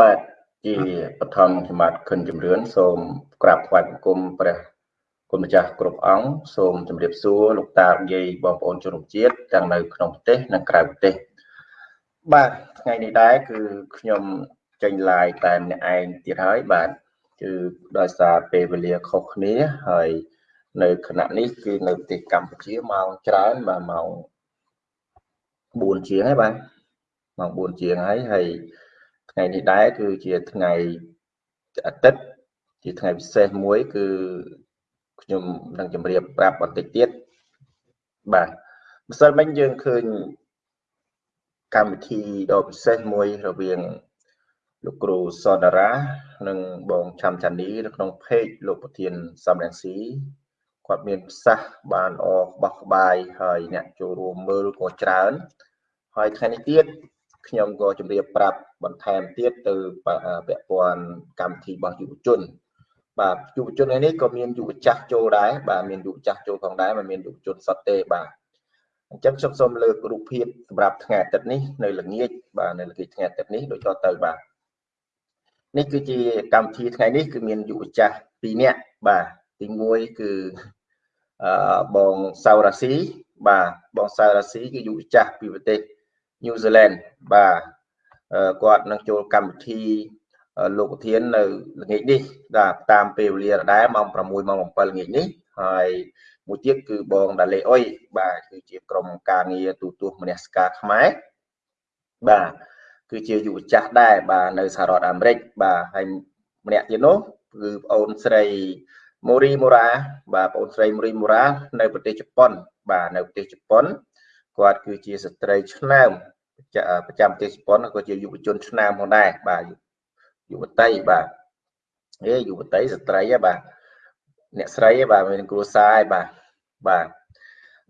បាទជាបឋមសមត្ថខិនជំរឿនសូមក្រាបថ្វាយបង្គំព្រះគុណម្ចាស់គ្រប់អង្គសូមជម្រាបសួរលោកតាយាយបងប្អូនជនរួមជាតិទាំងនៅក្នុងប្រទេសនិងក្រៅប្រទេសបាទថ្ងៃនេះដែរគឺខ្ញុំចេញ live តែម្នាក់ឯងទៀតហើយបាទគឺដោយសារពេលវេលាខុសគ្នាហើយនៅគណៈនេះគឺនៅប្រទេសកម្ពុជាម៉ោងច្រើនបាទម៉ោង4ជាងហើយបាទម៉ោង4ជាងហើយហើយ ថ្ងៃនេះដែរគឺជាថ្ងៃអាទិត្យជាថ្ងៃពិសេសមួយ គឺខ្ញុំនឹងជម្រាបប្រាប់បន្តិចទៀតបាទម្សិលមិញយើងឃើញកម្មវិធីដ៏ពិសេសមួយរវាងលោកគ្រូសនរា និងបងឆាំចានីនៅក្នុង page លោកប្រធានសំរងស៊ីគាត់មានប្រសាសន៍បានអបបោះក្បាយហើយអ្នកចូលរួមមើលក៏ច្រើនហើយថ្ងៃនេះទៀត ខ្ញុំក៏ជម្រាបប្រាប់បន្ថែមទៀតទៅពាក់ព័ន្ធកម្មវិធីរបស់យុវជន បាទយុវជននេះក៏មានយុវចាស់ចូលដែរបាទមានយុវចាស់ចូលផងដែរមិនមានយុវជនសុទ្ធទេបាទអញ្ចឹងខ្ញុំសូមលើករូបភាពសម្រាប់ថ្ងៃអាទិត្យនេះនៅល្ងាចបាទនៅល្ងាចថ្ងៃអាទិត្យនេះដូចតទៅបាទនេះគឺជាកម្មវិធីថ្ងៃនេះគឺមានយុវចាស់2នាក់បាទទី1គឺអឺបងសៅរាស៊ីបាទបងសៅរាស៊ីគឺយុវចាស់ពីប្រទេស ញូហ្សេឡង់បាទគាត់នឹងចូលកម្មវិធីលោកប្រធាននៅល្ងាចនេះបាទតាមពេលវេលាដដែលម៉ោង6ម៉ោង7ល្ងាចនេះហើយមួយទៀតគឺបងដាលេអុយបាទគឺជាក្រុមការងារទូទាស់មនសិការខ្មែរបាទគឺជាយុវចាស់ដែរបាទនៅសហរដ្ឋអាមេរិកបាទហើយម្នាក់ទៀតនោះគឺប្អូនស្រីម៉ូរីម៉ូរ៉ាបាទប្អូនស្រីម៉ូរីម៉ូរ៉ានៅប្រទេសជប៉ុន បាទនៅប្រទេសជប៉ុន គាត់គឺជាស្ត្រីឆ្នើមប្រចាំប្រទេសជប៉ុនក៏ជាយុវជនឆ្នើមផងដែរបាទយុវតីបាទអេយុវតីស្ត្រីហ៎បាទអ្នកស្រីបាទមានគ្រួសារឯបាទបាទ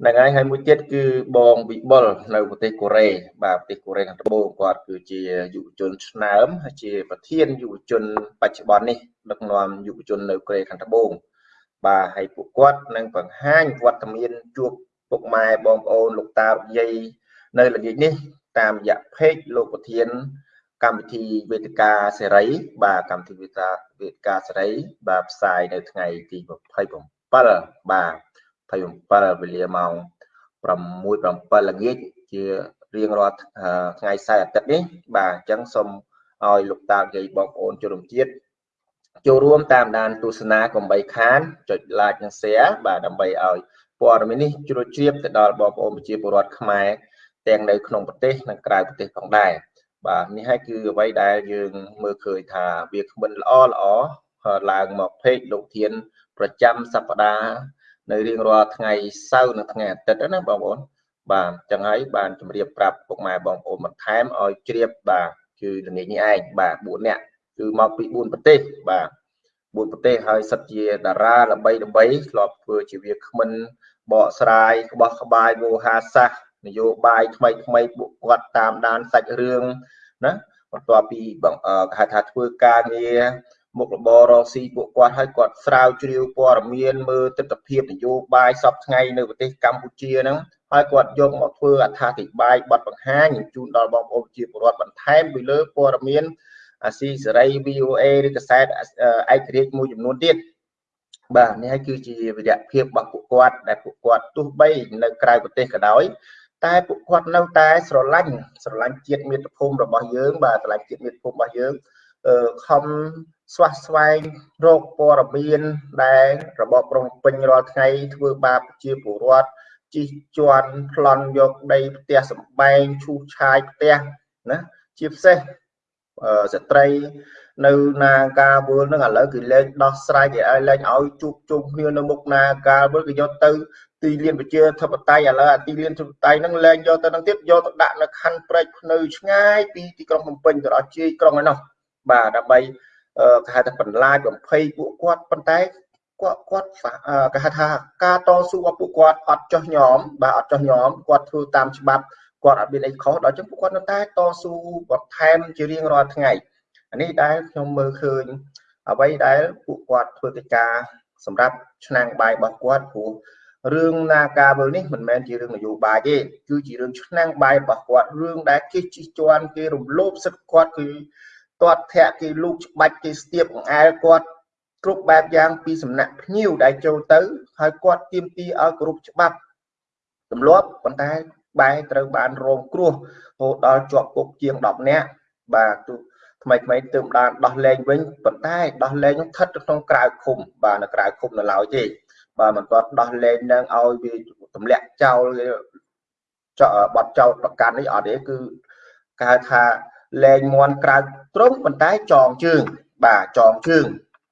ហ្នឹងហើយហើយមួយទៀតគឺបងវិបុលនៅប្រទេសកូរ៉េបាទប្រទេសកូរ៉េខាងត្បូងគាត់គឺជាយុវជនឆ្នើមហើយជាប្រធានយុវជនបច្ចុប្បន្ននេះដឹកនាំយុវជននៅកូរ៉េខាងត្បូងបាទហើយពួកគាត់នឹងបង្ហាញវត្តមានជួប ពុកម៉ែបងប្អូនលោកតាលោកយាយនៅល្ងាចនេះ តាមរយៈ page លោកប្រធាន កម្មវិធីវេទិកាសេរី បាទកម្មវិធីវេទិកាវេទិកាសេរី បាទផ្សាយនៅថ្ងៃទី27បាទ27វេលាម៉ោង6 7ល្ងាចជារៀងរាល់ថ្ងៃសៅរ៍អាទិត្យនេះបាទអញ្ចឹងសូមឲ្យលោកតាយាយបងប្អូនជនរួមជាតិចូលរួមតាមដានទស្សនាកុំបីខានចុច like និង share បាទដើម្បីឲ្យ ព័ត៌មាននេះជ្រួតជ្រាបទៅដល់បងប្អូនប្រជាពលរដ្ឋខ្មែរទាំងនៅក្នុងប្រទេសនិងក្រៅប្រទេសផងដែរបាទនេះហើយគឺអ្វីដែលយើងមើលឃើញថាវាគ្មិនល្អល្អឡើងមកពេកលោកធាន ប្រចាំសប្តាហ៍នៅរៀងរាល់ថ្ងៃសៅរ៍និងថ្ងៃអាទិត្យណាបងប្អូនបាទចឹងហើយបានជម្រាបប្រាប់ពុកម៉ែបងប្អូនបន្ថែមឲ្យជ្រាបបាទគឺល្ងាចនេះឯងបាទ4នាក់គឺមកពី4ប្រទេសបាទ 4ប្រទេសហើយសិតជាតារាល្បីល្បីធ្លាប់ធ្វើជាវាគ្មិនបកស្រាយក្បោះក្បាយវោហាសាសនយោបាយថ្មីថ្មីពួកគាត់តាមដានសាច់រឿងណាបន្ទាប់ពីគេហៅថាធ្វើការងារមុខរបររកស៊ីពួកគាត់ឲ្យគាត់ស្រាវជ្រាវព័ត៌មានមើលទស្សនវិជ្ជានយោបាយសពថ្ងៃនៅប្រទេសកម្ពុជាហ្នឹងហើយគាត់យកមកធ្វើអត្ថាធិប្បាយបទបង្ហាញជូនដល់បងប្អូនជាពលរដ្ឋបន្ថែមពីលើព័ត៌មាន អាស៊ីសេរី VOA ឬកាសែតឯករាជ្យមួយចំនួនទៀតបាទនេះហើយគឺជាវិរៈភាពរបស់ពួកគាត់ដែលពួកគាត់ទោះបីនៅក្រៅប្រទេសក៏ដោយតែពួកគាត់នៅតែស្រឡាញ់ស្រឡាញ់ជាតិមាតុភូមិរបស់យើង បាទស្រឡាញ់ជាតិមាតុភូមិរបស់យើងអឺខំស្វះស្វែងរកព័ត៌មានដែលរបបប្រំពេញរាល់ថ្ងៃធ្វើបាបជាពលរដ្ឋជីជន់ប្លន់យកដីផ្ទះសំបែងឈូសឆាយផ្ទះណាជាពិសេស ស្ត្រីនៅនាការវល់នឹងឥឡូវគឺលែងដោះស្រាយគេឲ្យលែងឲ្យជួបជុំគ្នានៅមុខនាការវល់គេយកទៅទីលានប្រជាធិបតេយ្យឥឡូវអាទីលានធិបតេយ្យហ្នឹងលែងយកទៅនឹងទៀតយកទៅដាក់នៅខណ្ឌព្រែកភ្នៅឆ្ងាយពីទីក្រុងភ្នំពេញទៅដល់ជាយក្រុងឯនោះបាទដើម្បីគេហៅថាបន្លាចបំភ័យពួកគាត់ប៉ុន្តែគាត់គាត់គេហៅថាការតស៊ូរបស់ពួកគាត់អត់ចោះញោមបាទអត់ចោះញោមគាត់ធ្វើតាមច្បាប់ គាត់អត់មានអីខុសដល់ចឹងពួកគាត់នៅតែតស៊ូបន្ថែមជារៀងរាល់ថ្ងៃអានេះដែលខ្ញុំមើលឃើញអ្វីដែលពួកគាត់ធ្វើកិច្ចការសម្រាប់ឆ្នាំងបាយរបស់គាត់ព្រោះរឿងនាការវើនេះមិនមែនជារឿងនយោបាយទេគឺជារឿងឆ្នាំងបាយរបស់គាត់រឿងដែលគេជិះជាន់គេរំលោភសិទ្ធិគាត់គឺទាត់ធាក់គេលូកច្បាច់គេស្ទាបអង្អែលគាត់គ្រប់បែបយ៉ាងពីសំណាក់ភ្ញៀវដែលចូលទៅហើយគាត់ទៀមទីឲ្យគ្រប់ច្បាប់ទម្លាប់ប៉ុន្តែ បែរត្រូវបានរងគ្រោះរហូតដល់ជាប់គុកជាង10នាក់បាទទូថ្មីថ្មីទើបបានដោះលែងវិញប៉ុន្តែដោះលែងនោះស្ថិតក្នុងក្រៅឃុំបាទនៅក្រៅឃុំនៅឡើយទេបាទមិនគាត់ដោះលែងនឹងឲ្យវាទម្លាក់ចោលចោលបាត់ចោលប្រកាន់នេះអត់ទេគឺគេហៅថាលែងមន់ក្រៅត្រង់ប៉ុន្តែចងជើងបាទចងជើង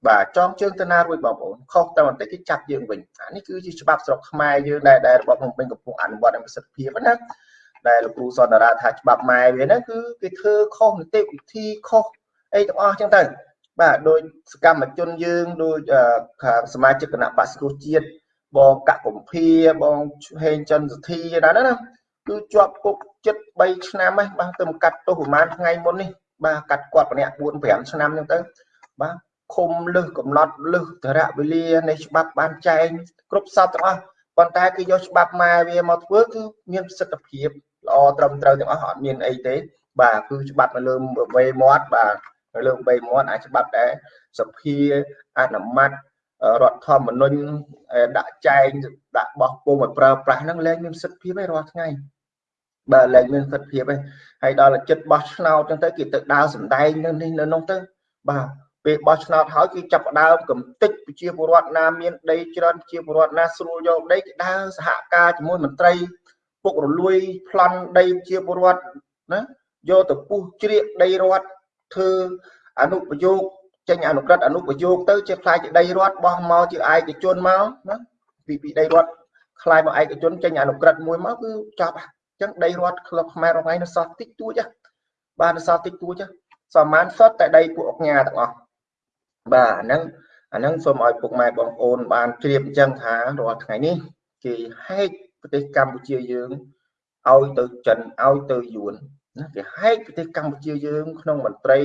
បាទចងជើងទៅណារួចបងប្អូនខុសតែបន្តិចគេចាប់យើងវិញអានេះគឺជាច្បាប់ស្រុកខ្មែរយើងដែលដែលរបបភ្នំពេញកំពុងអនុវត្តឲ្យប្រសិទ្ធភាពណាដែលលោកគ្រូសនរាថាច្បាប់ម៉ែវាហ្នឹងគឺគេធ្វើខុសនីតិវិធីខុសអីទាំងអស់ចឹងទៅបាទដោយសកម្មជនយើងដោយសមាជិកគណៈបក្សគ្រូជាតិបងកកកំភាបងហេងចន្ទសទ្ធាណាណាគឺជាប់គុកចិត្ត3ឆ្នាំហ្នឹងបាទទៅកាត់ទោសប្រហែលថ្ងៃមុននេះបាទកាត់គាត់ម្នាក់4 5ឆ្នាំចឹងទៅបាទ ឃុំលឹះកំណត់លឹះតរៈវេលានៃច្បាប់បានចែងគ្រប់សពទាំងអស់ប៉ុន្តែគឺយកច្បាប់ម៉ែវាមកធ្វើគឺមានប្រសិទ្ធភាពល្អត្រឹមត្រូវទាំងអស់អត់មានអីទេ បាទគឺច្បាប់នៅលើវេមាត់បាទនៅលើវេមាត់អាចច្បាប់ដែរសភាអនុម័តរដ្ឋធម្មនុញ្ញដាក់ចែងដាក់បោះពុំឲ្យប្រើប្រាស់ហ្នឹងលែងមានសិទ្ធិភាពឯរាល់ថ្ងៃបាទលែងមានសិទ្ធិភាពឯងហើយដល់ចិត្តបោះឆ្នោតចឹងទៅគេទៅដើរសម្ដែងនៅនេះនៅនោះទៅបាទ ពេលបោះឆ្នោតហើយគេចាប់ផ្ដើមកំតិចប្រជាពលរដ្ឋណាមានដីច្រើនប្រជាពលរដ្ឋណាស្រួលយកដីគេដើរសហការជាមួយមន្ត្រីពុករលួយប្លន់ដីប្រជាពលរដ្ឋណាយកទៅពុះជ្រៀកដីរដ្ឋធ្វើអនុប្រយោគចេញអនុក្រឹត្យអនុប្រយោគទៅជាខ្លាយជាដីរដ្ឋបោះមកជាឯកជនមកណាពីពីដីរដ្ឋខ្លាយមកឯកជនចេញអនុក្រឹត្យមួយមកគឺចប់អញ្ចឹងដីរដ្ឋក្លឹបខ្មែររងឯនៅសោះតិចតួចបាទនៅសោះតិចតួចសមានសុទ្ធតែដីពួកអុកញ៉ាទាំងអស់ បាទអាហ្នឹងអាហ្នឹងសូមឲ្យពុកម៉ែបងប្អូនបានជ្រាបអញ្ចឹងថារាល់ថ្ងៃនេះគេហែកប្រទេសកម្ពុជាយើងឲ្យទៅចិនឲ្យទៅយួនណាគេហែកប្រទេសកម្ពុជាយើង ក្នុងមន្ត្រី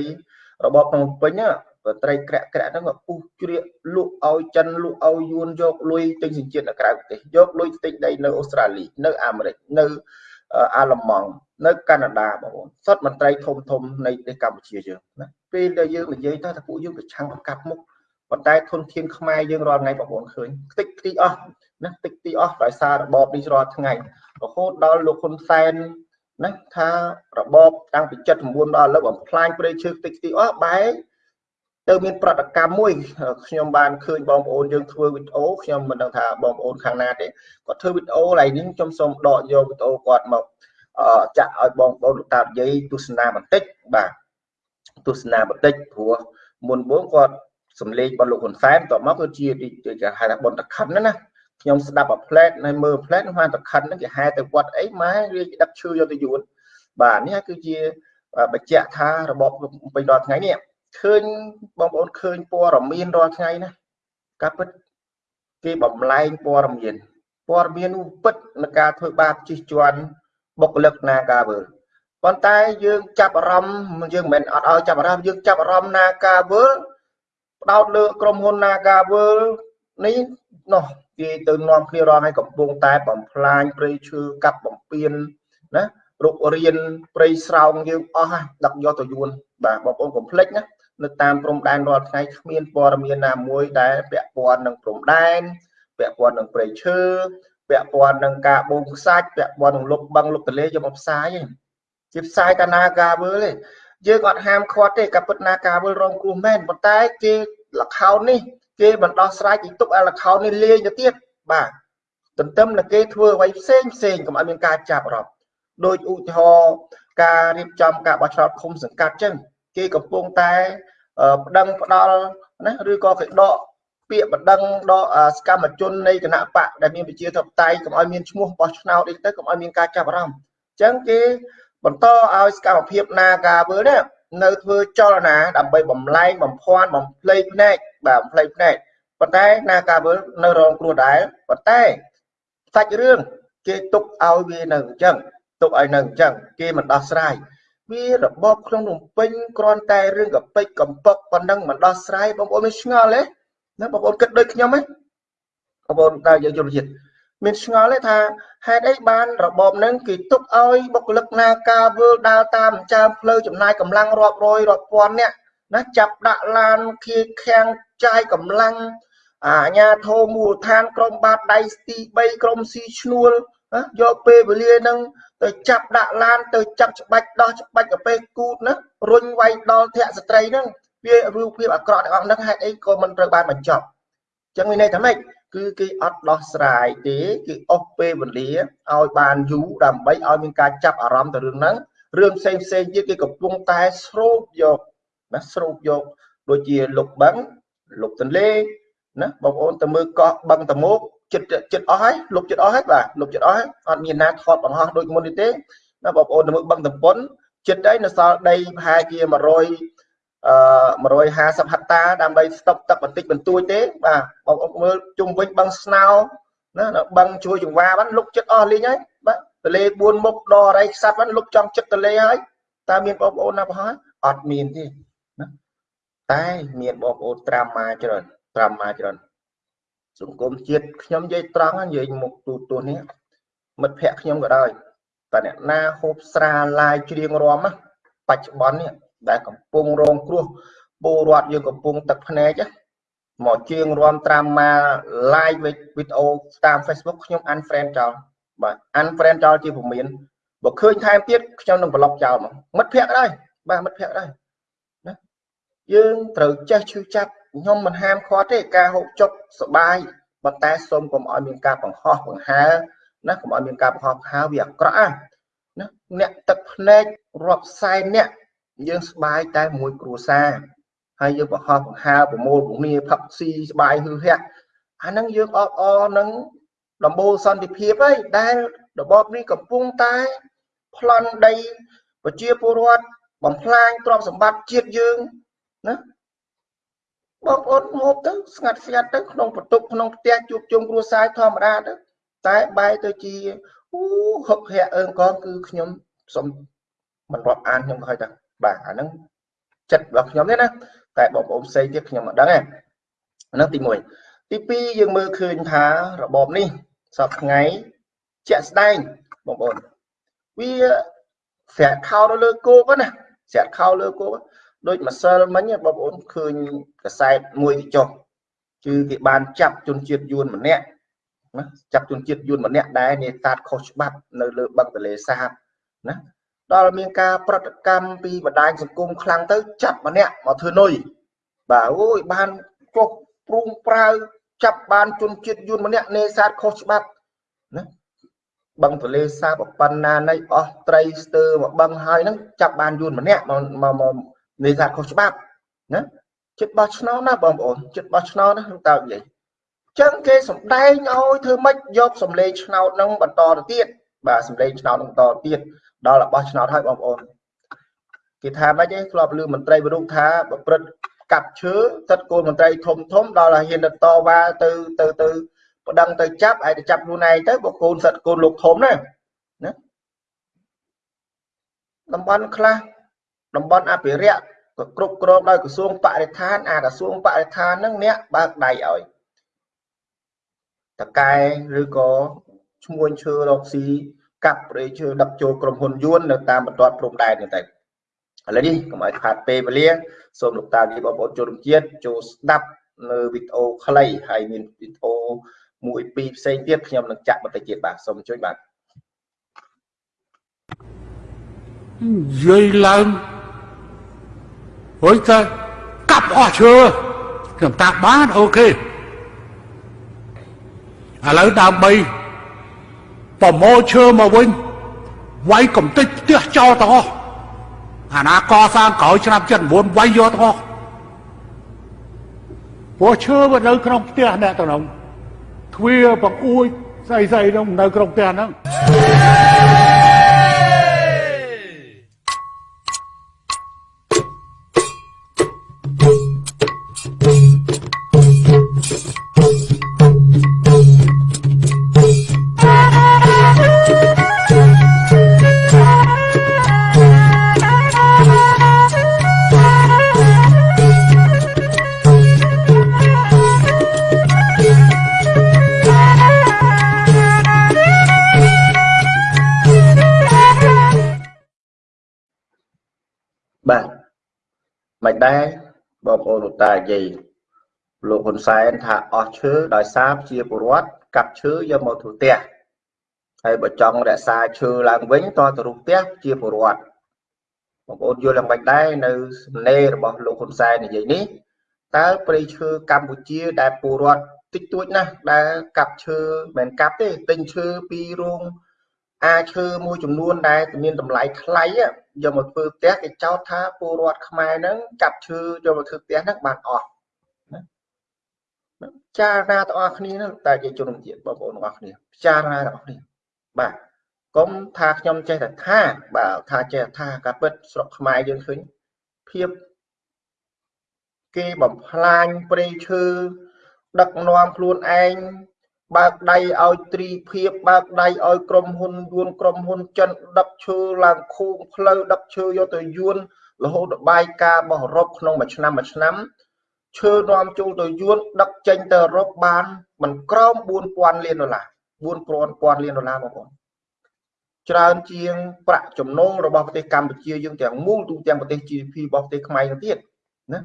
របបភ្នំពេញណាមន្ត្រីក្រាក់ក្រាក់ហ្នឹងក៏ពុះជ្រៀកលក់ឲ្យចិនលក់ឲ្យយួនយកលុយទិញសញ្ជាតិនៅក្រៅប្រទេសយកលុយទិញដីនៅអូស្ត្រាលីនៅអាមេរិកនៅអាល្លឺម៉ង់នៅកាណាដាបងប្អូនសុទ្ធមន្ត្រីធំធំនៃប្រទេសកម្ពុជាយើងណា ពេលដែលយើងនិយាយទៅថាពួកយើងប្រឆាំងប្រកាប់មុខប៉ុន្តែធនធានខ្មែរយើងរាល់ថ្ងៃបងប្អូនឃើញខ្ទេចខ្ទីអស់ណាខ្ទេចខ្ទីអស់ដោយសាររបបនេះរាល់ថ្ងៃរហូតដល់លោកហ៊ុនសែនណាថារបបតាំងពី79ដល់ឥឡូវបំផ្លាញព្រៃឈើខ្ទេចខ្ទីអស់បែរទៅមានប្រតិកម្មមួយខ្ញុំបានឃើញបងប្អូនយើងធ្វើវីដេអូខ្ញុំមិនដឹងថាបងប្អូនខាងណាទេគាត់ធ្វើវីដេអូឡៃនេះខ្ញុំសូមដកយកវីដេអូគាត់មកចាក់ឲ្យបងប្អូនលោកតានិយាយទស្សនាបន្តិចបាទ ទស្សនាបន្តិចព្រោះមុនបងគាត់សំលេងរបស់លោកហ៊ុនសែនតមកគឺជាគេហៅថាបនតខិនណាខ្ញុំស្ដាប់អាផ្លែតនៅមើលផ្លែតនោះថាតខិនហ្នឹងគេហែទៅវត្តអីម៉ែវាដឹកឈើយកទៅយួនបាទនេះគឺជាបញ្ជាក់ថារបបពេញរាល់ថ្ងៃនេះឃើញបងប្អូនឃើញព័ត៌មានរាល់ថ្ងៃណាការពិតគេបំលែងព័ត៌មានព័ត៌មាននោះពិតនឹងការធ្វើបាបជិះជាន់បុគ្គលិកណាការវើ ប៉ុន្តែយើងចាប់អារម្មណ៍យើងមិនមែនអត់ឲ្យចាប់អារម្មណ៍យើងចាប់អារម្មណ៍ណាការវើផ្ដោតលើក្រុមហ៊ុនណាការវើនេះនោះគេទៅនាំគ្នារងឲ្យកំពុងតែបំផ្លាញព្រៃឈើកាប់បំពេញណារុករៀនព្រៃស្រោងយើងអស់ហើយដឹកយកទៅយួនបាទបងប្អូនកុំភ្លេចណានៅតាមព្រំដែនរាល់ថ្ងៃគ្មានព័ត៌មានណាមួយដែលពាក់ព័ន្ធនឹងព្រំដែនពាក់ព័ន្ធនឹងព្រៃឈើពាក់ព័ន្ធនឹងការបូមខ្សាច់ពាក់ព័ន្ធនឹងលុបបឹងលុបទលេយកមកផ្សាយឯង ជាផ្សាយតាណាការវើទេយើងអត់ហាមឃាត់ទេក៏ពិតណាការវើរងគ្រោះមែនប៉ុន្តែគេលខោននេះគេបណ្ដោះស្រាយគេទុកឲ្យលខោននេះលាយទៅទៀតបាទទន្ទឹមនឹងគេធ្វើអ្វីផ្សេងផ្សេងកុំឲ្យមានការចាប់រាប់ដោយឧទាហរណ៍ការរៀបចំការបោះឆ្នោតឃុំសង្កាត់ចឹងគេកំពុងតែប្តឹងផ្ដាល់ណាឬក៏គេដកពាក្យបណ្ដឹងដកសកម្មជននៃគណៈបកដែលមានប្រជាធិបតេយ្យកុំឲ្យមានឈ្មោះបោះឆ្នោតអីទៅកុំឲ្យមានការចាប់អារម្មណ៍អញ្ចឹងគេ បន្តឲ្យសកម្មភាពនាការវើនេះនៅធ្វើចលនាដើម្បីបំលែងបំភាន់បំភ្លេចភ្នែកបាទបំភ្លេចភ្នែកប៉ុន្តែនាការវើនៅរងគ្រោះដែរប៉ុន្តែសាច់រឿងគេទុកឲ្យវានៅអញ្ចឹងទុកឲ្យនៅអញ្ចឹងគេមិនដោះស្រាយវារបបក្នុងរំពេញគ្រាន់តែរឿងកពេចកំពកប៉ុណ្ណឹងមិនដោះស្រាយបងប្អូនមានឆ្ងល់ទេណាបងប្អូនគិតដូចខ្ញុំទេបងប្អូនតើយើងយល់ជាតិ មានឆ្ងល់ទេថាហេតុអីបានរបបហ្នឹងគេទុកឲ្យបុគ្គលិកនាការវើលដើរតាមចើមផ្លូវចំណាយកម្លាំងរាប់រយរាប់ពាន់នាក់ណាចាប់ដាក់ឡានខៀខាំងចាយកម្លាំងអាញាធោមូលដ្ឋានក្រមបាតដៃទី3ក្រមស៊ីឈ្នួលយកពេលវេលានឹងទៅចាប់ដាក់ឡានទៅចាប់ច្បាច់ដោះច្បាច់កាពេគូតណារុញវាយដល់ធាក់ស្ត្រីហ្នឹងវារូបភាពអាក្រក់ទាំងអស់ហ្នឹងហេតុអីក៏មិនត្រូវបានបញ្ចប់ចឹងមានន័យថាម៉េច គឺគេអត់ដោះស្រាយទេគឺអស់ពេលវេលាឲ្យបានយូរដើម្បីឲ្យមានការចាប់អារម្មណ៍ទៅរឿងហ្នឹងរឿងផ្សេងផ្សេងទៀតគេកំពុងតែស្រូបយកណាស្រូបយកដូចជាលុបបឹងលុបទន្លេណាបងប្អូនទៅមើលកោះបឹងតមោកចិត្តចិត្តអស់ហើយលុបចិត្តអស់ហើយបាទលុបចិត្តអស់ហើយអត់មានណាថតបង្ហោះដូចមុននេះទេណាបងប្អូនទៅមើលបឹងតំពុនចិត្តហើយនៅសល់ដីប្រហែលជា100អឺ 150ហិកតាដើម្បីស្តុកទឹកបន្តិចបន្តួចទេបាទបងប្អូនមើលជុំវិញបឹងស្នោណាបឹងជួយចង្វាបានលុកចិត្តអស់លេងហើយបាទទលេ4មុខដរៃខ្សាត់បានលុកចំចិត្តទលេហើយតើមានបងប្អូនណាប្រហែលអត់មានទេណាតែមានបងប្អូនត្រាំមកច្រើនត្រាំមកច្រើនសង្គមជាតិខ្ញុំនិយាយត្រង់និយាយមុខទូទួនេះមិត្តភ័ក្ដិខ្ញុំក៏ដោយតែអ្នកណាហូបស្រាឡាយច្រៀងរំបច្ចុប្បន្ននេះដែលកំពុងរងគ្រោះពលរដ្ឋយើងកំពុងទឹកភ្នែកមកជាងរំត្រាំមក live វីដេអូតាម Facebook ខ្ញុំ unfriend ចោលបាទ unfriend ចោលជាពុំមានបើឃើញថែមទៀតខ្ញុំនឹងប្លុកចោលមកមិត្តភ័ក្ដិដែរបាទមិត្តភ័ក្ដិដែរណាយើងត្រូវចេះឈឺចាប់ខ្ញុំមិនហាមឃាត់ទេការហូបចុកសបាយប៉ុន្តែសូមកុំឲ្យមានការបង្ហោះបង្ហើណាកុំឲ្យមានការបង្ហោះបង្ហើវាអាក្រក់ណាអ្នកទឹកភ្នែករាប់សែនអ្នក យើងស្បាយតែមួយគ្រួសារហើយយើងបង្ហោះបង្ហើប្រមូលពគ្នាផឹកស៊ីស្បាយហឺហែអាហ្នឹងយើងអបអរនឹងដំបូលសន្តិភាពហើយដែលរបបនេះកំពុងតែប្លន់ដីប្រជាពលរដ្ឋបំផ្លាញទ្រព្យសម្បត្តិជាតិយើងណាបងប្អូនហូបទៅស្ងាត់ស្ងាត់ទៅក្នុងបន្ទប់ក្នុងផ្ទះជួបជុំគ្រួសារធម្មតាទៅតែបែរទៅជាអូហឹកហាក់អើងកងគឺខ្ញុំសុំមិនរាប់អានខ្ញុំក៏ឲ្យតែ បាទអាហ្នឹងចិត្តរបស់ខ្ញុំទេណាតែបងប្អូនផ្សេងទៀតខ្ញុំមិនដឹងទេហ្នឹងទី1ទី2យើងមើលឃើញថារបបនេះសពថ្ងៃជាក់ស្ដែងបងប្អូនវាស្រាក់ខោទៅលើគោកណាស្រាក់ខោលើគោកដូចម្សិលមិញបងប្អូនឃើញកសែតមួយទីចុះគឺគេបានចាប់ជនជាតិយួនម្នាក់ណាចាប់ជនជាតិយួនម្នាក់ដែរនេសាទខុសច្បាប់នៅលើបឹងទលេសាបណា ដល់មានការប្រតិកម្មពីបណ្ដាញសង្គមខ្លាំងទៅចាប់ម្នាក់មកធ្វើនុយបាទអូយបានចុះព្រួងប្រាវចាប់បានជនជាតិយួនម្នាក់នេសាទខុសច្បាប់ណាបឹងទលេសាបប៉ុណ្ណានៃអស់ត្រីស្ទើមកបឹងហើយហ្នឹងចាប់បានយួនម្នាក់មកមកនេសាទខុសច្បាប់ណាចិត្តបោះឆ្នោតណាបងប្អូនចិត្តបោះឆ្នោតណាតើនិយាយចឹងគេសំដែងឲ្យធ្វើម៉េចយកសម្លេងឆ្នោតហ្នឹងបន្តទៅទៀតបាទសម្លេងឆ្នោតហ្នឹងបន្តទៀត ដល់របស់ឆ្នោតហើយបងប្អូនគេថាម៉េចទេធ្លាប់លឺមន្ត្រីវិរុទ្ធថាប្រព្រឹត្តកាប់ឈើទឹកគោលមន្ត្រីធំធំដល់ហ៊ានទៅតវ៉ាទៅទៅទៅប្តឹងទៅចាប់ហើយទៅចាប់ខ្លួនឯងទៅបើកូនសិតកូនលោកធំណាណាតំបន់ខ្លះតំបន់អភិរក្សក៏គ្រប់គ្រងដោយក្រសួងបរិស្ថានអាក្រសួងបរិស្ថានហ្នឹងអ្នកបើកដៃឲ្យតកែឬក៏ឈ្មួញឈើរកស៊ី កាប់ព្រៃឈើដឹកចូលក្រុមហ៊ុនយួននៅតាមបន្ទាត់ព្រំដែននេះទៅឥឡូវនេះកុំឲ្យខាតពេលវេលាសូមលោកតានេះបងប្អូនជនរួមជាតិចូលស្ដាប់នៅវីដេអូខ្លីហើយមានវីដេអូមួយពីរផ្សេងទៀតខ្ញុំនឹងចាក់បន្តិចទៀតបាទសូមជួយបាទនិយាយឡើងហួយតែកាប់អស់ឈើខ្ញុំតាបានអូខេឥឡូវដើម្បី ប្រមូលឈើមកវិញវាយកំតិចផ្ទះចោលទាំងអស់អាណាកសាងក្រោយឆ្នាំ79វាយយកទាំងអស់ព្រោះឈើវានៅក្នុងផ្ទះអ្នកទាំងនោះទ្វាបង្អួចស្អីស្អីនោះនៅក្នុងផ្ទះហ្នឹង មិនដែរបងប្អូនលោកតានិយាយលោកហ៊ុនសែនថាអស់ឈើដោយសារជាពលរដ្ឋកាប់ឈើយកមកធ្វើផ្ទះហើយបើចង់រក្សាឈើឡើងវិញតទៅរូបផ្ទះជាពលរដ្ឋបងប្អូនយល់យ៉ាងម៉េចដែរនៅសំណេររបស់លោកហ៊ុនសែននិយាយនេះតើព្រៃឈើកម្ពុជាដែលពលរដ្ឋតិចតួចណាស់ដែលកាប់ឈើមិនកាប់ទេទិញឈើពីរោងអាឈើមួយចំនួនដែលមានតម្លៃថ្លៃ យកមកធ្វើផ្ទះគេចោទថាពលរដ្ឋខ្មែរហ្នឹងកាប់ឈើយកមកធ្វើផ្ទះហ្នឹងបានអស់ចារណាទាំងអស់គ្នាហ្នឹងតែជាជនជាតិបងប្អូនទាំងអស់គ្នាពិចារណាទាំងអស់គ្នាបាទកុំថាខ្ញុំចេះតែថាបាទថាចេះថាការពិតស្រុកខ្មែរយើងឃើញភាពគេបំផ្លាញព្រៃឈើដឹកនាំខ្លួនឯង បើកដៃឲ្យត្រីភាពបើកដៃឲ្យក្រុមហ៊ុនយួនក្រុមហ៊ុនចិនដឹកឈើឡើងខូងផ្លូវដឹកឈើយកទៅយួនរហូតដល់បាយការរបស់អឺរ៉ុបក្នុងមួយឆ្នាំមួយឆ្នាំឈើនាំចូលទៅយួនដឹកចេញទៅអឺរ៉ុបបានមិនក្រោម4000លានដុល្លារ4000លានដុល្លារបងប្អូនច្រើនជាងប្រាក់ចំណូលរបស់ប្រទេសកម្ពុជាយើងទាំងមូលទូទាំងប្រទេស GDP របស់ប្រទេសខ្មែរទៅទៀតណា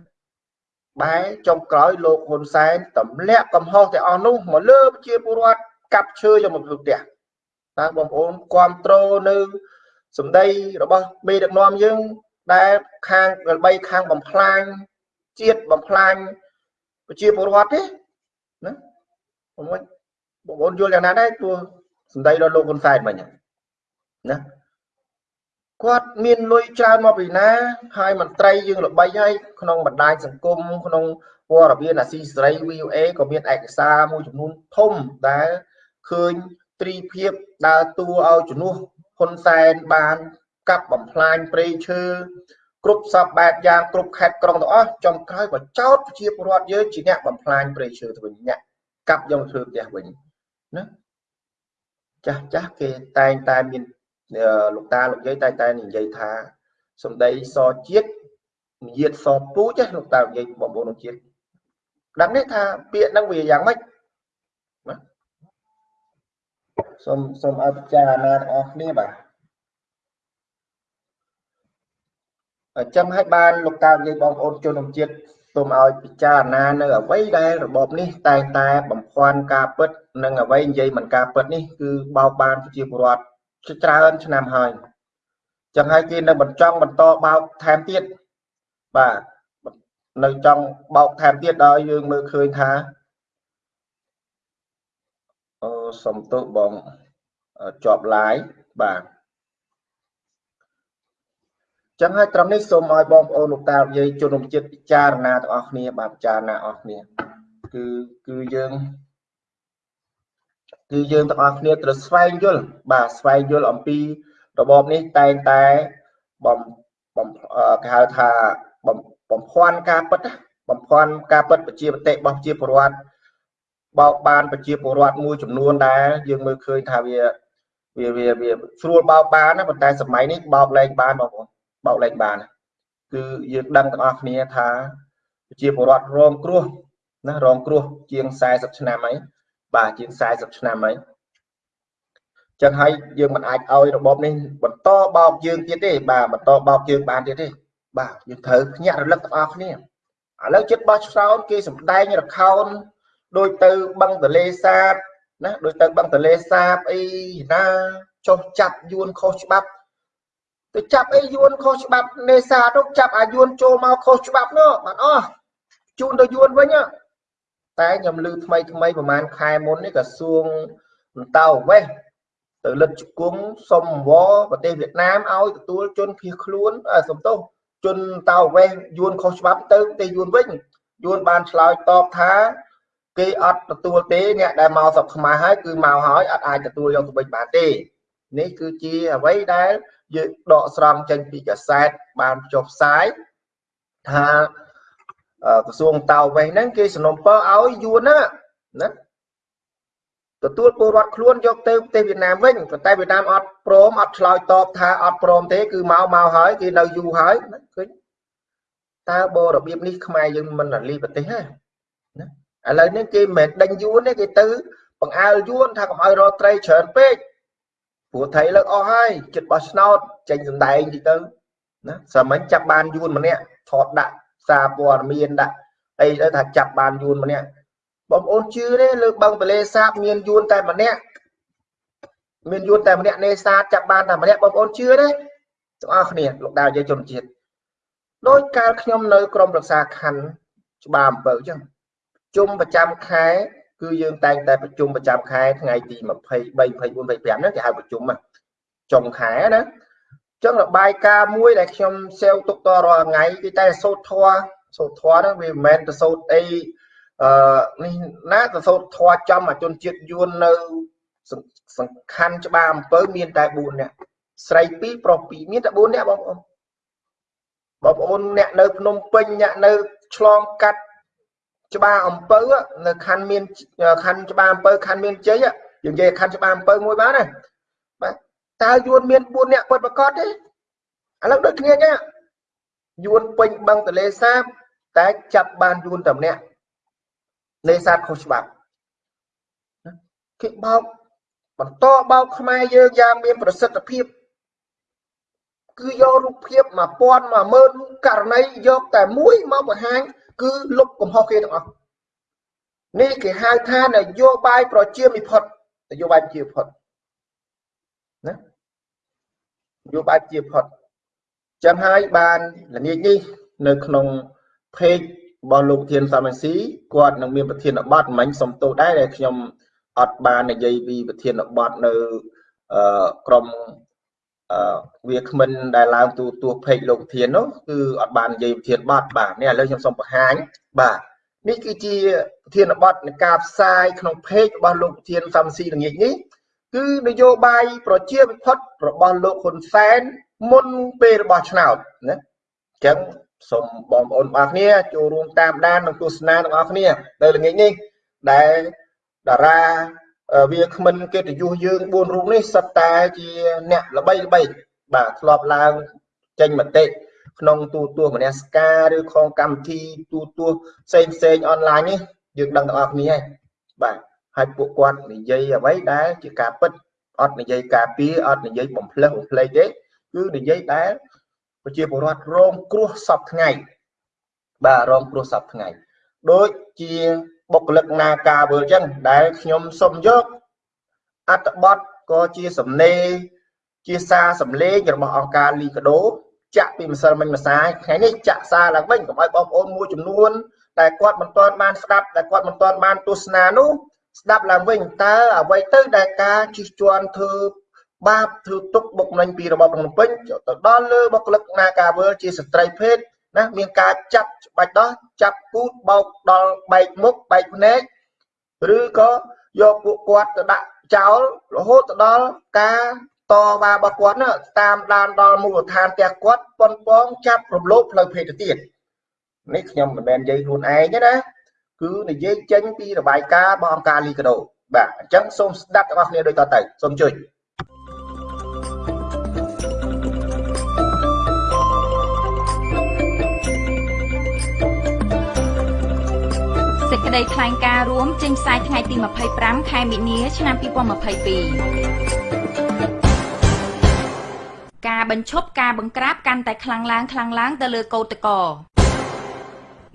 បែចុងក្រោយលោកហ៊ុនសែនទម្លាក់កំហុសទាំងអស់នោះមកលើប្រជាពលរដ្ឋកាប់ឈើយកមកធ្វើផ្ទះតើបងប្អូនគ្រប់គ្រងនៅសម្ដីរបស់មេដឹកនាំយើងដែលខាងល្បីខាងបំផ្លាញជាតិបំផ្លាញប្រជាពលរដ្ឋទេណាបងប្អូនបងប្អូនយល់យ៉ាងណាដែរព្រោះសម្ដីរបស់លោកហ៊ុនសែនមិញណា គាត់មានលុយច្រើនមកពីណា ហើយមន្ត្រីយើងល្បីហើយក្នុងបណ្ដាញសង្គមក្នុងព័ត៌មានអាស៊ីសេរី VOA ក៏មានឯកសារមួយចំនួនធំដែលឃើញត្រីភាពដើរតួឲ្យជំនួសហ៊ុនសែនបាន កាប់បំផ្លាញព្រៃឈើគ្រប់សពបែបយ៉ាងគ្រប់ខេត្តក្រុងទាំងអស់ចំក្រោយក៏ចោទប្រជាពលរដ្ឋយើងជាអ្នកបំផ្លាញព្រៃឈើទៅវិញអ្នកកាប់យកធ្វើផ្ទះវិញណាចាស់ចាស់គេតែងតែមាន លោកតាលោកយាយតែតែនិយាយថាសំដីសជាតិនិយាយសពូចលោកតាលោកយាយបងប្អូនជាតិដឹងទេថាពាក្យហ្នឹងវាយ៉ាងម៉េចណាសូមសូមឲ្យពិចារណាទាំងអស់គ្នាបាទអញ្ចឹងឲ្យបានលោកតានិយាយបងប្អូនជនជាតិសូមឲ្យពិចារណានៅអ្វីដែលរបបនេះតែងតែបំភាន់ការពិត និងអ្វីនិយាយមិនការពិតនេះគឺបោកបានប្រជាពលរដ្ឋ ច្រើនឆ្នាំហើយចឹងហើយគេនៅបន្តចង់បន្តបោកថែមទៀតបាទនៅចង់បោកថែមទៀតដល់យើងមើលឃើញថាអូសំទោសបងជាប់ live បាទចឹងហើយត្រឹមនេះសូមឲ្យបងប្អូនលោកតាយាយជនរួមជាតិពិចារណាទាំងអស់គ្នាបាទពិចារណាអស់គ្នាគឺគឺយើង គឺយើងទាំងអស់គ្នាត្រូវស្វែងយល់បាទស្វែងយល់អំពីរបបនេះតែងតែបំបំគេហៅថាបំបំភាន់ការពិតបំភាន់ការពិតប្រជាបតិរបស់ប្រជាពលរដ្ឋបោកបានប្រជាពលរដ្ឋមួយចំនួនដែលយើងមើលឃើញថាវាវាវាវាស្រួលបោកបានណាប៉ុន្តែសម័យនេះបោកលែងបានបងប្អូនបោកលែងបានគឺយើងដឹងទាំងអស់គ្នាថាប្រជាពលរដ្ឋរងគ្រោះណារងគ្រោះជាង40ឆ្នាំហើយ បាទជាង40ឆ្នាំហើយចឹងហើយយើងមិនអាចឲ្យរបបនេះបន្តបោកយើងទៀតទេបាទបន្តបោកយើងបានទៀតទេបាទយើងត្រូវភ្ញាក់រលឹកទាំងអស់គ្នាឥឡូវចិត្តបោះឆ្នោតគេសម្ដែងរខោនដូចទៅបឹងទលេសាបណាដូចទៅបឹងទលេសាបអីណាចុះចាប់យួនខុសច្បាប់ទៅចាប់អីយួនខុសច្បាប់នេសាទចាប់អាយួនចូលមកខុសច្បាប់នោះបានអស់ជូនទៅយួនវិញ តែខ្ញុំឮថ្មីថ្មីប្រហែលខែមុននេះក្រសួងអន្តោវេសទៅលិតជង្គង់សុំវប្រទេសវៀតណាមឲ្យទទួលជនភៀសខ្លួនសំទោសជនតោវេសយួនខុសច្បាប់ទៅប្រទេសយួនវិញយួនបានឆ្លើយតបថាគេអត់ទទួលទេអ្នកដែលមកស្រុកខ្មែរហើយគឺមកហើយអត់អាចទទួលយកទៅវិញបានទេនេះគឺជាអ្វីដែលយើងដកស្រង់ចេញពីកាសែតបានចុះផ្សាយថា ក្រសួងតៅវេសហ្នឹងគេសំណុំពរឲ្យយួនហ្នឹងណាទទួលពលរដ្ឋខ្លួនយកទៅប្រទេសវៀតណាមវិញប៉ុន្តែវៀតណាមអត់ព្រមអត់ឆ្លើយតបថាអត់ព្រមទេគឺមកមកហើយគេនៅយូរហើយឃើញតើបើរបៀបនេះខ្មែរយើងមិនរលីប្រទេសហ៎ណាឥឡូវនេះគេមិនដេញយួនទេគេទៅបង្អើលយួនថាកុំឲ្យរកត្រីច្រើនពេកព្រោះថៃលើកអស់ហើយចិត្តបោះឆ្នោតចេញសម្ដែងតិចទៅណាសាមញ្ញចាប់បានយួនម្នាក់ថតដាក់ សារព័ត៌មានដាក់អីទៅថាចាប់បានយួនម្នាក់បងប្អូនជឿទេលើបឹងទលេសាបមានយួនតែម្នាក់មានយួនតែម្នាក់នេសាទចាប់បានតែម្នាក់បងប្អូនជឿទេទាំងអស់គ្នាលោកដាវនិយាយជនជាតិដោយកាលខ្ញុំនៅក្រមរក្សាខណ្ឌច្បារអំពើអញ្ចឹងជុំប្រចាំខែគឺយើងតែងតែប្រជុំប្រចាំខែថ្ងៃទី23 24 25ហ្នឹងគេហៅប្រជុំចុងខែណា ចឹងរបាយការណ៍មួយដែលខ្ញុំសេវទុកតរាល់ថ្ងៃគឺតែសូត្រធွာសូត្រធွာហ្នឹងវាមិនមែនទៅសូត្រអីអឺនេះណាទៅសូត្រធွာចំអាជនជាតិយួននៅសំខាន់ច្បារអំពើមានតែ4នាក់ស្រី2ប្រុស2មានតែ4នាក់បងប្អូនបងប្អូនអ្នកនៅភ្នំពេញអ្នកនៅឆ្លងកាត់ច្បារអំពើនៅខណ្ឌមានខណ្ឌច្បារអំពើខណ្ឌមានជ័យយើងនិយាយខណ្ឌច្បារអំពើមួយបានណា តើយួនមាន4នាក់ពិតប្រកបទេឥឡូវដូចគ្នាចឹងយួនពេញបឹងទលេសាបតែចាប់បានយួនតែម្នាក់នេសាទខុសច្បាប់គេបោកបន្តបោកខ្មែរយើងយ៉ាងមានប្រសិទ្ធភាពគឺយករូបភាព1000 10000ករណីយកតែមួយមកបង្ហាញគឺលុបកំហុសគេទាំងអស់នេះគេហៅថានយោបាយប្រជាមិផុតនយោបាយប្រជាផុតណា នយោបាយប្រជាផុតចឹងហើយបានល្ងាចនេះនៅក្នុង page របស់លោកធានសាមញ្ញស៊ីគាត់នឹងមានប្រធានបទមិញសំទោសដែរដែលខ្ញុំអត់បាននិយាយពីប្រធានបទនៅក្រមវាគ្មិនដែលឡើងទូទួពេកលោកធាននោះគឺអត់បាននិយាយប្រធានបទបាទនេះឥឡូវខ្ញុំសូមបង្ហាញបាទនេះគឺជាប្រធានបទនៃការផ្សាយក្នុងពេករបស់លោកប្រធានសំស៊ីល្ងាចនេះ គឺនយោបាយប្រជាវិផុតរបស់លោកហ៊ុនសែនមុនពេលរបស់ឆ្នោតណាអញ្ចឹងសូមបងប្អូនបងប្អូនចូលរួមតាមដាននិងទស្សនាទាំងអស់គ្នានៅល្ងាចនេះដែលតារាវាគ្មិនកិត្តិយសយើង4រូបនេះសុទ្ធតែជាអ្នកល្បីល្បីបាទធ្លាប់ឡើងចេញមតិក្នុងទូទស្សន៍មនសការឬក្នុងកម្មវិធីទូទស្សន៍ផ្សេងផ្សេងអនឡាញនេះយើងដឹងទាំងអស់គ្នាហើយបាទ ហើយពួកគាត់និយាយអ្វីដែលជាការពិតអត់និយាយការពារអត់និយាយបំផ្លើសបំភ្លេចទេគឺនិយាយដែលប្រជាពលរដ្ឋរងគ្រោះសពថ្ងៃបាទរងគ្រោះសពថ្ងៃដូចជាបុគ្គលិកនាការវើលចឹងដែលខ្ញុំសូមយកអត្តបទក៏ជាសំណេរជាសារសំឡេងរបស់អង្គការលីកាដូចាក់ពីម្សិលមិញម្សាយថ្ងៃនេះចាក់សារឡើងវិញកុំឲ្យបងប្អូនមួយចំនួនតែគាត់មិនទាន់បានស្ដាប់តែគាត់មិនទាន់បានទស្សនានោះ ស្ដាប់ឡើងវិញតើអ្វីទៅដែលការជិះជាន់ធ្វើបាបធ្វើទុកបុកម្នេញពីរបបភ្នំពេញទៅដល់លើបុគ្គលិកនាការវើជាស្ត្រីភេទណាមានការចាប់ច្បាច់ដោះចាប់ពូតបោកដល់បែកមុខបែកភ្នែកឬក៏យកពួកគាត់ទៅដាក់ចោលរហូតទៅដល់ការតវ៉ារបស់គាត់ណាតាមដានដល់មូលដ្ឋានផ្ទះគាត់ប៉ុនប៉ងចាប់រំលោភផ្លូវភេទទៅទៀតនេះខ្ញុំមិនមែននិយាយខ្លួនឯងទេណា គឺនិយាយចេញពីរបាយការណ៍របស់អង្គការលីកាដូបាទអញ្ចឹងសូមស្ដាប់ទាំងអស់គ្នាដូចតទៅសូមជួយក្តីថ្លែងការណ៍រួមចេញផ្សាយថ្ងៃទី25ខែមិនិនាឆ្នាំ2022ការបញ្ឈប់ការបង្ក្រាបកាន់តែខ្លាំងឡើងខ្លាំងឡើងទៅលើកោតក្រ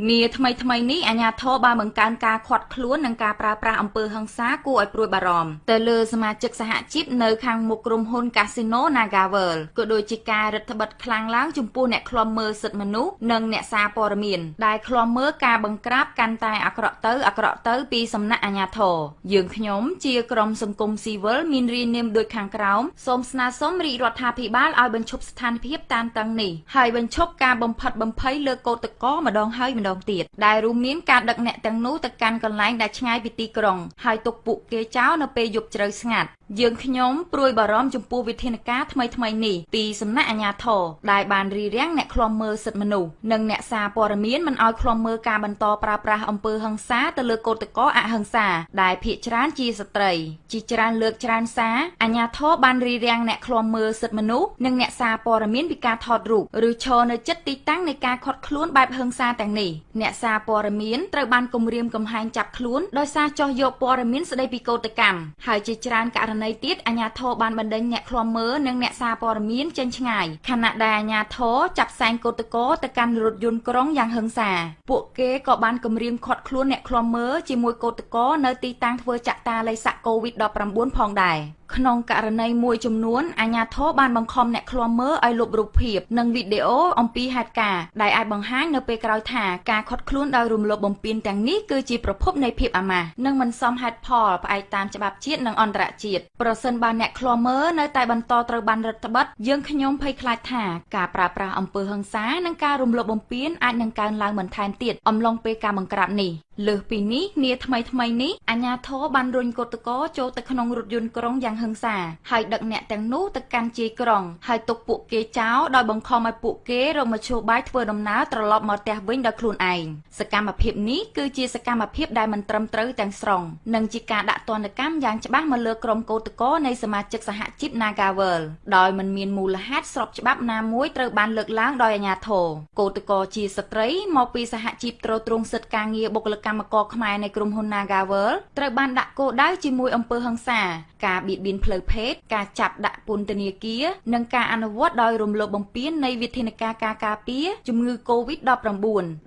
ងារថ្មីថ្មីនេះអាជ្ញាធរបានបង្កើនការឃាត់ខ្លួននិងការប្រើប្រាស់អំពើហិង្សាគួរឲ្យព្រួយបារម្ភទៅលើសមាជិកសហជីពនៅខាងមុខក្រុមហ៊ុន Casino NagaWorld ក៏ដូចជាការរដ្ឋបិទខ្លាំងឡើងចំពោះអ្នកឃ្លាំមើលសិទ្ធិមនុស្សនិងអ្នកសារព័ត៌មានដែលឃ្លាំមើលការបង្ក្រាបកាន់តែអាក្រក់ទៅអាក្រក់ទៅពីសំណាក់អាជ្ញាធរយើងខ្ញុំជាក្រុមសង្គមស៊ីវិលមានរាយនាមដូចខាងក្រោមសូមស្នើសុំរាជរដ្ឋាភិបាលឲ្យបញ្ឈប់ស្ថានភាពតានតឹងនេះហើយបញ្ឈប់ការបំផិតបំភ័យលើកោតក្រម្ដងហើយម្ដងទៀតដែលរួមមានការដឹកអ្នកទាំងនោះទៅកាន់កន្លែងដែលឆ្ងាយពីទីក្រុងហើយទុកពួកគេចោលនៅពេលយប់ជ្រៅស្ងាត់យើងខ្ញុំព្រួយបារម្ភចំពោះវិធានការថ្មីថ្មីនេះពីសំណាក់អាជ្ញាធរដែលបានរៀបរៀងអ្នកឃ្លាំមើលសិទ្ធិមនុស្សនិងអ្នកសារព័ត៌មានមិនឲ្យឃ្លាំមើលការបន្តប្រើប្រាស់អំពើហិង្សាទៅលើកោតក្រអហិង្សាដែលភ ieck ច្រើនជាស្ត្រីជាច្រើនលើកច្រើនសារអាជ្ញាធរបានរៀបរៀងអ្នកឃ្លាំមើលសិទ្ធិមនុស្សនិងអ្នកសារព័ត៌មានពីការថតរូបឬឈរនៅជិតទីតាំងនៃការខាត់ខ្លួនបែបហិង្សាទាំងនេះអ្នកសារព័ត៌មានត្រូវបានគំរាមកំហែងចាប់ខ្លួនដោយសារចោះយកព័ត៌មានស្ដីពីកោតកម្មហើយជាច្រើនករណីណីទៀតអាជ្ញាធរបានបណ្ដេញអ្នកឃ្លាំមើលនិងអ្នកសារព័ត៌មានចេញឆ្ងាយខណៈដែលអាជ្ញាធរចាប់ផ្សែងកោតកោទៅកាន់រថយន្តក្រុងយ៉ាងហិង្សា ពួកគេក៏បានគម្រាមឃាត់ខ្លួនអ្នកឃ្លាំមើលជាមួយកោតកោនៅទីតាំងធ្វើចាក់តាល័យសាក់ COVID-19 ផងដែរក្នុងករណីមួយចំនួនអាជ្ញាធរបានបង្ខំអ្នកឃ្លាំមើលឲ្យលុបរូបភាពនិងវីដេអូអំពីហេតុការណ៍ដែលអាចបង្ហាញនៅពេលក្រោយថាការខុតខ្លួនដោយរំលោភបំពានទាំងនេះគឺជាប្រភពនៃភាពអាម៉ាស់និងមិនសមហេតុផលផ្អែកតាមច្បាប់ជាតិនិងអន្តរជាតិប្រសិនបើអ្នកឃ្លាំមើលនៅតែបន្តត្រូវបានរដ្ឋបတ်យើងខ្ញុំភ័យខ្លាចថាការប្រើប្រាស់អំពើហិង្សានិងការរំលោភបំពានអាចនឹងកើនឡើងបន្ថែមទៀតអំឡុងពេលការបង្ក្រាបនេះលើសពីនេះនាថ្មីថ្មីនេះអាជ្ញាធរបានរុញកូតកោចូលទៅក្នុងរថយន្តក្រុងយ៉ាងហិង្សាហើយដឹកអ្នកទាំងនោះទៅកាន់ជាយក្រុងហើយទុកពួកគេចោលដោយបង្ខំឲ្យពួកគេរកមធ្យោបាយធ្វើដំណើរត្រឡប់មកផ្ទះវិញដោយខ្លួនឯងសកម្មភាពនេះគឺជាសកម្មភាពដែលមិនត្រឹមត្រូវទាំងស្រុងនិងជាការដាក់ទណ្ឌកម្មយ៉ាងច្បាស់មកលើក្រុមកោតក្រនៃសមាជិកសហជីព Nagavel ដោយមិនមានមូលហេតុស្របច្បាប់ណាមួយត្រូវបានលើកឡើងដោយអាជ្ញាធរកោតក្រជាស្ត្រីមកពីសហជីពត្រួតត្រងសិទ្ធិការងារបុគ្គលិកកម្មករខ្មែរនៃក្រុមហ៊ុន Nagavel ត្រូវបានដាក់គោលដៅជាមួយអំពើហិង្សាការបៀតបៀនផ្លូវភេទការចាប់ដាក់ពន្ធនាគារនិងការអនុវត្តដោយរំលោភបំពាននៃវិធានការការការពារជំងឺ Covid-19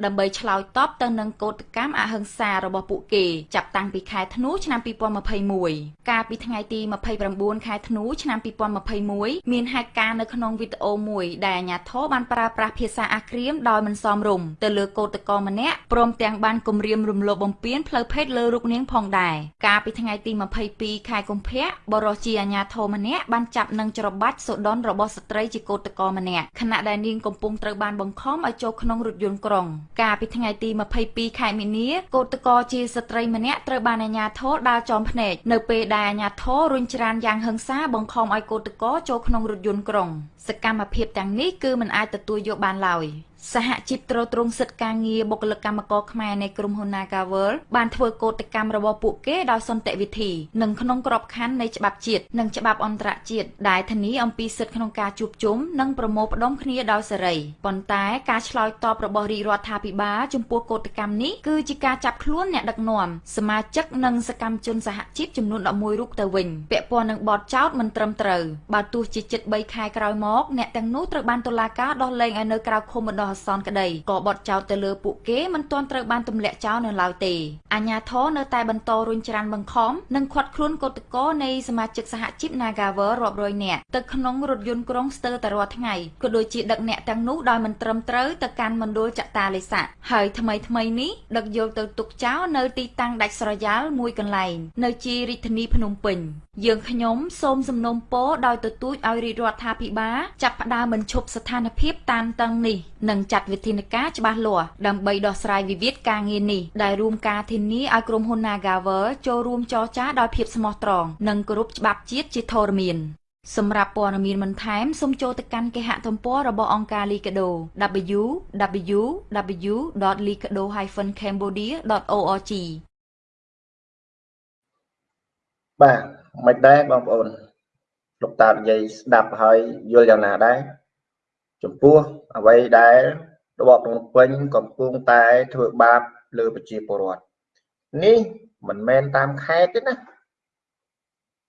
ដើម្បីឆ្លើយតបទៅនឹងកោតកម្មអហិង្សារបស់ពួកគេចាប់តាំងពីខែធ្នូឆ្នាំ2021កាលពីថ្ងៃទី29ខែធ្នូឆ្នាំ2021មានហេតុការណ៍នៅក្នុងវីដេអូមួយដែលអាជ្ញាធរបានប្រើប្រាស់ភាសាអាក្រាមដោយមិនសមរម្យទៅលើកោតក្រម្នាក់ព្រមទាំងបានគំរាមរំលោភបំពានផ្លូវភេទលើរូបនាងផងដែរកាលពីថ្ងៃទី22ខែកុម្ភៈបរិសុទ្ធជាអាញាធរម្នាក់បានចាប់និងច្របាច់សូដនរបស់ស្ត្រីជាកោតក្រម្នាក់ខណៈដែលនាងកំពុងត្រូវបានបង្ខំឲ្យចូលក្នុងរថយន្តក្រុង កាលពីថ្ងៃទី22ខែមីនាកោតក្រជាស្ត្រីម្នាក់ត្រូវបានអាញាធរដាល់ចំភ្នែកនៅពេលដែលអាញាធររុញច្រានយ៉ាងហិង្សាបង្ខំឲ្យកោតក្រចូលក្នុងរថយន្តក្រុង សកម្មភាពទាំងនេះគឺមិនអាចទទួលយកបានឡើយ សហជីពត្រួតត្រងសិទ្ធិការងារបុគ្គលិកកម្មករខ្មែរនៃក្រុមហ៊ុន Nagavel បានធ្វើកោតកម្មរបស់ពួកគេដោយសន្តិវិធីនិងក្នុងក្របខ័ណ្ឌនៃច្បាប់ជាតិនិងច្បាប់អន្តរជាតិដែលធានាអំពីសិទ្ធិក្នុងការជួបជុំនិងប្រមូលផ្ដុំគ្នាដោយសេរីប៉ុន្តែការឆ្លើយតបរបស់រាជរដ្ឋាភិបាលចំពោះកោតកម្មនេះគឺជាការចាប់ខ្លួនអ្នកដឹកនាំសមាជិកនិងសកម្មជនសហជីពចំនួន11រូបទៅវិញពាក់ព័ន្ធនឹងបទចោទមិនត្រឹមត្រូវបើទោះជាជិត3ខែក្រោយមកអ្នកទាំងនោះត្រូវបានតុលាការដោះលែងឲ្យនៅក្រៅឃុំបណ្ដោះអាសន្នក្តីក៏បត់ចោលទៅលើពួកគេមិនទាន់ត្រូវបានទម្លាក់ចោលនៅឡើយទេអាញាធរនៅតែបន្តរុញច្រានបង្ខំនិងខាត់ខ្លួនកោតកោនៃសមាជិកសហជីព Nagawer រាប់រយនាក់ទៅក្នុងរថយន្តក្រុងស្ទើរតែរាល់ថ្ងៃក៏ដូចជាដឹកអ្នកទាំងនោះដោយមិនត្រឹមត្រូវទៅកាន់មណ្ឌលចតាលេសាហើយថ្មីថ្មីនេះដឹកយកទៅទុកចោលនៅទីតាំងដាច់ស្រយាលមួយកន្លែងនៅជារាជធានីភ្នំពេញយើងខ្ញុំសូមសំណូមពរដោយទទូចឲ្យរាជរដ្ឋាភិបាលចាប់ផ្ដើមបញ្ឈប់ស្ថានភាពតានតឹងនេះនិងចាត់វិធានការច្បាស់លាស់ដើម្បីដោះស្រាយវិវាទការងារនេះដែលរួមការធានាឲ្យក្រុមហ៊ុន Nagawer ចូលរួមចរចាដោយភាពស្មោះត្រង់និងគោរពច្បាប់ជាតិជាធរមានសម្រាប់ព័ត៌មានបន្ថែមសូមចូលទៅកាន់គេហទំព័ររបស់អង្គការ Likido www.likido-cambodia.org បាទមិនដែរបងប្អូនលោកតានិយាយស្ដាប់ហើយយល់យ៉ាងណាដែរ ចំពោះអ្វីដែលរបបភ្នំពេញកំពុងតែធ្វើបាបលើប្រជាពលរដ្ឋនេះមិនមែនតាមខេត្តទេណា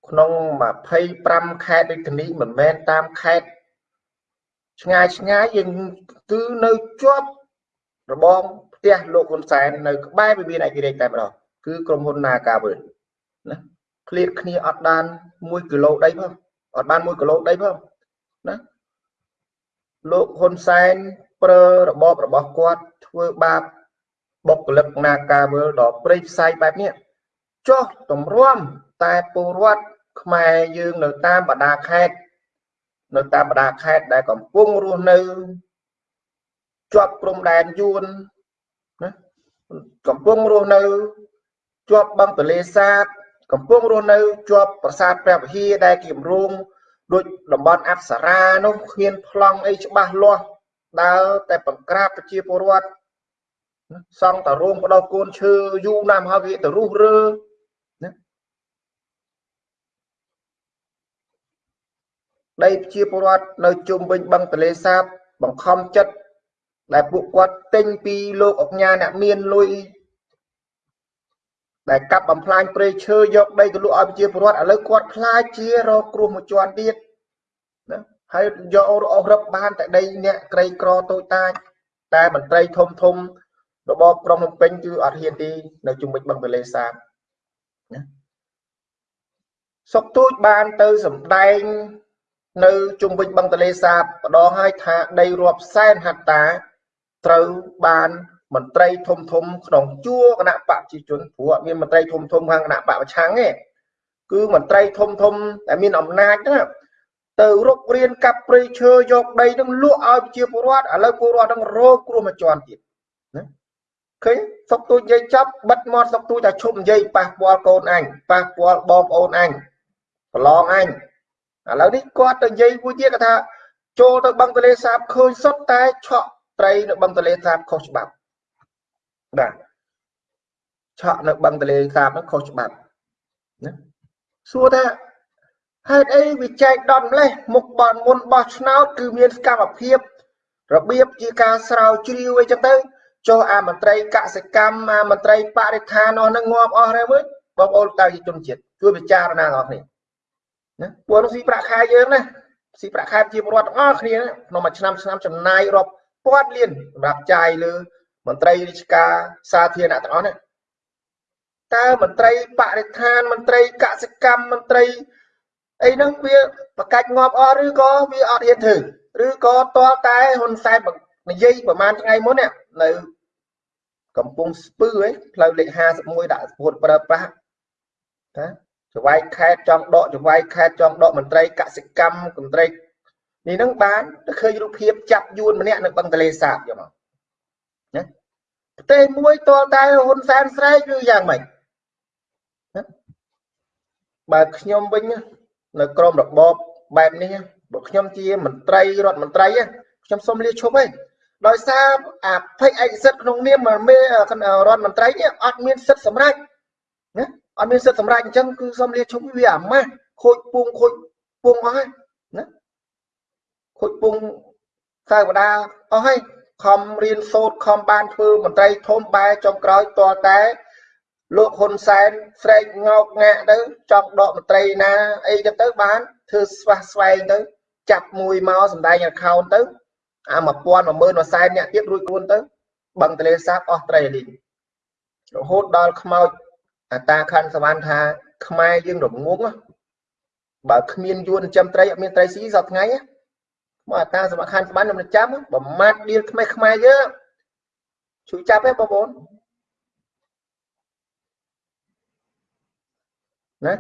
ក្នុង25ខេត្តដូចនេះមិនមែនតាមខេត្តឆ្ងាយឆ្ងាយយើងគឺនៅជាប់របងផ្ទះលោកហ៊ុនសែននៅក្បែរវិមានឯករាជ្យតែម្ដងគឺក្រុមហ៊ុន Nagavel ណាឃ្លាតគ្នាអត់បាន1គីឡូដីផងអត់បាន1គីឡូដីផងណា លោកហ៊ុនសែនប្រើរបបរបស់គាត់ធ្វើបាបបុគ្គលិក Nagavel ដល់ព្រៃផ្សៃបែបនេះចុះតម្រាំតែពលរដ្ឋខ្មែរយើងនៅតាមបណ្ដាខេត្តនៅតាមបណ្ដាខេត្តដែលកំពុងរស់នៅជាប់ព្រំដែនយួនណាកំពុងរស់នៅជាប់បឹងទលេសាបកំពុងរស់នៅជាប់ប្រាសាទព្រះវិហារដែលគម្រោង ដូចតំបន់អប្សរានោះគ្មានប្លង់អីច្បាស់លាស់ដើរតែបង្ក្រាបប្រជាពលរដ្ឋសង់តារោងបដោះកូនឈើយូរណាស់ហើយវាទៅរុះរើណាដីប្រជាពលរដ្ឋនៅជុំវិញបឹងទលេសាបបង្ខំចិត្តដែលពួកគាត់ទិញពីលោកអុកញ៉ាអ្នកមានលុយ ដែលកាប់បំផ្លាញព្រៃឈើយកដីទៅលក់ឲ្យប្រជាពលរដ្ឋឥឡូវគាត់ខ្លាចជារកគ្រោះមួយជាន់ទៀតណាហើយយកអស់រឹបបានតែដីអ្នកក្រីក្រតូចតាចតែមន្ត្រីធំធំរបបក្រុងភ្នំពេញគឺអត់ហ៊ានទីនៅជុំវិញបឹងទន្លេសាបណាសុកទូចបានទៅសម្ដែងនៅជុំវិញបឹងទន្លេសាបម្ដងហើយថាដីរាប់សែនហត្តាត្រូវបាន មន្ត្រីធំធំក្នុងជួរគណៈបកប្រជាជនព្រោះអត់មានមន្ត្រីធំធំខាងគណៈបកប្រឆាំងទេគឺមន្ត្រីធំធំតែមានអំណាចណាទៅរុករៀនកាប់ព្រៃឈើយកដីនឹងលក់ឲ្យប្រជាពលរដ្ឋឥឡូវពលរដ្ឋនឹងរងគ្រោះមួយជាន់ទៀតណាឃើញសុកទូចនិយាយចាប់បិទមាត់សុកទូចតែឈប់និយាយប៉ះពាល់កូនអញប៉ះពាល់បងប្អូនអញប្រឡងអញឥឡូវនេះគាត់ទៅនិយាយមួយទៀតគាត់ថាចូលទៅបឹងទលេសាបឃើញសុទ្ធតែឆក់ត្រីនៅបឹងទលេសាបខុសច្បាប់ បាទឆក់នៅបឹងទលេសាបហ្នឹងខុសច្បាប់ណាសួរថាហេតុអីវាចែកដតម្លេះមុខបនមុនបោះឆ្នោតគឺមានសកម្មភាពរបៀបជាការស្រាវជ្រាវអីចឹងទៅចុះអាមន្ត្រីកសិកម្មអាមន្ត្រីបរិស្ថាននោះនឹងងាប់អស់ហើយមើលបងប្អូនតើជាជនជាតិជួយពិចារណាដល់គ្នាណាពួកនោះស៊ីប្រាក់ខែយើងណាស៊ីប្រាក់ខែជាពលរដ្ឋទាំងអស់គ្នាក្នុងមួយឆ្នាំឆ្នាំចំណាយរាប់ពាន់លានសម្រាប់ចាយលើ មន្ត្រីរាជការសាធារណៈទាំងអស់នេះតើមន្ត្រីបរិស្ថានមន្ត្រីកសិកម្មមន្ត្រីអីហ្នឹងវាប្រកាច់ងាប់អស់ឬក៏វាអត់ហ៊ានធ្វើឬក៏តលតែហ៊ុនសែននិយាយប្រហែលថ្ងៃមុននេះនៅកំពង់ស្ពឺឯងផ្លូវលេខ51ដាក់ស្ពុតប្រើប្រាស់ណាចវាយខេតចង់ដកចវាយខេតចង់ដកមន្ត្រីកសិកម្មមន្ត្រីនេះនឹងបានទៅឃើញរូបភាពចាប់យួនម្នាក់នៅបឹងទលេសាបយកមកណា ប្រទេសមួយតលតែហ៊ុនសែនស្រែកឬយ៉ាងម៉េចបើខ្ញុំវិញនៅក្រមរបបបែបនេះបើខ្ញុំជាមន្ត្រីរដ្ឋមន្ត្រីខ្ញុំសូមលាឈប់ហើយដោយសារអាភ័យឯកសិទ្ធក្នុងនាមមេរដ្ឋមន្ត្រីនេះអត់មានសិទ្ធិសម្រេចណាអត់មានសិទ្ធិសម្រេចអញ្ចឹងគឺសូមលាឈប់វាអាម៉ាស់ខូចពងខូចពងអស់ហើយណាខូចពងសាវតាអស់ហើយ ខំរៀនសូត្រខំបានធ្វើមន្ត្រីធំបែចុងក្រោយតតែលោកហ៊ុនសែនស្រែកងោកងាក់ទៅចង់ដកមន្ត្រីណាអីទៅទៅបានធ្វើស្វះស្វែងទៅចាប់មួយមកសម្ដែង account ទៅអា1000 10000 1សែនអ្នកទៀតរួចខ្លួនទៅបឹងទលេសាបអស់ត្រីលីងរហូតដល់ខ្មោចអាតាខណ្ឌសវណ្ណថាខ្មែរយើងរងងបើគ្មានយួនចិញ្ចឹមត្រីអត់មានត្រីស៊ីសប្តាហ៍ថ្ងៃ មកអាតាសមាខណ្ឌសវណ្ណខ្ញុំចាំបំមាត់ឌៀលខ្មែរខ្មែរយើងជួយចាប់ទេបងប្អូនណា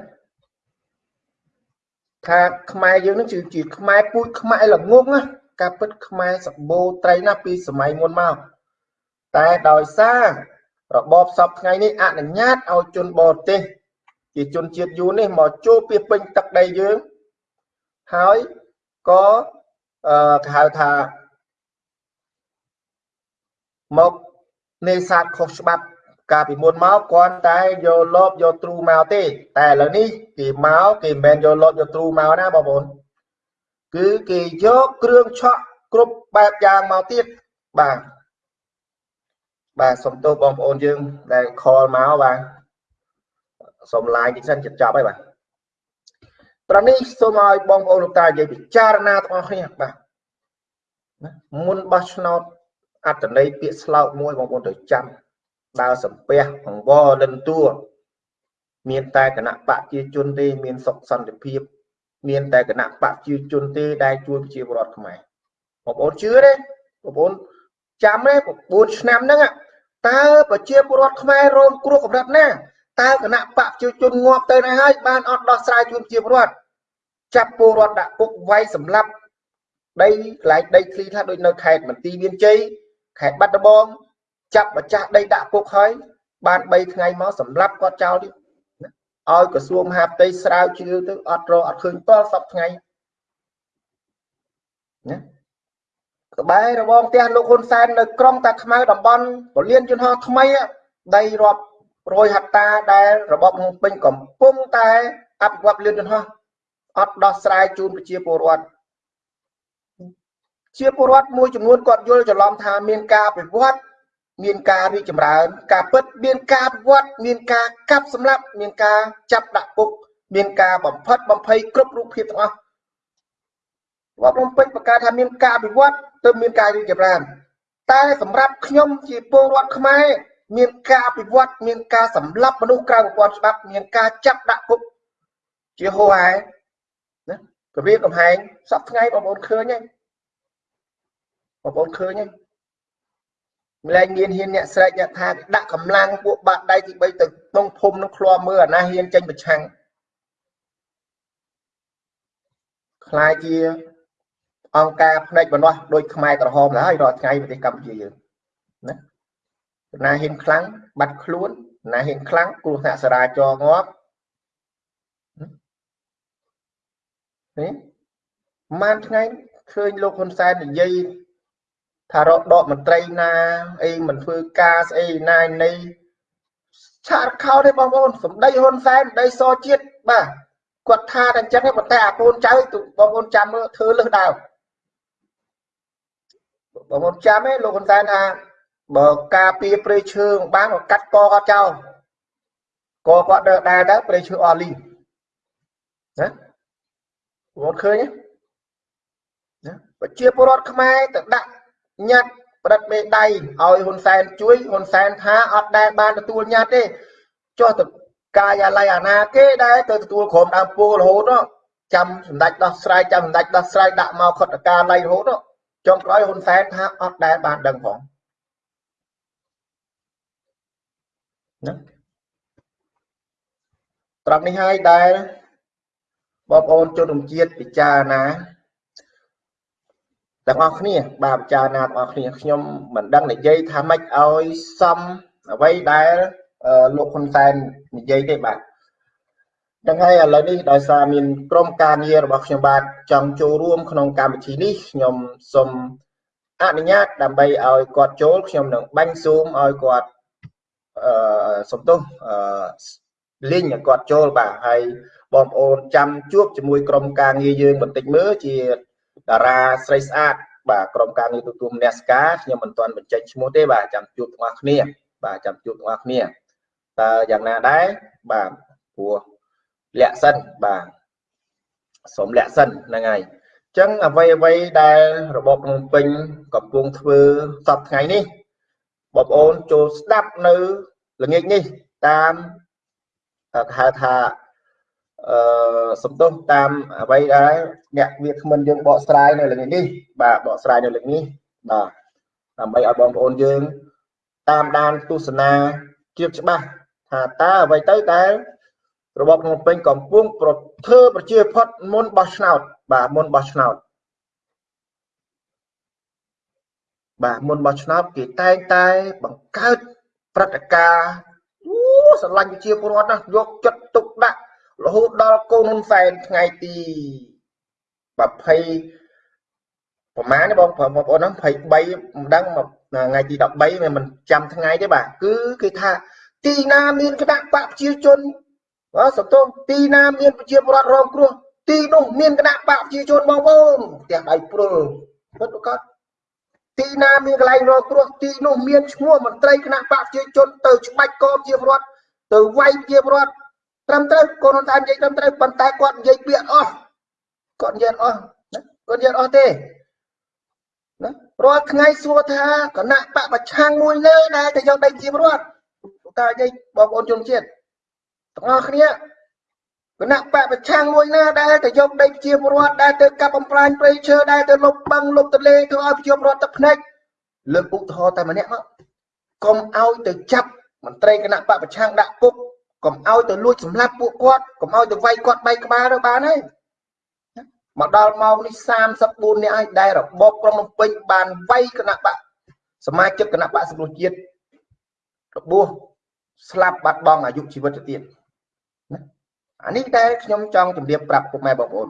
ថាខ្មែរយើងនឹងជាខ្មែរពូជខ្មែរល្ងងណាការពិតខ្មែរសម្បូរត្រីណាស់ពីសម័យមុនមកតែដោយសាររបបសពថ្ងៃនេះអនុញ្ញាតឲ្យជនបរទេសជាជនជាតិយួននេះមកចូលពីពេញទឹកដីយើងហើយក៏ អឺគេហៅថាមកនេសាទខុសច្បាប់កាលពីមុនមកគ្រាន់តែយកលបយកទ្រូមកទេ តែឥឡូវនេះគេមកគេមិនមែនយកលបយកទ្រូមកណាបងប្អូនគឺគេយកគ្រឿងឆក់គ្រប់បែបយ៉ាងមកទៀតបាទបាទសុំទោសបងប្អូនយើងដែលខលមកបាទសុំឡាយតិចសិនចិត្តចប់ហើយបាទ ត្រនេះសូមឲ្យបងប្អូនលោកតានិយាយពិចារណាទាំងអស់គ្នាបាទមុនបោះឆ្នោតអត្តន័យពាក្យស្លោកមួយបងប្អូនត្រូវចាំដើរសំពះអង្វរលិនតួមានតែគណៈបកជាជនទេមានសុខសន្តិភាពមានតែគណៈបកជាជនទេដែលជួយប្រជាពលរដ្ឋខ្មែរបងប្អូនជឿទេបងប្អូនចាំទេ9ឆ្នាំហ្នឹងតើប្រជាពលរដ្ឋខ្មែររងគ្រោះកម្រិតណា តើគណៈបកជាជនងាប់ទៅណាហើយបានអត់ដោះស្រាយជូនប្រជាពលរដ្ឋចាប់ពលរដ្ឋដាក់គុកវាយសម្លាប់ដីកន្លែងដីធ្លីខ្លះដូចនៅខេត្តមន្ទីរមានជ័យខេត្តបាត់ដំបងចាប់ម្ចាស់ដីដាក់គុកហើយបាន3ថ្ងៃមកសម្លាប់គាត់ចោលទៀតឲ្យក្រសួងមហាផ្ទៃស្រាវជ្រាវទៅអត់រកអត់ឃើញតលសពថ្ងៃណាក្បែររបងផ្ទះលោកហ៊ុនសែននៅក្រុងតាខ្មៅតំបន់ពលានយន្តហោះថ្មីដីរាប់ រយហត្តាដែលរបបភ្នំពេញកំពុងតែអភិវឌ្ឍលឿនយន្តហោះអត់ដោះស្រាយជូនប្រជាពលរដ្ឋជាពលរដ្ឋមួយចំនួនគាត់យល់ច្រឡំថាមានការអភិវឌ្ឍមានការរីកចម្រើន ការពិតមានការវត្តមានការកាប់សម្លាប់មានការចាប់ដាក់គុកមានការបំផិតបំភ័យគ្រប់រូបភាពទាំងអស់វត្តភ្នំពេញបង្កើតថាមានការអភិវឌ្ឍទើបមានការរីកចម្រើនតែសម្រាប់ខ្ញុំជាពលរដ្ឋខ្មែរ មានការអភិវឌ្ឍមានការសម្លាប់មនុស្សក្រៅប្រព័ន្ធច្បាប់មានការចាប់ដាក់គុកជាហូរហែណាគម្រាមកំហែងសពថ្ងៃបងប្អូនឃើញហើយបងប្អូនឃើញហើយម្លែងមានហ៊ានអ្នកស្រែកអ្នកថាដាក់កម្លាំងពួកបាត់ដៃទី3ទៅក្នុងភូមិនឹងឃ្លាំមើលអាណាហ៊ានចេញប្រឆាំងខ្លាយជាអង្គការផ្នែកបណ្ដោះដោយខ្មែរក្រហមទៅហើយរាល់ថ្ងៃប្រទេសកម្ពុជាយើងណា ណាហ៊ានខ្លាំងបាត់ខ្លួនណាហ៊ានខ្លាំងគ្រោះថ្នាក់សារាចរងាប់នេះម៉ានថ្ងៃឃើញលោកហ៊ុនសែននិយាយថារកដកមន្ត្រីណាអីមិនធ្វើការស្អីណានៃឆាតខោទេបងប្អូនសម្ដីហ៊ុនសែនសម្ដីសជាតិបាទគាត់ថាតែអញ្ចឹងទេប៉ុន្តែអាកូនចៅបងប្អូនចាំមើលធ្វើលឹះដើមបងប្អូនចាំទេលោកហ៊ុនសែនថា បើការពារព្រៃឈើបានក៏កាត់កគាត់ចោលកគាត់ដើរដែរទៅព្រៃឈើអស់លីណាបងឃើញណាប្រជាពលរដ្ឋខ្មែរទៅដាក់ញត្តិប្រឌិតមេដៃឲ្យហ៊ុនសែនជួយហ៊ុនសែនថាអត់ដែលបានទទួលញត្តិទេចុះទៅកាយាល័យអាណាគេដែលទៅទទួលក្រុមដើមពូរហូតចាំសម្ដេចដោះស្រាយចាំសម្ដេចដោះស្រាយដាក់មកខុទ្ទកាល័យរហូតចុងក្រោយហ៊ុនសែនថាអត់ដែលបានដឹងផង ណាត្រង់នេះហើយដែលបងប្អូនជនរួមជាតិពិចារណាទាំងអស់គ្នាបាទពិចារណាទាំងអស់គ្នាខ្ញុំមិនដឹងនិយាយថាម៉េចឲ្យសមអ្វីដែលលោកហ៊ុនសែននិយាយទេបាទទាំងហើយឥឡូវនេះដោយសារមានក្រុមការងាររបស់ខ្ញុំបាទចង់ចូលរួមក្នុងកម្មវិធីនេះខ្ញុំសូមអនុញ្ញាតដើម្បីឲ្យគាត់ចូលខ្ញុំនឹងបាញ់ស៊ូមឲ្យគាត់ អឺសំទោសអឺលីងឲ្យគាត់ចូលបាទហើយបងប្អូនចាំជួបជាមួយក្រុមការងារយើងបន្តិចមើលជាតារាស្រីស្អាតបាទក្រុមការងារទទួលមនសិការខ្ញុំមិនទាន់បញ្ចេញឈ្មោះទេបាទចាំជួបទាំងអស់គ្នា បាទចាំជួបទាំងអស់គ្នាតើយ៉ាងណាដែរបាទព្រោះលាក់សិនបាទសូមលាក់សិនហ្នឹងហើយអញ្ចឹងអ្វីអ្វីដែលរបបភ្នំពេញកំពុងធ្វើសពថ្ងៃនេះ បងប្អូនចូលស្ដាប់នៅល្ងាចនេះតាមហៅថាអឺសំទោសតាមអ្វីដែលអ្នកវាគ្មិនយើងបកស្រាយនៅលើនេះបាទបកស្រាយនៅលើនេះបាទដើម្បីឲ្យបងប្អូនយើង តាមដានទស្សនាជៀបច្បាស់ថាតើអ្វីទៅដែលរបបភ្នំពេញកំពុងប្រធ្វើប្រជាផុតមុនបោះឆ្នោតបាទមុនបោះឆ្នោត បាទមុនបោះឆ្នោតគេតែងតែបង្កើតព្រឹត្តិការណ៍អូស្រឡាញ់ប្រជាពលរដ្ឋណាយកចិត្តទុកដាក់រហូតដល់កូនហ៊ុនសែនថ្ងៃទី20ប្រហែលនេះបងបងប្អូនហ្នឹង23មិនដឹងថ្ងៃទី13វាមិនចាំថ្ងៃទេបាទគឺគេថាទីណាមានគណៈបកប្រជាជនបាទសំទោសទីណាមានប្រជាពលរដ្ឋរងគ្រោះទីនោះមានគណៈបកប្រជាជនបងប្អូនផ្ទះដៃព្រុលពិតប្រកប ទីណាមានកន្លែងរងគ្រោះទីនោះមានឈ្មោះមន្ត្រីគណៈបកប្រជាជនទៅច្បាច់កមជាពលរដ្ឋទៅវាយជាពលរដ្ឋត្រឹមត្រូវកូនហ៊ុនសែននិយាយត្រឹមត្រូវប៉ុន្តែគាត់និយាយពាក្យអស់គាត់និយាយអស់ណាគាត់និយាយអស់ទេណារាល់ថ្ងៃសួរថាគណៈបកប្រឆាំងមួយលើដែលទៅយកដីជាពលរដ្ឋតើនិយាយបងប្អូនជនជាតិទាំងអស់គ្នា គណៈបកប្រឆាំងមួយណាដែលទៅយកដីជាពលរដ្ឋដែលទៅកាប់បំផ្លាញព្រៃឈើដែលទៅលុបបឹងលុបទន្លេធ្វើឲ្យប្រជាពលរដ្ឋទឹកភ្នែកលើកឧទាហរណ៍តែម្នាក់មកកុំឲ្យទៅចាប់មន្ត្រីគណៈបកប្រឆាំងដាក់គុកកុំឲ្យទៅលួចសម្លាប់ពួកគាត់កុំឲ្យទៅវាយគាត់បែកក្បាលទៅបានហើយមកដល់ម៉ោងនេះ34នាក់ហើយដែលរបបក្រុងភ្នំពេញបានវាយគណៈបកសមាជិកគណៈបកសង្គ្រោះជាតិរបួសស្លាប់បាត់បង់អាយុជីវិតទៅទៀតណា អានេះដែលខ្ញុំចង់ជម្រាបប្រាប់ពុកម៉ែបងប្អូន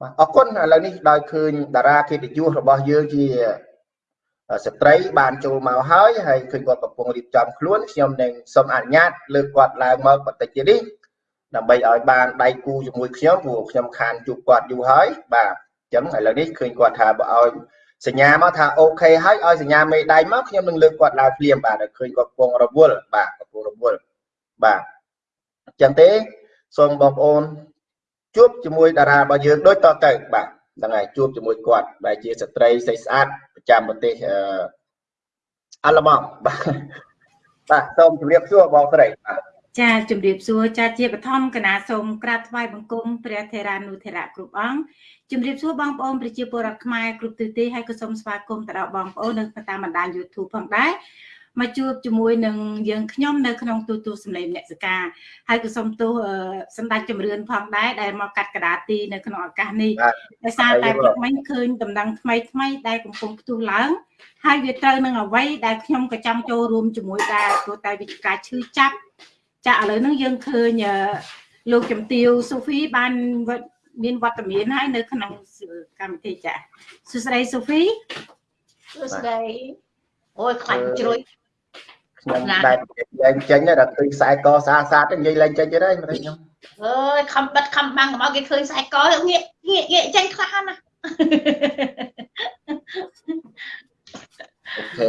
បាទអរគុណឥឡូវនេះដោយឃើញតារាកិត្តិយសរបស់យើងជាស្ត្រីបានចូលមកហើយហើយឃើញគាត់កំពុងរៀបចំខ្លួនខ្ញុំនឹងសូមអនុញ្ញាតលើកគាត់ឡើងមកបន្តិចទៀតនេះដើម្បីឲ្យបានដៃគូជាមួយខ្ញុំព្រោះខ្ញុំខានជួបគាត់យូរហើយបាទអញ្ចឹងឥឡូវនេះឃើញគាត់ថាបើឲ្យសញ្ញាមកថាអូខេហើយឲ្យសញ្ញាមេដៃមកខ្ញុំនឹងលើកគាត់ឡើងភ្លាមបាទឃើញគាត់កំពុងរវល់បាទកំពុងរវល់បាទអញ្ចឹងទេ សូមបងប្អូនជួបជាមួយតារារបស់យើងដូចតទៅបាទហ្នឹងហើយជួបជាមួយគាត់ដែលជាស្ត្រីស្អីស្អាតប្រចាំប្រទេសអឺអាល្លឺម៉ង់បាទបាទសូមជម្រាបសួរបងស្រីបាទចាជំរាបសួរចាជាបឋមកណាសូមក្រាបថ្វាយបង្គំព្រះថេរានុថេរៈគ្រប់អង្គជំរាបសួរបងប្អូនប្រជាពលរដ្ឋខ្មែរគ្រប់ទិសទីហើយក៏សូមស្វាគមន៍ទៅដល់បងប្អូននៅតាមបណ្ដាញ YouTube ផងដែរ មកជួបជាមួយនឹងយើងខ្ញុំនៅក្នុងទូទូសម្លេងអ្នកសកាហើយក៏សូមទោសសម្ដេចចម្រឿនផងដែរដែលមកកាត់កដាទីនៅក្នុងឱកាសនេះដោយសារតែព្រឹកមិញឃើញដំណឹងថ្មីថ្មីដែលកំពុងផ្ទុះឡើងហើយវាត្រូវនឹងអ្វីដែលខ្ញុំក៏ចង់ចូលរួមជាមួយដែរព្រោះតែវាជាការឈឺចាប់ចាឥឡូវហ្នឹងយើងឃើញលោកជំទាវសូហ្វីបានមានវត្តមានហើយនៅក្នុងកម្មវិធីចាសួស្តីសូហ្វីសួស្តីអូយខ្លាចជ្រុយ ខ្ញុំតែលែងចេញដល់ឃើញខ្សែកស្អាតស្អាតនិយាយលែងចេញទៀតហើយមិនខ្ញុំអើយខំបិទខំបាំងកុំឲ្យគេឃើញខ្សែកងាកងាកងាកចេញខ្លះណាអូខេ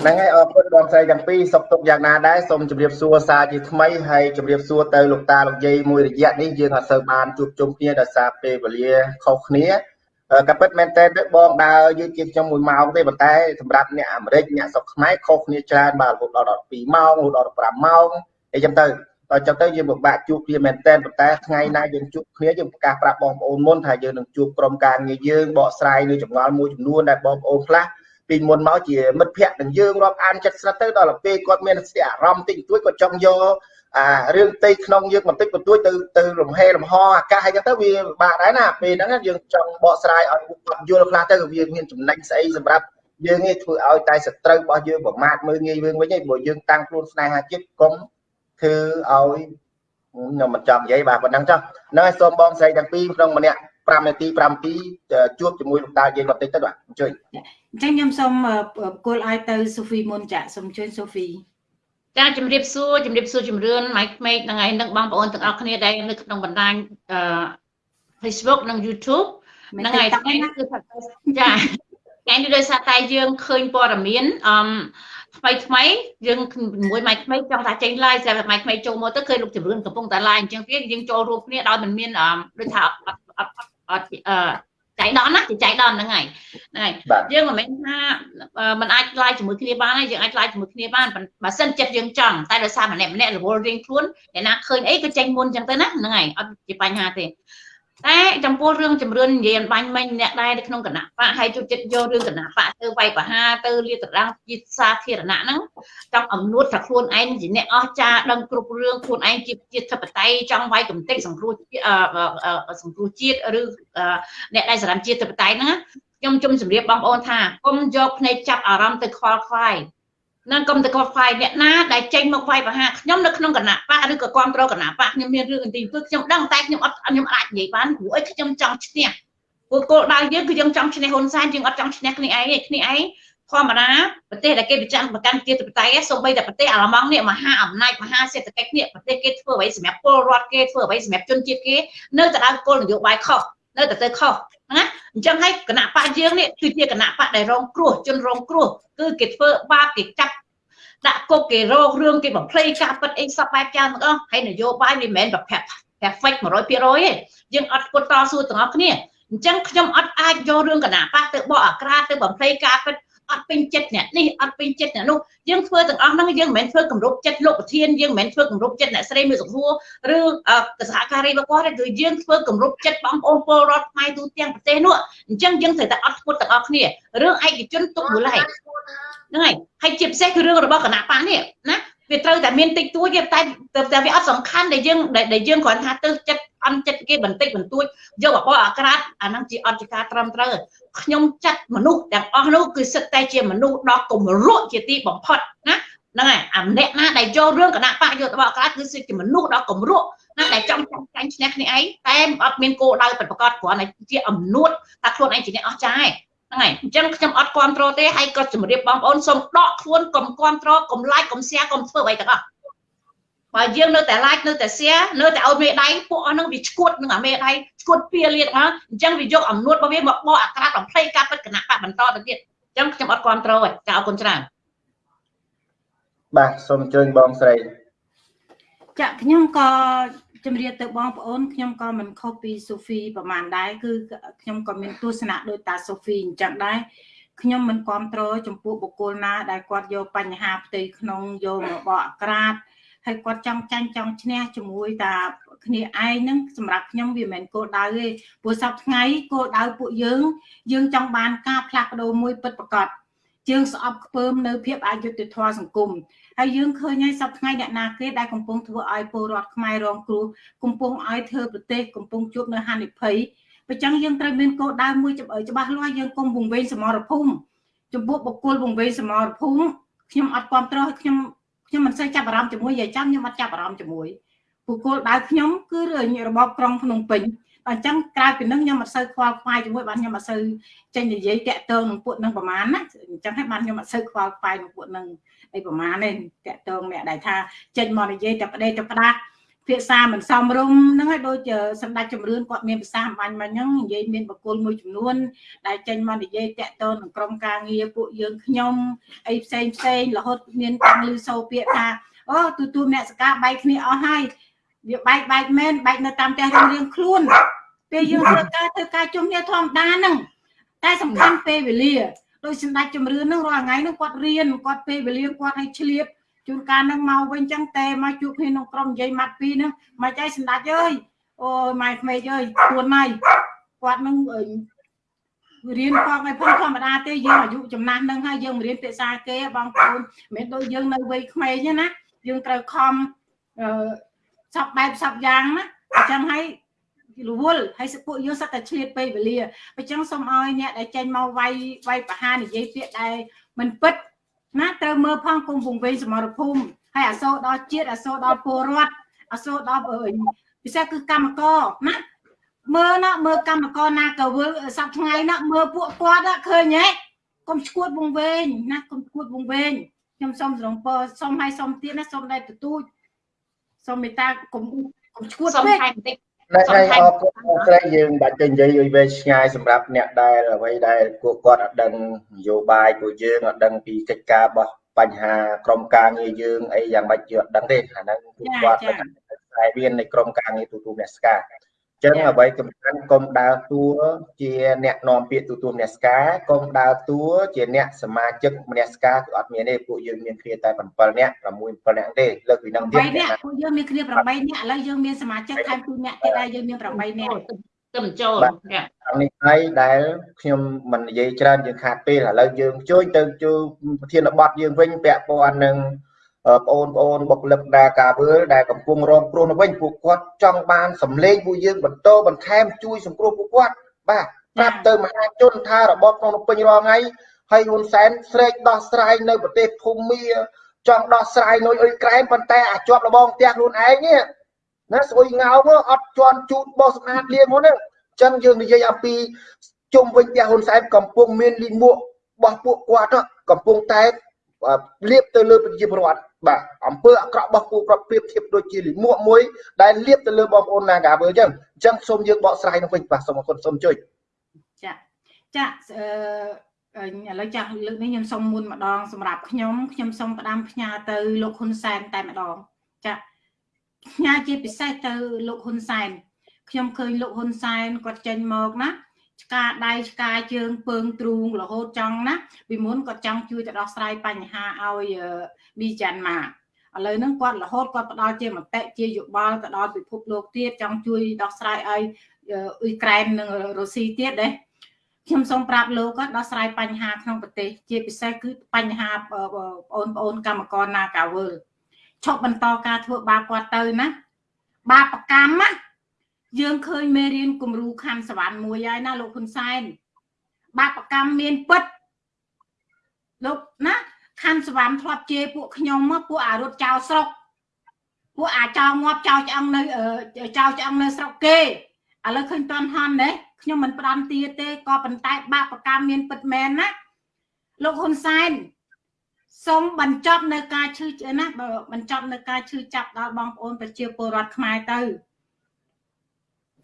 ហ្នឹងហើយអរគុណបងស្រីទាំងពីរសុខទុក្ខយ៉ាងណាដែរសូមជម្រាបសួរសារជាថ្មីហើយជម្រាបសួរទៅលោកតាលោកយាយមួយរយៈនេះយើងអត់សូវបានជួបជុំគ្នាដោយសារពេលវេលាខុសគ្នា ក៏ពិតមែនតើបងដើរយឺតជាងខ្ញុំ1ម៉ោងទេប៉ុន្តែសម្រាប់អ្នកអាមេរិកអ្នកស្រុកខ្មែរខុសគ្នាច្រើនបាទរហូតដល់12ម៉ោងរហូតដល់15ម៉ោងអីចឹងទៅដល់ចឹងទៅយើងពិបាកជួបគ្នាមែនតើប៉ុន្តែថ្ងៃណាយើងជួបគ្នាយើងប្រកាសប្រាប់បងប្អូនមុនថាយើងនឹងជួបក្រុមការងារយើងបកស្រាយនៅចម្ងល់មួយចំនួនដែលបងប្អូនខ្លះពីមុនមកជាមិត្តភ័ក្តិនឹងយើងរាប់អានចិត្តស្រិតទៅដល់ពេលគាត់មានស្ទាអារម្មណ៍តិចតួចគាត់ចង់យក អារឿងផ្ទៃក្នុងយើងបន្តិចបន្តួចទៅទៅលំហេលំហអាកាសអីចឹងទៅវាបាក់ដែរណាពេលហ្នឹងយើងចង់បកស្រាយឲ្យគាត់យល់ខ្លះទៅវាមានចំណេញស្អីសម្រាប់យើងឯងធ្វើឲ្យតែសត្រូវរបស់យើងប្រមាថមើលងាយយើងវិញឯងព្រោះយើងតាំងខ្លួនស្នេហាចិត្តកុំធ្វើឲ្យខ្ញុំមិនចង់និយាយបាទប៉ុណ្ណឹងចុះហ្នឹងហើយសូមបងស្រីទាំងពីរក្នុងម្នាក់5នាទី5នាទីជួបជាមួយលោកតាយើងបន្តិចទៅបាទអញ្ជើញអញ្ចឹងខ្ញុំសូមគោលឲ្យទៅសូហ្វីមុនចាសូមអញ្ជើញសូហ្វី ចាជំរាបសួរជំរាបសួរជំរឿនម៉ៃក្មេកនឹងឯងនឹងបងប្អូនទាំងអស់គ្នាដែលនៅក្នុងបណ្ដាញអឺ Facebook និង YouTube ហ្នឹងហើយថ្ងៃនេះគឺចាថ្ងៃនេះដោយសារតែយើងឃើញព័ត៌មានអឺថ្មីថ្មីយើងមួយម៉ៃក្មេកចង់ថាចេញ live តែម៉ៃក្មេកចូលមកទៅឃើញលោកជំរឿនកំពុងតែ live អញ្ចឹងទៀតយើងចូលរួមគ្នាដោយមិនមានដូចថាអត់អត់អត់អឺ ចៃដន្យណាចៃដន្យហ្នឹងហើយហ្នឹងហើយយើងមិនមែនថាมันអាចឡាយជាមួយគ្នាបានទេយើងអាចឡាយជាមួយគ្នាបានបើសិនចិត្តយើងចង់តែដោយសារម្នាក់ម្នាក់រវល់រៀងខ្លួនអ្នកណាឃើញអីក៏ចេញមុនអញ្ចឹងទៅណាហ្នឹងហើយអត់ជាបញ្ហាទេ តែចំពោះរឿងជំរឿននិយាយអំបញ្ញមិញអ្នកដែរនៅក្នុងគណៈបកហើយជួយចិត្តយករឿងគណៈបកទៅវាយប្រហារទៅលាតត្រដាងជាសាធារណៈហ្នឹងចង់អំនួតថាខ្លួនឯងជាអ្នកអស្ចារ្យដឹងគ្រប់រឿងខ្លួនឯងជាជាធិបតីចង់វាយកំទេចសង្គ្រោះសង្គ្រោះជាតិឬអ្នកដែលសារ៉ាំជាតិធិបតីហ្នឹងខ្ញុំជុំជម្រាបបងប្អូនថាគុំយកភ្នែកចាប់អារម្មណ៍ទៅខ្វល់ខ្វាយ នឹងកុំទៅគាត់ខ្វាយអ្នកណាដែលចេញមកវាយប្រហារខ្ញុំនៅក្នុងគណៈបកឬក៏គ្រប់គ្រងគណៈបកខ្ញុំមានរឿងទីគឺខ្ញុំដឹងតែខ្ញុំអត់ខ្ញុំអាចនិយាយបានព្រោះអីខ្ញុំចង់ឈ្នះព្រោះគោលដៅយើងគឺយើងចង់ឈ្នះហ៊ុនសែនយើងអត់ចង់ឈ្នះគ្នាឯងទេគ្នាឯងធម្មតាប្រទេសដែលគេប្រចាំប្រកាន់ជាតិបតៃសូម្បីតែប្រទេសអាល្លឺម៉ង់នេះមហាអំណាចមហាសេដ្ឋកិច្ចនេះប្រទេសគេធ្វើអ្វីសម្រាប់ពលរដ្ឋគេធ្វើអ្វីសម្រាប់ជនជាតិគេនៅតែដើរគោលនយោបាយខុស នៅតែទៅខុសណាអញ្ចឹងហើយគណៈបកយើងនេះគឺជាគណៈបកដែលរងគ្រោះជនរងគ្រោះគឺគេធ្វើបាបគេចាប់ដាក់គុកគេរករឿងគេបំភ្លៃការពិតអីសពបែបយ៉ាងទាំងអស់ហើយនយោបាយវាមិនមែនប្រភេទ perfect 100%ទេយើងអត់គត់តស៊ូទាំងអស់គ្នាអញ្ចឹងខ្ញុំអត់អាចយករឿងគណៈបកទៅបកអាក្រាតទៅបំភ្លៃការពិត អត់ពេញចិត្តអ្នកនេះអត់ពេញចិត្តអ្នកនោះយើងធ្វើទាំងអស់ហ្នឹងយើងមិនមែនធ្វើគម្រប់ចិត្តលោកប្រធានយើងមិនមែនធ្វើគម្រប់ចិត្តអ្នកស្រីមួយសំហួរឬសហការីរបស់គាត់ទេគឺយើងធ្វើគម្រប់ចិត្តបងប្អូនពលរដ្ឋខ្មែរទូទាំងប្រទេសនោះអញ្ចឹងយើងត្រូវតែអត់ធ្មត់ទាំងអស់គ្នារឿងឯកជនទុកមួយឡែកហ្នឹងហើយហើយជាពិសេសគឺរឿងរបស់គណៈបកនេះណា វាត្រូវតែមានតិចតួចតែតែវាអត់សំខាន់ដែលយើងដែលយើងគ្រាន់ថាទៅចិត្តអន់ចិត្តគេបន្តិចបន្តួចយកបបអាក្រាតអាហ្នឹងជាអត់ជាការត្រឹមត្រូវខ្ញុំចាត់មនុស្សទាំងអស់នោះគឺសិតតែជាមនុស្សដ៏គំរក់ជាទីបំផុតណាហ្នឹងហើយអាម្នាក់ណាដែលយករឿងគណៈបកយកបបអាក្រាតគឺជាមនុស្សដ៏គំរក់ណាដែលចង់ចាញ់ឈ្នះគ្នាឯងតែអត់មានគោលដៅពិតប្រាកដគ្រាន់តែជាអំនួតថាខ្លួនឯងជាអ្នកអស់ចាឯង ហ្នឹងហើយអញ្ចឹងខ្ញុំអត់គ្រប់គ្រងទេហើយក៏ជម្រាបបងប្អូនសូមដកខ្លួនកុំគ្រប់គ្រងកុំ like កុំ share កុំធ្វើអ្វីទាំងអស់បើយើងនៅតែ like នៅតែ share នៅតែឲ្យមេដៃពួកអស់ហ្នឹងវាឈួតនឹងអាមេដៃឈួតពៀលៀតហ្នឹងអញ្ចឹងវាយកអំនួតរបស់វាមកបកអាក្រាតបំភ្លៃការពិតគណៈបកបន្តទៅទៀតអញ្ចឹងខ្ញុំអត់គ្រប់ត្រូលទេចាអរគុណច្រើនបាទសូមអញ្ជើញបងស្រីចាខ្ញុំក៏ ជំរាបទៅបងប្អូនខ្ញុំក៏មិនខុសពីសូហ្វីប្រហែលដែរគឺខ្ញុំក៏មានទស្សនៈដូចតាសូហ្វីអញ្ចឹងដែរខ្ញុំមិនគ្រប់គ្រងចំពោះបុគ្គលណាដែលគាត់យកបញ្ហាផ្ទៃក្នុងយកមកបកអាក្រាតហើយគាត់ចង់ចាញ់ចង់ឈ្នះជាមួយតាគ្នាឯងហ្នឹងសម្រាប់ខ្ញុំវាមិនមែនគោលដៅទេព្រោះសប្តាហ៍ថ្ងៃគោលដៅពួកយើង យើងចង់បានការផ្លាស់ប្ដូរមួយពិតប្រាកដជើងស្អប់ខ្ពើមនៅភាពអយុត្តិធម៌សង្គម ហើយយើងឃើញហើយសប្តាហ៍ថ្ងៃអ្នកណាគេដែលកំពុងធ្វើឲ្យពលរដ្ឋខ្មែររងគ្រោះកំពុងឲ្យធ្វើប្រទេសកំពុងជួបនៅហានិភ័យអញ្ចឹងយើងត្រូវមានគោលដៅមួយច្បាស់លាស់យើងកុំវង្វេងសមរភូមិចំពោះបុគ្គលវង្វេងសមរភូមិខ្ញុំអត់គ្រប់គ្រងខ្ញុំខ្ញុំមិនសូវចាប់អារម្មណ៍ជាមួយយាយចាំខ្ញុំអត់ចាប់អារម្មណ៍ជាមួយបុគ្គលដៅខ្ញុំគឺរបបក្រុងភ្នំពេញអញ្ចឹងក្រៅពីនឹងខ្ញុំអត់សូវខ្វល់ខ្វាយជាមួយបានខ្ញុំអត់សូវចេញនិយាយតាក់ទងនឹងពួកនឹងប្រហែលណាអញ្ចឹងហើយបានខ្ញុំអត់សូវខ្វល់ខ្វាយនឹងពួកនឹង អីប្រហែលទេតាក់ទងអ្នកដែលថាចេញមកនិយាយតែប្តេតែផ្ដាស់ភាសាមិនសមរម្យហ្នឹងហើយដូចសម្ដេចជំរឿនគាត់មានភាសាបាញ់មកហ្នឹងនិយាយមានបកគលមួយចំនួន ដែលចេញមកនិយាយតាក់ទងនឹងក្រុមការងារពួកយើងខ្ញុំអីផ្សេងផ្សេងរហូតមានតាំងលឺសូពាក្យថាអូទូទូអ្នកសកាបែកគ្នាអស់ហើយវាបែកបែកមែនបែកនៅតាមផ្ទះរៀងរៀងខ្លួនពេលយើងធ្វើការធ្វើការជុំគ្នាធម្មតាហ្នឹងតែសំខាន់ពេលវេលា ដោយសម្ដេចជំរឿនហ្នឹងរាល់ថ្ងៃហ្នឹងគាត់រៀនគាត់ពេលវេលាគាត់ឲ្យឆ្លៀតជួនកាលនឹងមកវិញចឹងតែមកជួបគ្នាក្នុងក្រុមនិយាយម៉ាត់ពីរហ្នឹងមកចៃសម្ដេចអើយអូយម៉ែក្មេកអើយខ្លួនម៉ៃគាត់នឹងរៀនផងឲ្យផងធម្មតាទេយើងអាយុចំណាស់នឹងហើយយើងមិនរៀនភាសាគេបងប្អូនមិនដូចយើងនៅវ័យក្មេងទេណាយើងត្រូវខំអឺសពបែបសពយ៉ាងណាអញ្ចឹងហើយ រវល់ហើយពួកយើងសត្វតែឆ្លៀតពេលវេលាអញ្ចឹងសូមឲ្យអ្នកដែលចេញមកវាយវាយបហានិយាយពាក្យដែលមិនពិតណាត្រូវមើលផងគុំវងវែងសមរភូមិហើយអាសូរដល់ជាតិអាសូរដល់ពលរដ្ឋអាសូរដល់ពិសេសគឺកម្មករណាមើលណាមើលកម្មករណាក៏វើសប្ថ្ងៃណាមើលពួកគាត់ឃើញហ៎កុំឈួតវងវែងណាកុំឈួតវងវែងខ្ញុំសូមស្រងពរសូមឲ្យសូមទៀតណាសូមដែរទទូចសូមមេត្តាកុំកុំឈួតពេកបន្តិចនៅ ថ្ងៃអរគុណស្រីយើងបាច់ទៅនិយាយឲ្យវែងឆ្ងាយសម្រាប់អ្នកដែលអ្វីដែលពួកគាត់អត់ដឹងនយោបាយពួកយើងអត់ដឹងពីកិច្ចការរបស់បញ្ហាក្រមការងារយើងអីយ៉ាងម៉េចយើងអត់ដឹងទេអាហ្នឹងពួកគាត់ខ្សែមាននៃក្រមការងារទូទួលអ្នកស្ការ ចឹងអ្វីសំខាន់កុំដើរតួជាអ្នកនាំពាក្យទូទួលអ្នកស្ការកុំដើរតួជាអ្នកសមាជិកម្នាក់ស្ការគឺអត់មានទេពួកយើងមានគ្នាតែ7នាក់6 7នាក់ទេលើកពីនឹងទៀត8នាក់ពួកយើងមានគ្នា8នាក់ឥឡូវយើងមានសមាជិកថែម2នាក់ទៀតដែរយើងមាន8នាក់ទៅបញ្ចូលនេះហើយដែលខ្ញុំមិននិយាយច្រើនយើងខាតពេលឥឡូវយើងជួយទៅជួប្រធានបទយើងវិញពាក់ព័ន្ធនឹង បងប្អូនបុគ្គលិកដែលការវើលដែលកំពុងរងគ្រោះនៅវិញពួកគាត់ចង់បានសម្លេងពួកយើងបន្តបន្ថែមជួយសង្គ្រោះពួកគាត់បាទប្រាប់ទៅមហាជនថារបបក្នុងពេញរាល់ថ្ងៃហើយហ៊ុនសែនស្រែកដោះស្រាយនៅប្រទេសភូមាចង់ដោះស្រាយនៅអ៊ុយក្រែនប៉ុន្តែអាចជាប់របងផ្ទះខ្លួនឯងនេះណាស្អុយងោមកអត់ជន់ជូតបោះសម្អាតលៀងហ្នឹងអញ្ចឹងយើងនិយាយអំពីជុំវិញផ្ទះហ៊ុនសែនកំពុងមានលីមួករបស់ពួកគាត់កំពុងតែ លៀបទៅលើប្រជាពលរដ្ឋបាទអំពើអាក្រក់របស់ពួកគាត់ប្រៀបធៀបដូចជាលិមួកមួយដែលលៀបទៅលើបងប្អូន Nagawer អញ្ចឹងអញ្ចឹងសូមយើងបកស្រាយនោះវិញបាទសូមអរគុណសូមជួយចាចាអឺឥឡូវចាស់លើកនេះខ្ញុំសូមមុនម្ដងសម្រាប់ខ្ញុំខ្ញុំសូមផ្ដាំផ្ញើទៅលោកហ៊ុនសែនតែម្ដងចាផ្ញើជាពិសេសទៅលោកហ៊ុនសែនខ្ញុំឃើញលោកហ៊ុនសែនគាត់ចេញមកណា ឆ្កាដៃឆ្កាជើងពើងទ្រូងរហូតចង់ណាពីមុនគាត់ចង់ជួយទៅដោះស្រាយបញ្ហាឲ្យប៊ីចាន់ម៉ាឥឡូវហ្នឹងគាត់រហូតគាត់ផ្ដល់ជាមតិជាយោបល់ទៅដល់ពិភពលោកទៀតចង់ជួយដោះស្រាយឲ្យអ៊ុយក្រែននិងរុស្ស៊ីទៀតដែរខ្ញុំសូមប្រាប់លោកគាត់ដោះស្រាយបញ្ហាក្នុងប្រទេស ជាពិសេសគឺបញ្ហាបងប្អូនកម្មករ Nagavel ឈប់បន្តការធ្វើបាបគាត់ទៅណាបាបកម្មណា យើងឃើញមេរៀនគំរូខណ្ឌសវណ្ណមួយហើយណាលោកហ៊ុនសែនបាបកម្មមានពិតលោកណាខណ្ឌសវណ្ណធ្លាប់ជេរពួកខ្ញុំមកពួកអារត់ចោលស្រុកពួកអាចោលងាប់ចោលឆ្អឹងនៅចោលឆ្អឹងនៅស្រុកគេឥឡូវឃើញតន់ហន់ទេខ្ញុំមិនផ្ដាំទាទេក៏ប៉ុន្តែបាបកម្មមានពិតមែនណាលោកហ៊ុនសែនសូមបញ្ចប់នៅការឈឺណាបញ្ចប់នៅការឈឺចាប់ដល់បងប្អូនប្រជាពលរដ្ឋខ្មែរទៅ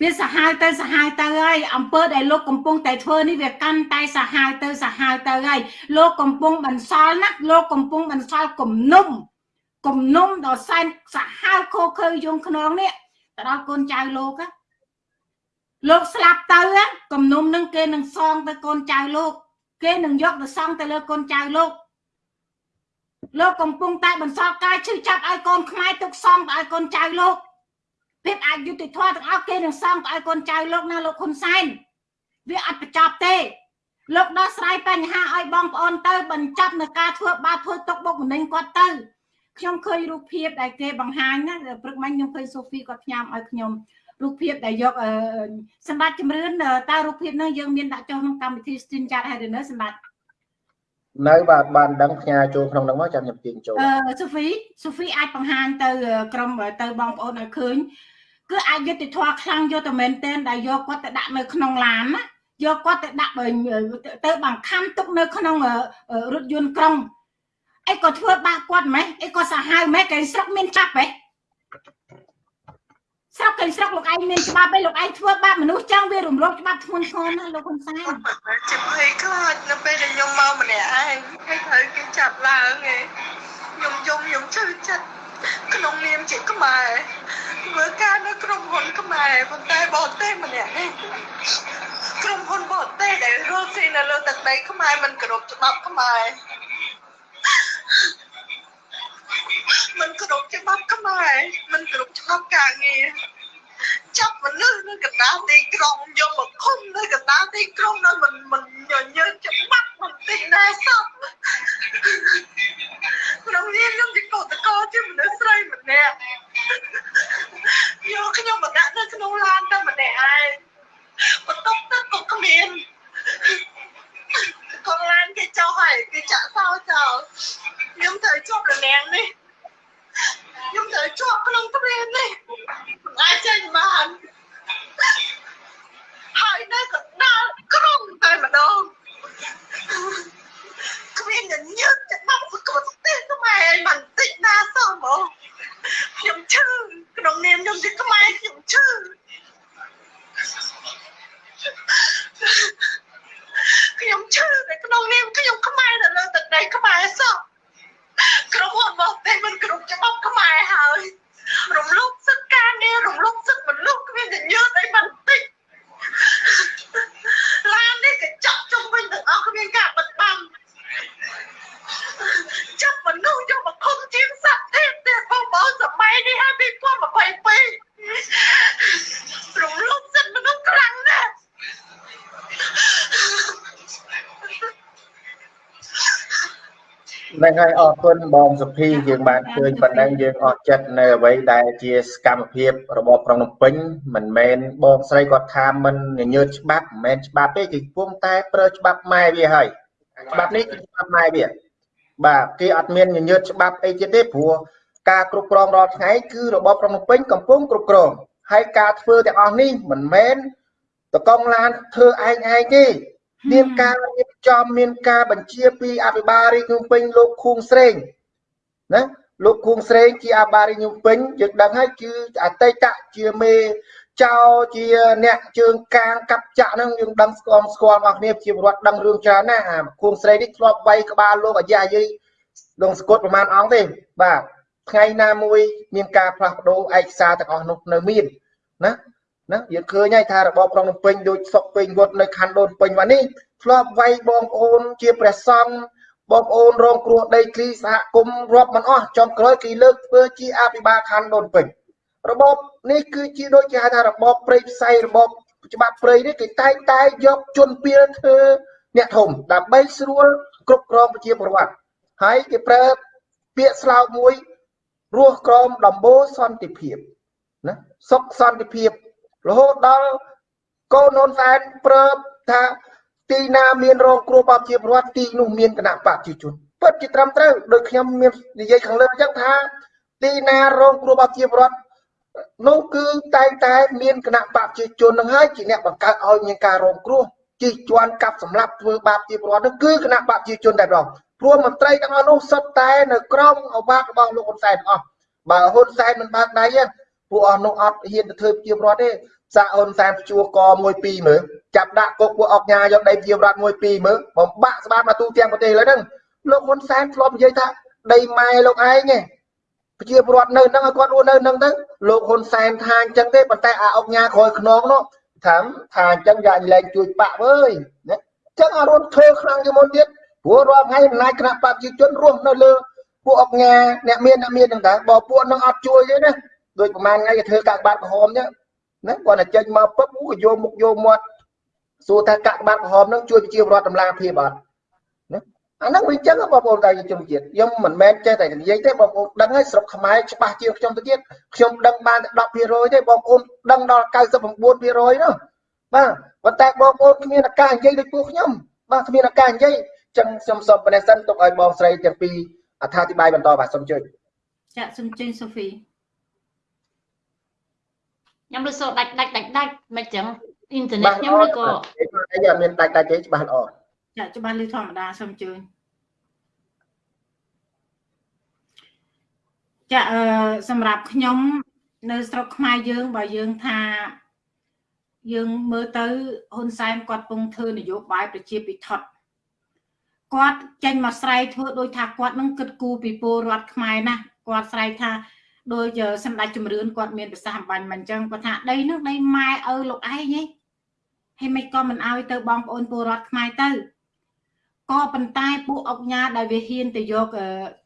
វាសាហាវទៅសាហាវទៅហើយអំពើដែលលោកកំពុងតែធ្វើនេះវាកាន់តែសាហាវទៅសាហាវទៅហើយលោកកំពុងបន្សល់ណាលោកកំពុងបន្សល់គំនុំគំនុំដល់សែនសាហាវខូខើយងខ្នងនេះទៅដល់កូនចៅលោកលោកស្លាប់ទៅគំនុំនឹងគេនឹងសងទៅកូនចៅលោក គេនឹងយកទៅសងទៅលើកូនចៅលោកលោកកំពុងតែបន្សល់ការឈឺចាប់ឲ្យកូនខ្មែរទុកសងទៅឲ្យកូនចៅលោក ភាពអយុត្តិធម៌ទាំងអស់គេនឹងសងទៅឲ្យកូនចៅលោកណាលោកហ៊ុនសែនវាអត់បញ្ចប់ទេ លោកដោះស្រាយបញ្ហាឲ្យបងប្អូនទៅបញ្ចប់នៅការធ្វើបាបធ្វើទុកបុកម្នេញគាត់ទៅខ្ញុំឃើញរូបភាពដែលគេបង្ហាញណាព្រឹកមិញខ្ញុំឃើញសូហ្វីគាត់ផ្ញើឲ្យខ្ញុំរូបភាពដែលយកសម្បត្តិជំរឿនតើរូបភាពនោះយើងមានដាក់ចុះក្នុងកម្មវិធី stream chat ហើយឬនៅសម្បត្តិនៅបាទបានដឹងផ្ញើចូលក្នុងនោះមកចាំខ្ញុំទាញចូលអឺសូហ្វីសូហ្វីអាចបង្ហាញទៅក្រុមទៅបងប្អូនឲ្យឃើញ គឺអយុត្តិធម៌ខ្លាំងយកតែមែនទែនដែលយកគាត់ទៅដាក់នៅក្នុងឡានណាយកគាត់ទៅដាក់ទៅបង្ខំទុកនៅក្នុងរថយន្តក្រុងអីក៏ធ្វើបាបគាត់ម៉េះអីក៏សាហាវម៉េះគេស្រុកមានចាប់ហ៎ស្រុកគេស្រុកលោកឯងមានច្បាប់ឯងលោកឯងធ្វើបាបមនុស្សចឹងវារំលោភច្បាប់ធ្ងន់ធ្ងរណាស់លោកហ៊ុនសែនជាភ័យខ្លាចនៅពេលដែលខ្ញុំមកម្នាក់ឯងហើយត្រូវគេចាប់ឡើងឯងខ្ញុំយំខ្ញុំឈឺចិត្ត ក្នុងនាមជាខ្មែរធ្វើការនៅក្រុមហ៊ុនខ្មែរប៉ុន្តែបរទេសម្នាក់នេះក្រុមហ៊ុនបរទេសដែលរស់ស៊ីនៅលើទឹកដីខ្មែរមិនគោរពច្បាប់ខ្មែរមិនគោរពច្បាប់ខ្មែរមិនគោរពច្បាប់ការងារ ចាប់មនុស្សនៅកណ្ដាលទីក្រុងយកមកឃុំនៅកណ្ដាលទីក្រុងនៅមិនមិនញញើច្បាប់បន្តិចណាសោះក្នុងនេះខ្ញុំជាកោតកោជាមនុស្សស្រីម្នាក់យកខ្ញុំមកដាក់នៅក្នុងឡានតែម្នាក់ឯងបន្ទប់ទឹកក៏គ្មានកងឡានគេចោលហើយគេចាក់សោចោលខ្ញុំត្រូវជាប់រនាំងនេះ ខ្ញុំត្រូវជាប់ក្នុងទ្វារនេះមិនអាចចេញបានហើយនៅកណ្ដាលក្រុងតែម្ដងគ្មានញញើតច្បាប់ក៏ស្ទះខ្មែរបន្តិចណាសោះហ្មងខ្ញុំឈឺក្នុងនាមខ្ញុំជាខ្មែរខ្ញុំឈឺខ្ញុំឈឺនៅក្នុងនាមខ្ញុំខ្មែរនៅលើទឹកដីខ្មែរសោះក្រុមហ៊ុនរបស់តែមិនគ្រប់ច្បាប់ខ្មែរហើយរំលោភសិទ្ធិការងាររំលោភសិទ្ធិមនុស្សគ្មានញញើតអីបន្តិចឡាននេះកញ្ចក់ជុំវិញទាំងអស់គ្មានការបិទបាំងចាប់មនុស្សយកមកឃុំជាងសត្វទេទេបងប្អូនសម័យនេះហើយ2022រំលោភសិទ្ធិមនុស្សខ្លាំងណាស់ ហ្នឹងហើយអរគុណបងសុភីយើងបានឃើញប៉ុណ្ណឹងយើងអត់ចិត្តនៅអ្វីដែលជាសកម្មភាពរបបក្រុងភ្នំពេញមិនមែនបងស្រីគាត់ថាមិនញើតច្បាប់មិនមែនច្បាប់ទេគឺពុំតែប្រើច្បាប់ម៉ែវាហើយច្បាប់នេះគឺច្បាប់ម៉ែវាបាទគេអត់មានញញើតច្បាប់អីទៀតទេព្រោះការគ្រប់គ្រងរាល់ថ្ងៃគឺរបបក្រុងភ្នំពេញកំពុងគ្រប់គ្រងហើយការធ្វើទាំងអស់នេះមិនមែនតកងឡានធ្វើឯងឯងទេ មានការរៀបចំមានការបញ្ជាពីអភិបាលរាជភ្នំពេញលោកខួងស្រេងណាលោកខួងស្រេងជាអភិបាលរាជភ្នំពេញយើងដឹងហើយគឺអតីតជាមេចៅជាអ្នកជើងកាងកាប់ចាក់ហ្នឹងយើងដឹងស្គាល់ស្គាល់របស់គ្នាជាពលរដ្ឋដឹងរឿងច្រើនណាស់អាខួងស្រេងនេះធ្លាប់វាយក្បាលលោកអាយ៉ាយាយដងស្គត់ប្រមាណអង្គទេបាទថ្ងៃណាមួយមានការផ្លាស់ប្ដូរឯកសារទាំងអស់នោះនៅមានណា ណាយើងឃើញហើយថារបបក្រុងភ្នំពេញដូចសុកពេញវត្តនៅខណ្ឌដូនពេញមកនេះធ្លាប់វាយបងប្អូនជាព្រះសង្ឃបងប្អូនរងគ្រោះដីធ្លីសហគមន៍រាប់មិនអស់ចំក្រោយគេលើកធ្វើជាអភិបាលខណ្ឌដូនពេញរបបនេះគឺជាដូចគេហៅថារបបព្រៃផ្សៃរបបច្បាប់ព្រៃនេះគេតែងតែយកជនពៀលធ្វើអ្នកធំដើម្បីស្រួលគ្រប់គ្រងប្រជាពលរដ្ឋហើយគេប្រើពាក្យស្លោកមួយរស់ក្រមដំបូលសន្តិភាពណាសុខសន្តិភាព រហូតដល់កូនហ៊ុនសែនប្រើថាទីណាមានរងគ្រោះបបជាប្រវត្តិទីនោះមានគណៈបព្វជិជនពិតជាត្រឹមត្រូវដោយខ្ញុំមាននិយាយខាងលើអញ្ចឹងថា ទីណារងគ្រោះបបជាប្រវត្តិនោះគឺតែងតែមានគណៈបព្វជិជននឹងហើយជាអ្នកបង្កើតឲ្យមានការរងគ្រោះជិះជាន់កាប់សម្លាប់ធ្វើបាបជាប្រវត្តិនោះគឺគណៈបព្វជិជនតែម្ដងព្រោះមន្ត្រីទាំងអស់នោះសុទ្ធតែនៅក្រមអវាទរបស់លោកហ៊ុនសែនអស់បើហ៊ុនសែនមិនបើកដៃទេ ពួកអស់នោះអត់ហ៊ានទៅធ្វើជាប្រវត្តិទេសាក់ហ៊ុនសែនជួ កមួយពីរមើលចាប់ដាក់គុកពួកអុកញ៉ាយកដីជាប្រវត្តិមួយពីរមើលបំបាក់ស្បាតមកទូទាំងប្រទេសឥឡូវហ្នឹងលោកហ៊ុនសែនធ្លាប់និយាយថាដីម៉ែលោកឯងឯងប្រជាពលរដ្ឋនៅហ្នឹងឲ្យគាត់រស់នៅហ្នឹងទៅលោកហ៊ុនសែនថាអញ្ចឹងទេប៉ុន្តែអាអុកញ៉ាក្រោយខ្នងនោះថាថាអញ្ចឹងយ៉ាលែងជួយបាក់វើយណាអញ្ចឹងអារុនធ្វើខ្លាំងជាងមុនទៀតព្រោះរាល់ថ្ងៃអំណាចគណៈបព្វជិជនរស់នៅលើពួកអុកញ៉ាអ្នកមានអ្នកមានហ្នឹងតើបើពួកនឹងអត់ជួយទេណា ដូចប្រហែលថ្ងៃគេធ្វើកាកបាទក្រហមចឹងណាគាត់តែចេញមកពឹបក៏យកមុខយកមាត់សួរថាកាកបាទក្រហមហ្នឹងជួយប្រជាពលរដ្ឋតម្លាភាពអត់អាហ្នឹងវាអញ្ចឹងបងប្អូនតែជនជាតិខ្ញុំមិនមែនចេះតែនិយាយទេបងប្អូនដឹងហើយស្រុកខ្មែរច្បាស់ជាងខ្ញុំទៅទៀតខ្ញុំដឹងបានតែ10%ទេបងប្អូនដឹងដល់99%នោះបាទប៉ុន្តែបងប្អូនគ្មានឱកាសនិយាយដូចពួកខ្ញុំបាទគ្មានឱកាសនិយាយចឹងខ្ញុំសូមបដិសិនទុកឲ្យបងស្រីទាំងពីរអត្ថាធិប្បាយបន្តបាទសូមជួយចាសូមជើញសូហ្វី ខ្ញុំលើសូដាច់ដាច់ដាច់ដាច់មិនចឹងអ៊ីនធឺណិតខ្ញុំឬក៏អីអត់មានដាច់ដាច់ទេច្បាស់ល្អចាច្បាស់លឺធម្មតាសូមជើញចាអឺសម្រាប់ខ្ញុំនៅស្រុកខ្មែរយើងបើយើងថាយើងមើលទៅហ៊ុនសែនគាត់ពងធ្វើនយោបាយប្រជាពិធដ្ឋគាត់ចេញមកស្រែកធ្វើដោយថាគាត់នឹងគិតគូរពីពលរដ្ឋខ្មែរណាគាត់ស្រែកថា ដោយសម្ដេចជំរឿនគាត់មានប្រសាសន៍អំបញ្ញមិនអញ្ចឹងគាត់ថាដីនោះដីម៉ែឪលោកឯងហីហើយមិនក៏មិនអោយទៅបងប្អូនពលរដ្ឋខ្មែរទៅក៏ប៉ុន្តែពួកអុកញ៉ាដែលវាហ៊ានទៅយក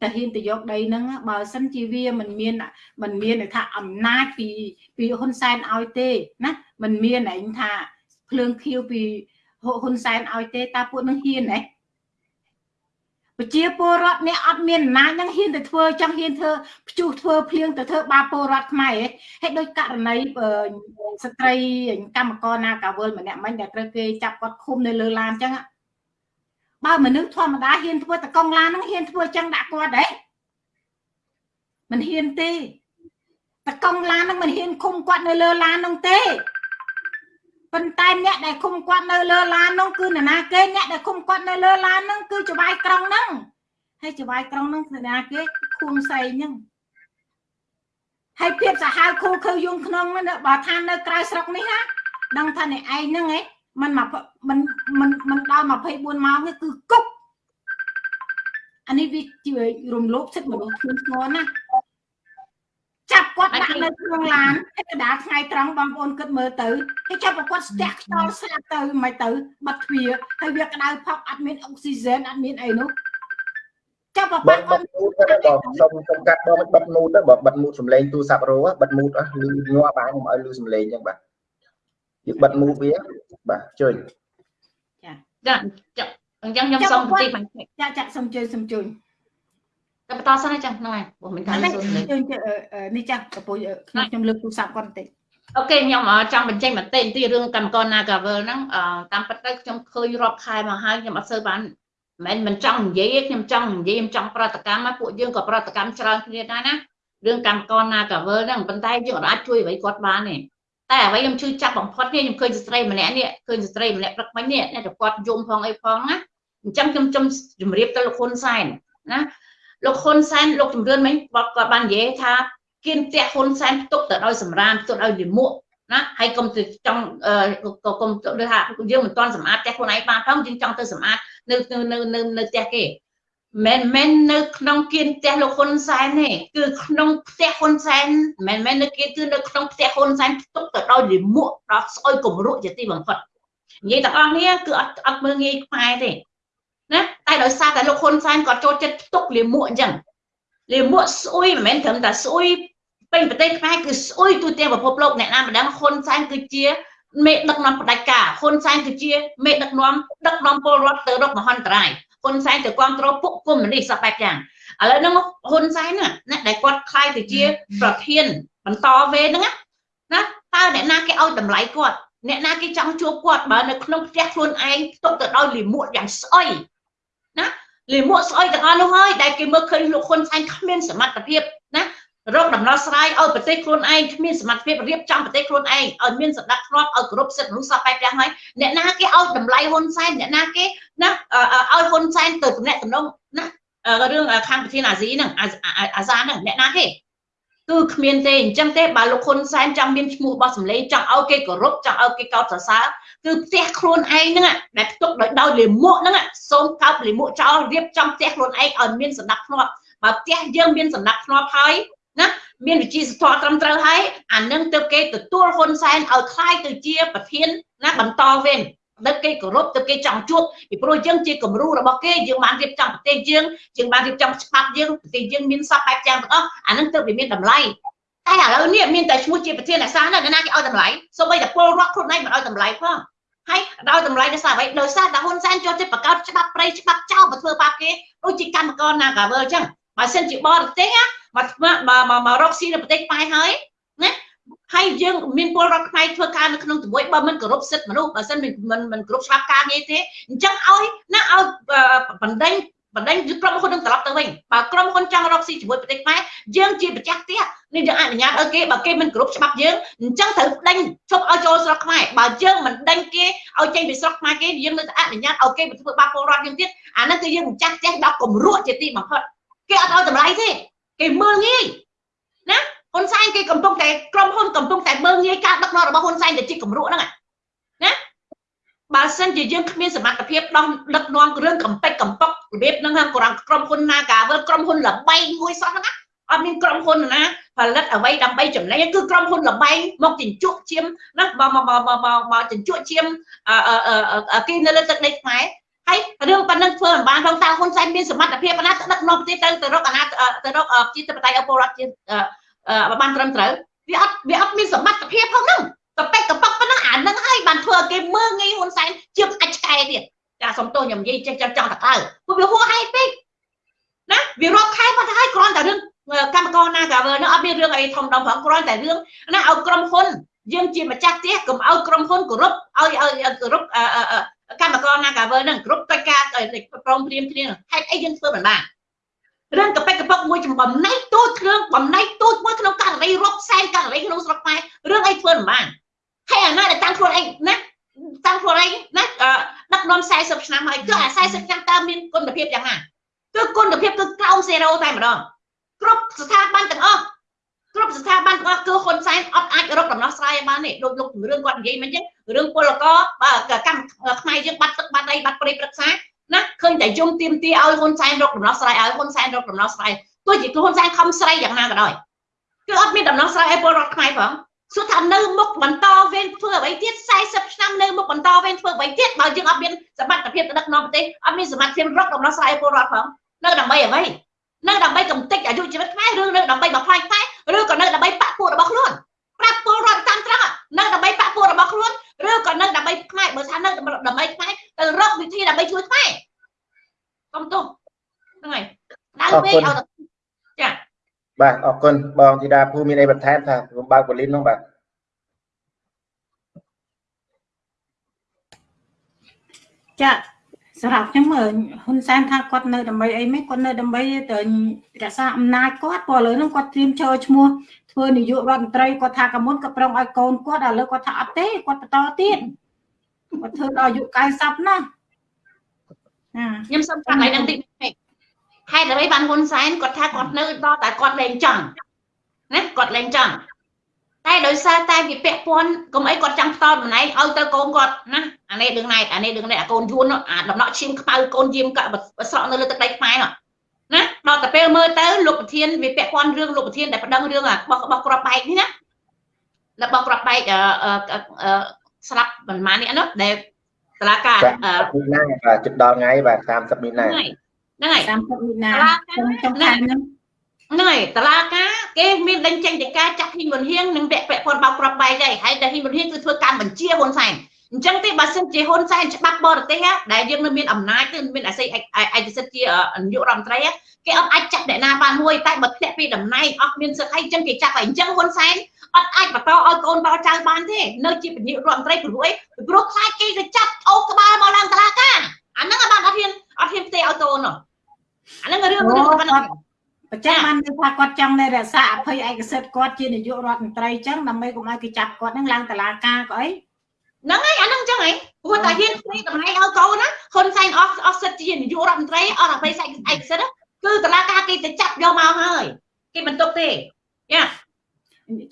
ទៅហ៊ានទៅយកដីហ្នឹងបើសិនជាវាមិនមានមិនមានថាអំណាចពីពីហ៊ុនសែនឲ្យទេណាមិនមានឯងថាភ្លើងខៀវពីហ៊ុនសែនឲ្យទេតើពួកនឹងហ៊ានហ៎ ប្រជាពលរដ្ឋអ្នកអត់មានអំណាចហ្នឹងហ៊ានទៅធ្វើចង់ហ៊ានធ្វើភ្ជុះធ្វើភ្លៀងទៅធ្វើបាបពលរដ្ឋខ្មែរហ៎ហើយដោយករណីស្ត្រីកម្មករណាកាវលម្នាក់មិញដែលត្រូវគេចាប់គាត់ឃុំនៅលើឡានអញ្ចឹងបើមនុស្សធម្មតាហ៊ានធ្វើតកង់ឡានហ្នឹងហ៊ានធ្វើចឹងដាក់គាត់ទេមិនហ៊ានទេតកង់ឡានហ្នឹងមិនហ៊ានឃុំគាត់នៅលើឡានហ្នឹងទេ ប៉ុន្តែអ្នកដែលឃុំគាត់នៅលើឡាននោះគឺនរណាគេអ្នកដែលឃុំគាត់នៅលើឡាននោះគឺចវាយក្រុងហ្នឹងហើយចវាយក្រុងហ្នឹងនរណាគេខួងសែងហ្នឹងហើយភាពសាហាវខូខើយងក្នុងបើថានៅក្រៅស្រុកនេះណាដឹងថាអ្នកឯងហ្នឹងឯងมันមកมันมันมันដល់24ម៉ោងនេះគឺគុកអានេះវាជារំលោភសិទ្ធិមនុស្សធ្ងន់ធ្ងរណា ចាប់គាត់ដាក់នៅក្នុងឡានហើយកដាថ្ងៃត្រង់បងប្អូនគិតមើលទៅគេចាប់គាត់ស្ទះខ្យល់ស្លាប់ទៅមិនទៅបាត់ទ្វារហើយវាក្តៅផប់អត់មានអុកស៊ីហ្សែនអត់មានអីនោះចាប់បាត់គាត់មូតទៅបងសុំសុំកាត់បងបិទមូតទៅបងបិទមូតសំឡេងទូរស័ព្ទរោបិទមូតអស់លឺងាប់បានខ្ញុំឲ្យលឺសំឡេងអញ្ចឹងបាទយើងបិទមូតវាបាទជួយចាចាអញ្ចឹងខ្ញុំសុំបន្តិចបាទចាចាសុំជួយសុំជួយ តែបន្តសិនចឹងហ្នឹងហើយព្រោះមិនថាសួរនេះចាប្រពៃខ្ញុំខ្ញុំលើកទូរស័ព្ទគាត់បន្តិចអូខេខ្ញុំចង់បញ្ចេញបន្តិចទីរឿងកម្មករ Nagavel ហ្នឹងតាមពិតទៅខ្ញុំឃើញរាប់ខែមកហើយខ្ញុំអត់សូវបានមិនមិនចង់និយាយខ្ញុំចង់និយាយខ្ញុំចង់ប្រតិកម្មមកពួកយើងក៏ប្រតិកម្មច្រើនគ្នាដែរណារឿងកម្មករ Nagavel ហ្នឹងប៉ុន្តែយើងអាចជួយអ្វីគាត់បានទេតែអ្វីខ្ញុំជួយចាប់បំផុតនេះខ្ញុំឃើញស្ត្រីម្នាក់នេះឃើញស្ត្រីម្នាក់ព្រឹកមិញនេះតែគាត់យំផងអីផងណាអញ្ចឹងខ្ញុំជំរាបទៅលោកហ៊ុនសែនណា លោកហ៊ុនសែនលោកជំរឿនមិញគាត់គាត់បាននិយាយថាគៀនផ្ទះហ៊ុនសែនផ្ទុកទៅដោយសម្រាមផ្ទុកដោយលិមួកណាហើយកុំទៅចង់ក៏កុំទៅថាយើងមិនទាន់សម្អាតផ្ទះខ្លួនឯងបានផងយើងចង់ទៅសម្អាតនៅនៅនៅនៅផ្ទះគេមិនមែននៅក្នុងគៀនផ្ទះលោកហ៊ុនសែនទេគឺក្នុងផ្ទះហ៊ុនសែនមិនមែននៅគៀនគឺនៅក្នុងផ្ទះហ៊ុនសែនផ្ទុកទៅដោយលិមួកដល់ស្អុយគំរក់ជាទីបំផុតនិយាយទាំងអស់នេះគឺអត់អត់មើងងាយខ្មែរទេ ណាតែដោយសារតែលោកហ៊ុនសែនគាត់ចូលចិត្តផ្ទុកលាមកអញ្ចឹងលាមកស្អុយមិនមែនត្រឹមតែស្អុយពេញប្រទេសខ្មែរគឺស្អុយទូទាំងពិភពលោកអ្នកណាម្ដងហ៊ុនសែនគឺជាមេដឹកនាំផ្ដាច់ការហ៊ុនសែនគឺជាមេដឹកនាំដឹកនាំពលរដ្ឋទៅរកមហន្តរាយហ៊ុនសែនទៅគ្រប់គ្រងពុកគុំនេះសពបែបយ៉ាងឥឡូវហ្នឹងហ៊ុនសែនណាដែលគាត់ខ្លាយទៅជាប្រធានបន្តវេហ្នឹងណាតើអ្នកណាគេឲ្យតម្លៃគាត់អ្នកណាគេចង់ជួបគាត់បើនៅក្នុងផ្ទះខ្លួនឯងផ្ទុកទៅដោយលិមួកយ៉ាងស្អុយ ណាលិមួកស្អុយទាំងអស់នោះហើយដែលគេមើលឃើញលោកហ៊ុនសែនគ្មានសមត្ថភាពណារកដំណោះស្រាយឲ្យប្រទេសខ្លួនឯងគ្មានសមត្ថភាពរៀបចំប្រទេសខ្លួនឯងឲ្យមានសណ្ដាប់ធ្នាប់ឲ្យគ្រប់សិទ្ធិមនុស្សសពបែបយ៉ាងហើយអ្នកណាគេឲ្យតម្លៃហ៊ុនសែនអ្នកណាគេណាឲ្យហ៊ុនសែនទៅតំណែងតំណងណារឿងខាងប្រធានអាស៊ីហ្នឹងអាសាហ្នឹងអ្នកណាគេ គឺគ្មានទេអញ្ចឹងទេបើលោកហ៊ុនសែនចង់មានឈ្មោះរបស់សម្លេងចង់ឲ្យគេគោរពចង់ឲ្យគេកោតសរសើរគឺផ្ទះខ្លួនឯងហ្នឹងដែលផ្ទុកដោយដោយលាមកហ្នឹងសូមកោបលាមកចោលរៀបចំផ្ទះខ្លួនឯងឲ្យមានសណ្ដាប់ធ្នាប់បើផ្ទះយើងមានសណ្ដាប់ធ្នាប់ហើយណាមានវិជាសធម៌ត្រឹមត្រូវហើយអានឹងទៅគេទទួលហ៊ុនសែនឲ្យខ្លាយទៅជាប្រធានណាបន្តវិញ ដឹកគេគោរពទៅគេចង់ជួបពីព្រោះយើងជាគំរូរបស់គេយើងបានរៀបចំប្រទេសយើងយើងបានរៀបចំច្បាប់យើងប្រទេសយើងមានសពបែបយ៉ាងទាំងអស់អានឹងទៅវាមានតម្លៃតែឥឡូវនេះមានតែឈ្មោះជាប្រធានអាសាណាណាគេឲ្យតម្លៃសូម្បីតែពលរដ្ឋខ្លួនឯងមិនឲ្យតម្លៃផងហើយដោយតម្លៃដោយសារអ្វីដោយសារតែហ៊ុនសែនចូលចិត្តបង្កើតច្បាប់ប្រៃច្បាប់ចោលមកធ្វើបាបគេដូចជាកម្មករ Nagavel អញ្ចឹងបើសិនជាបរទេសមកមកមករកស៊ីនៅប្រទេសខ្មែរហើយណា ហើយយើងមានពលរដ្ឋខ្មែរធ្វើការនៅក្នុងទង្វើបើមិនគោរពសិទ្ធិមនុស្សបើមិនមិនមិនគោរពច្បាប់ការងារទេអញ្ចឹងឲ្យណាឲ្យបណ្ដេញបណ្ដេញក្រុមហ៊ុននឹងត្រឡប់ទៅវិញបើក្រុមហ៊ុនចង់រកស៊ីជាមួយប្រទេសខ្មែរយើងជាម្ចាស់ផ្ទះនេះយើងអនុញ្ញាតឲ្យគេបើគេមិនគោរពច្បាប់យើងអញ្ចឹងត្រូវដេញឈប់ឲ្យចូលស្រុកខ្មែរបើយើងមិនដេញគេឲ្យចេញពីស្រុកខ្មែរគេយើងនៅតែអនុញ្ញាតឲ្យគេធ្វើបាបពលរដ្ឋយើងទៀតអានោះគឺយើងម្ចាស់ផ្ទះដល់គំរក់ជាទីបំផុតគេអត់ឲ្យតម្លៃទេគេមើលងាយណា ហ៊ុនសែនគេកំពុងតែក្រុមហ៊ុនកំពុងតែមើលងាយការដឹកនាំរបស់ហ៊ុនសែនទៅជាគំរក់ហ្នឹងណាបើសិនជាយើងគ្មានសមត្ថភាពដោះដឹកនាំរឿងកំពេចកំប៉ុករបៀបហ្នឹងក្រុមក្រុមហ៊ុនណាកាវើក្រុមហ៊ុនលបែងមួយសោះហ្នឹងណាអត់មានក្រុមហ៊ុនណាផលិតអ្វីដើម្បីចំណេញគឺក្រុមហ៊ុនលបែងមកជញ្ជក់ឈាមណាមកមកមកមកមកជញ្ជក់ឈាមគេនៅលើទឹកដីខ្មែរហើយរឿងប៉ុណ្ណឹងធ្វើមិនបានផងតើហ៊ុនសែនមានសមត្ថភាពណាដឹកនាំប្រទេសទៅទៅរកអាណាទៅរកជាតបតៃអពលរដ្ឋជា បានត្រឹមត្រូវវាអត់វាអត់មានសមត្ថភាពផងហ្នឹងកប៉ិកកប៉ុកប៉ុណ្ណឹងអាហ្នឹងហើយបានធ្វើឲ្យគេមើងងាយហ៊ុនសែនជាងអាចឆ្កែទៀតចាសុំទោសខ្ញុំនិយាយចេះចង់ចង់តកើពួកវាហួសហេតុពេកណាវារាប់ខែប៉ុន្តែហើយគ្រាន់តែរឿងកម្មករណាកាវើនោះអត់មានរឿងអីធំដុំផងគ្រាន់តែរឿងណាឲ្យក្រុមហ៊ុនយើងជាម្ចាស់ផ្ទះកុំឲ្យក្រុមហ៊ុនគោរពឲ្យឲ្យគោរពកម្មករណាកាវើនឹងគ្រប់កិច្ចការព្រមព្រៀងគ្នាហេតុអីយើងធ្វើមិនបាន រឿងកប៉ិកកប៉ុកមួយចំបំណៃទូចគ្រឿងបំណៃទូចមួយក្នុងករណីរាប់សែនករណីក្នុងស្រុកខ្មែររឿងអីធ្វើមិនបានហើយអាណាដែលតាំងខ្លួនឯងណាតាំងខ្លួនឯងណាដឹកនាំ40ឆ្នាំហើយគឺអា40ឆ្នាំតើមានគុណភាពយ៉ាងណាគឺគុណភាពគឺក្រោម0តែម្ដងគ្រប់ស្ថាប័នទាំងអស់គ្រប់ស្ថាប័នទាំងអស់គឺហ៊ុនសែនអត់អាចរកដំណោះស្រាយបានទេដូចលោករឿងគាត់និយាយមិនអញ្ចឹងរឿងពលករបើកម្មខ្មែរយើងបាត់ទឹកបាត់អីបាត់ព្រៃព្រឹក្សា ណាឃើញតែយំទៀមទីឲ្យហ៊ុនសែនរកដំណោះស្រាយឲ្យហ៊ុនសែនរកដំណោះស្រាយទោះជាហ៊ុនសែនខំស្រីយ៉ាងណាក៏ដោយគឺអត់មានដំណោះស្រាយឲ្យពលរដ្ឋខ្មែរផងសួរថានៅមុខបន្តវេនធ្វើអ្វីទៀត40ឆ្នាំនៅមុខបន្តវេនធ្វើអ្វីទៀតបើយើងអត់មានសមត្ថភាពទៅដឹកនាំប្រទេសអត់មានសមត្ថភាពរកដំណោះស្រាយឲ្យពលរដ្ឋផងនៅដើម្បីអ្វីនៅដើម្បីកំទេចអាយុជីវិតខ្មែរឬនៅដើម្បីបំផ្លាញខ្មែរឬក៏នៅដើម្បីបាក់ពួករបស់ខ្លួនប្រាប់ពលរដ្ឋតាមត្រង់នៅដើម្បីបាក់ពួករបស់ខ្លួន ឬក៏នៅដើម្បីខ្មែរបើថានៅដើម្បីខ្មែរទៅរកវិធីដើម្បីជួយខ្មែរសុំទោសហ្នឹងហើយដៅពេកឲ្យចាបាទអរគុណបងធីតាភូមានអីបន្ថែមថាខ្ញុំបើកបលីននោះបាទចាសម្រាប់ខ្ញុំហ៊ុនសែនថាគាត់នៅដើម្បីអីមិនគាត់នៅដើម្បីទៅរក្សាអំណាចគាត់ព្រោះឥឡូវហ្នឹងគាត់ត្រៀមចូលឈ្មោះ ធ្វើនាយករដ្ឋមន្ត្រីគាត់ថាកមុនក៏ប្រឹងឲ្យកូនគាត់ឥឡូវគាត់ថាអត់ទេគាត់បន្តទៀតគាត់ធ្វើដល់អាយុ90ណាខ្ញុំសុំប្រាប់ឲ្យនឹងតិចហេតុអ្វីបានហ៊ុនសែនគាត់ថាគាត់នៅដល់តែគាត់លែងចង់ណាគាត់លែងចង់តែដោយសារតែវាពាក់ព័ន្ធកុំអីគាត់ចង់ផ្ដោតម្នាក់ឲ្យទៅកូនគាត់ណាអានេះដឹងណែអានេះដឹងណែអាកូនយួនអាដំណក់ឈាមខ្មៅកូនយាមកស្រក់នៅលើទឹកដីខ្មែរនោះ ណាដល់តែពេលមើលទៅលោកប្រធានវាពាក់ព័ន្ធរឿងលោកប្រធានដែលប្តឹងរឿងរបស់របស់ក្របបែកនេះណារបស់ក្របបែកស្លាប់ប្រហែលនេះនោះដែលតឡាការមីនាបាទជិតដល់ថ្ងៃបាទ30មីនាហ្នឹងហើយ30មីនាខ្ញុំខែហ្នឹងហ្នឹងហើយតឡាការគេមានដេញចេញទៅការចាក់ហ៊ីមុនហៀងនិងពាក់ពាក់ព័ន្ធបោកក្របបែកហើយហើយតែហ៊ីមុនហៀងគឺធ្វើកម្មបញ្ជាហ៊ុនសែន អញ្ចឹងទេបើសិនជាហ៊ុនសែនច្បាប់បរទេសដែលយើងនៅមានអំណាចគឺមានអាស័យឯកសិទ្ធិជានាយករដ្ឋមន្ត្រីគេអត់អាចចាប់អ្នកណាបានមួយតែបើធ្លាក់ពីតំណែងអស់មានសិទ្ធិអីអញ្ចឹងគេចាប់ហើយអញ្ចឹងហ៊ុនសែនអត់អាចបន្តឲ្យកូនបោចៅបានទេនៅជានាយករដ្ឋមន្ត្រីព្រោះអីព្រោះខ្លាចគេទៅចាប់អូក្បាលមកឡើងតឡាការអាហ្នឹងបានអត់ហ៊ានអត់ហ៊ានផ្ទេឲ្យកូននោះអាហ្នឹងរឿងរឿងប៉ុណ្ណឹងបច្ចុប្បន្នគឺថាគាត់ចង់នៅរក្សាអភ័យឯកសិទ្ធិគាត់ជានាយករដ្ឋមន្ត្រីអញ្ចឹងដើម្បីកុំឲ្យគេចាប់គាត់នឹងឡើងតឡាការក៏អី ហ្នឹងហើយអាហ្នឹងអញ្ចឹងហីព្រោះតែហ៊ានព្រីតម្លៃឲ្យកូនណាហ៊ុនសែនអស់អស់សិទ្ធិជានាយករដ្ឋមន្ត្រីអស់អភ័យឯកសិទ្ធិគឺតឡាការគេទៅចាប់យកមកហើយគេមិនទុកទេយ៉ា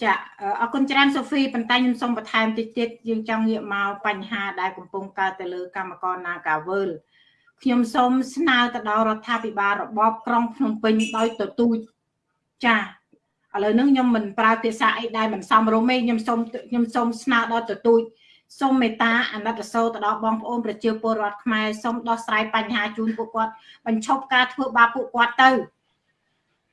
ចាអរគុណច្រើនសូហ្វីប៉ុន្តែខ្ញុំសូមបន្ថែមតិចទៀតយើងចង់ងាកមកបញ្ហាដែលកំពុងកើតទៅលើកម្មករ Nagawal ខ្ញុំសូមស្នើទៅដល់រដ្ឋាភិបាលរបបក្រុងភ្នំពេញដោយទទូចចាឥឡូវនេះខ្ញុំមិនប្រើភាសាអីដែលមិនសមរម្យទេខ្ញុំសូមខ្ញុំសូមស្នើដល់ទទូច សូមមេត្តាអាណិតអាសូរទៅដល់បងប្អូនប្រជាពលរដ្ឋខ្មែរសូមដោះស្រាយបញ្ហាជូនពួកគាត់បញ្ឈប់ការធ្វើបាបពួកគាត់ទៅ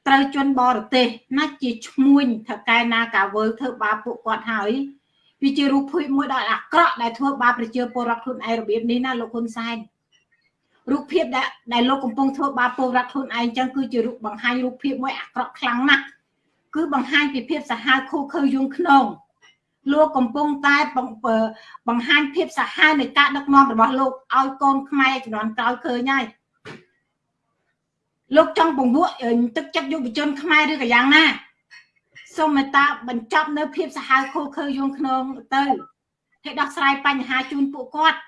ត្រូវជន់បរទេសណាជាឈ្មួញថកែណាកាវើធ្វើបាបពួកគាត់ហើយវាជារូបភាពមួយដ៏អាក្រក់ដែលធ្វើបាបប្រជាពលរដ្ឋខ្លួនឯងរបៀបនេះណាលោកហ៊ុនសែនរូបភាពដែលដែលលោកកំពុងធ្វើបាបពលរដ្ឋខ្លួនឯងចឹងគឺជារូបបង្ហាញរូបភាពមួយអាក្រក់ខ្លាំងណាស់គឺបង្ហាញពីភាពសាហាវខូខើយងខ្នង លោកកំពុងតែបង្ហាញភាពសាហាវនៃការដឹកនាំរបស់លោកឲ្យកូនខ្មែរជំនាន់ក្រោយឃើញហើយលោកចង់ពង្រួមទឹកចិត្តយុវជនខ្មែរឬក៏យ៉ាងណាសូមមេត្តាបញ្ចប់នៅភាពសាហាវខូខើយងខ្នងទៅให้ដោះស្រាយបញ្ហាជូនពួកគាត់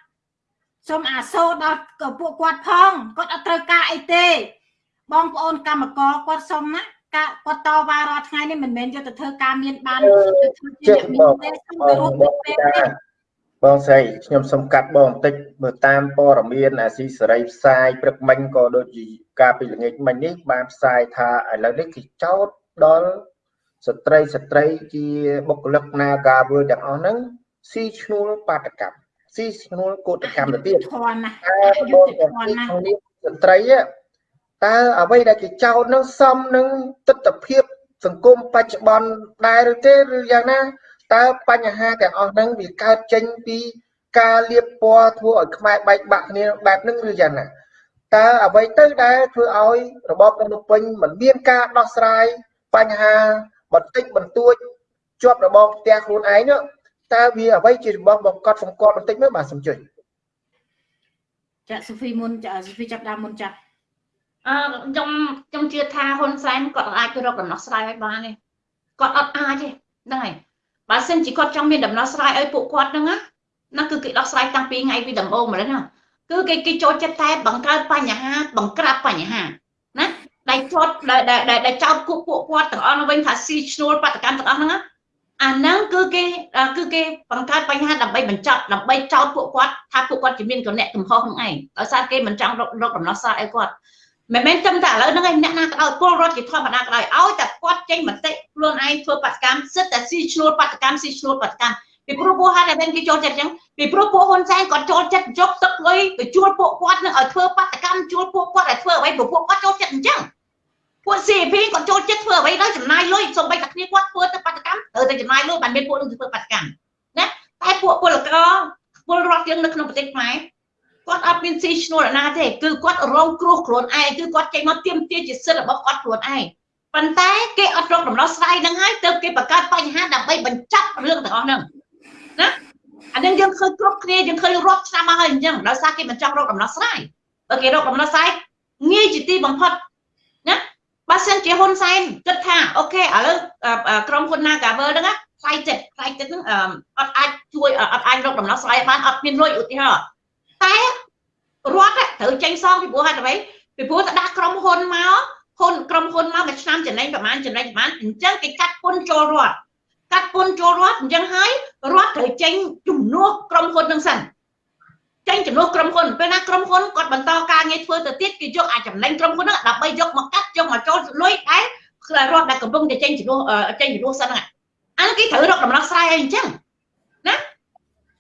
សូមអាសូរដល់ពួកគាត់ផងគាត់អត់ត្រូវការអីទេបងប្អូនកម្មករគាត់សុំណា ការគាត់តវ៉ារាល់ថ្ងៃនេះមិនមែនយកទៅធ្វើការមានបានទៅធ្វើជាអ្នកមានទេសូមទៅរត់ទៅពេលបងស្រីខ្ញុំសុំកាត់បងបន្តិចមើលតាមព័ត៌មានអាស៊ីសេរីផ្សាយព្រឹកមិញក៏ដូចជាការពីល្ងាចមិញនេះបានផ្សាយថាឥឡូវនេះគេចោទដល់ស្ត្រីស្ត្រីជាបុគ្គលិក Nagawal ទាំងអស់ហ្នឹងស៊ីឈ្នួលបាតកម្មស៊ីឈ្នួលកោតកម្មទៅទៀតធន់ណាស់យុទ្ធធន់ណាស់ស្ត្រី តើអ្វីដែលគេចោទនឹងសមនឹងទស្សនភាពសង្គមបច្ចុប្បន្នដែរឬទេឬយ៉ាងណាតើបញ្ហាទាំងអស់ហ្នឹងវាកើតចេញពីការលៀបពណ៌ធ្វើឲ្យខ្មែរបែកបាក់គ្នាបែបហ្នឹងឬយ៉ាងណាតើអ្វីទៅដែលធ្វើឲ្យរបបភ្នំពេញមិនមានការដោះស្រាយបញ្ហាបន្តិចបន្តួចជាប់របបផ្ទះខ្លួនឯងនោះតើវាអ្វីជារបស់បង្កត់សង្កត់បន្តិចមើលបាទសំជួយចាសូហ្វីមុនចាសូហ្វីចាប់ដើមមុនចា អឺខ្ញុំខ្ញុំជឿថាហ៊ុនសែនគាត់អាចទៅរកដំណោះស្រាយឲ្យបានទេគាត់អត់អាចទេហ្នឹងហើយបើសិនជាគាត់ចង់មានដំណោះស្រាយឲ្យពួកគាត់ហ្នឹងណាណាគឺគេដោះស្រាយតាំងពីថ្ងៃពីដំបូងមកហ្នឹងណាគឺគេគេចូលចិត្តតែបង្កើតបញ្ហាបង្ក្រាបបញ្ហាណាដែលចោតដែលដែលចោតពួកពួកគាត់ទាំងអស់វិញថាស៊ីឈ្នួលបដកម្មទាំងអស់ហ្នឹងណាអាហ្នឹងគឺគេគឺគេបង្កើតបញ្ហាដើម្បីបញ្ចប់ដើម្បីចោទពួកគាត់ថាពួកគាត់ជាមានកំណែកំហុសហ្នឹងឯងដោយសារគេមិនចង់រករកដំណោះស្រាយឲ្យគាត់ មិនមែនត្រឹមតែឥឡូវហ្នឹងឯងអ្នកណាក៏ដោយពលរដ្ឋជាធម្មតាក៏ដោយឲ្យតែគាត់ចេញមតិខ្លួនឯងធ្វើបដកម្មសិតតែស៊ីឈ្នួលបដកម្មស៊ីឈ្នួលបដកម្មពីព្រោះពួកហាត់តែគេចូលចិត្តអញ្ចឹងពីព្រោះពួកហ៊ុនសែនគាត់ចូលចិត្តយកទឹកលុយទៅជួលពួកគាត់នឹងឲ្យធ្វើបដកម្មជួលពួកគាត់ឲ្យធ្វើអ្វីព្រោះពួកគាត់ចូលចិត្តអញ្ចឹងពួក CP គាត់ចូលចិត្តធ្វើអ្វីដល់ចំណាយលុយសូម្បីតែគ្នាគាត់ធ្វើទៅបដកម្មត្រូវតែចំណាយលុយបានមានពួកនឹងធ្វើបដកម្មណាតែពួកពលករពលរដ្ឋយើងនៅក្នុងប្រទេសខ្មែរ គាត់អត់មានស៊ីឈ្នួលណាទេគឺគាត់រងគ្រោះខ្លួនឯងគឺគាត់ចេញមកទៀមទាជាសិទ្ធិរបស់គាត់ខ្លួនឯងប៉ុន្តែគេអត់រកដំណោះស្រាយនឹងហើយទើបគេបង្កើតបញ្ហាដើម្បីបញ្ចប់រឿងទាំងអស់ហ្នឹងណាអានេះយើងឃើញគ្រប់គ្នាយើងឃើញរាប់ឆ្នាំមកហើយអញ្ចឹងដោយសារគេមិនចង់រកដំណោះស្រាយបើគេរកដំណោះស្រាយងាយជាទីបំផុតណាបើសិនជាហ៊ុនសែនគិតថាអូខេឥឡូវក្រុមហ៊ុន Nagavel ហ្នឹងខ្លាយចិត្តខ្លាយចិត្តហ្នឹងអត់អាចជួយអត់អាចរកដំណោះស្រាយបានអត់មានលុយឧទាហរណ៍ តែរដ្ឋត្រូវចេញសងពីព្រោះហេតុអ្វីពីព្រោះទៅដាក់ក្រុមហ៊ុនមកហ៊ុនក្រុមហ៊ុនមកមួយឆ្នាំចំណេញប្រហែលចំណេញប្រហែលអញ្ចឹងគេកាត់ពន្ធចូលរដ្ឋកាត់ពន្ធចូលរដ្ឋអញ្ចឹងហើយរដ្ឋត្រូវចេញជំនួសក្រុមហ៊ុននឹងសិនចេញជំនួសក្រុមហ៊ុនពេលណាក្រុមហ៊ុនគាត់បន្តការងារធ្វើទៅទៀតគេយកអាចចំណេញក្រុមហ៊ុនហ្នឹងដើម្បីយកមកកាត់យកមកចូលលុយតែរដ្ឋដែលកំពុងតែចេញជំនួសចេញជំនួសសិនហ្នឹងអានេះគេត្រូវរកដំណោះស្រាយឲ្យអញ្ចឹងណា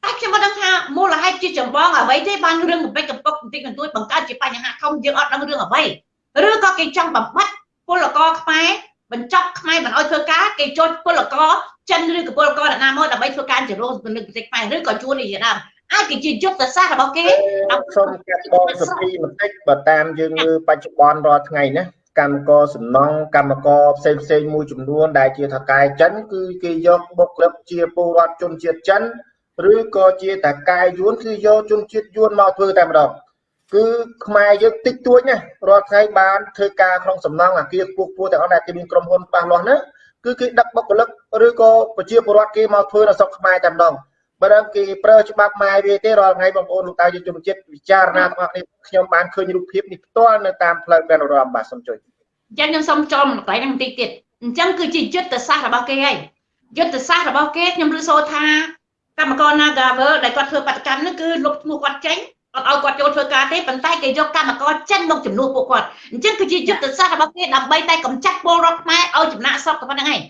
តែខ្ញុំមិនដឹងថាមូលហេតុជាចម្បងអ្វីទេបានរឿងកំពេចកំពុកបន្តិចបន្តួចបង្កើតជាបញ្ហាធំយើងអត់ដឹងរឿងអ្វីឬក៏គេចង់បំបត្តិពលករខ្មែរបញ្ចប់ខ្មែរមិនអោយធ្វើការគេចូលពលករចិនឬក៏ពលករណាមកដើម្បីធ្វើការជារោគនៅប្រទេសខ្មែរឬក៏ជួននេះជាដើមអាចគេជាយុទ្ធសាស្ត្ររបស់គេសូមកាត់បងសពីបន្តិចបើតាមយើងមើលបច្ចុប្បន្នរាល់ថ្ងៃណាកម្មករសំណង់កម្មករផ្សេងផ្សេងមួយចំនួនដែលជាថកែចិនគឺគេយកបុគ្គលិកជាពលរដ្ឋជនជាតិចិន ឬក៏ជាតកែយួនគឺយកជនជាតិយួនមកធ្វើតែម្ដងគឺខ្មែរយើងតិចតួចណារាល់ថ្ងៃបានធ្វើការក្នុងសំណង់អាគារខ្ពស់ខ្ពស់ទាំងអស់ដែលគេមានក្រុមហ៊ុនប៉ះលាស់ហ្នឹងគឺគេដឹកបុគ្គលិកឬក៏ប្រជាពលរដ្ឋគេមកធ្វើនៅស្រុកខ្មែរតែម្ដងបើដល់គេប្រើច្បាប់ម៉ែវាទេរាល់ថ្ងៃបងប្អូនលោកតាយុជនជាតិពិចារណាទាំងអស់គ្នាខ្ញុំបានឃើញរូបភាពនេះផ្ទាល់នៅតាមផ្លូវបានរំបាទសូមជួយអញ្ចឹងខ្ញុំសូមចូលមកកន្លែងហ្នឹងបន្តិចទៀតអញ្ចឹងគឺជាយុទ្ធសាស្ត្ររបស់គេហើយយុទ្ធសាស្ត្ររបស់គេខ្ញុំឮសូរថា កម្មករ Nagavel ដែលគាត់ធ្វើបាតកម្មហ្នឹងគឺលុបឈ្មោះគាត់ចេញអត់ឲ្យគាត់ចូលធ្វើការទេប៉ុន្តែគេយកកម្មករចិនមកជំនួសពួកគាត់អញ្ចឹងគឺជាយុទ្ធសាស្ត្ររបស់គេដើម្បីតែកម្ចាត់ពលរដ្ឋខ្មែរឲ្យចំណាក់ស្រុកតែប៉ុណ្្នឹងឯង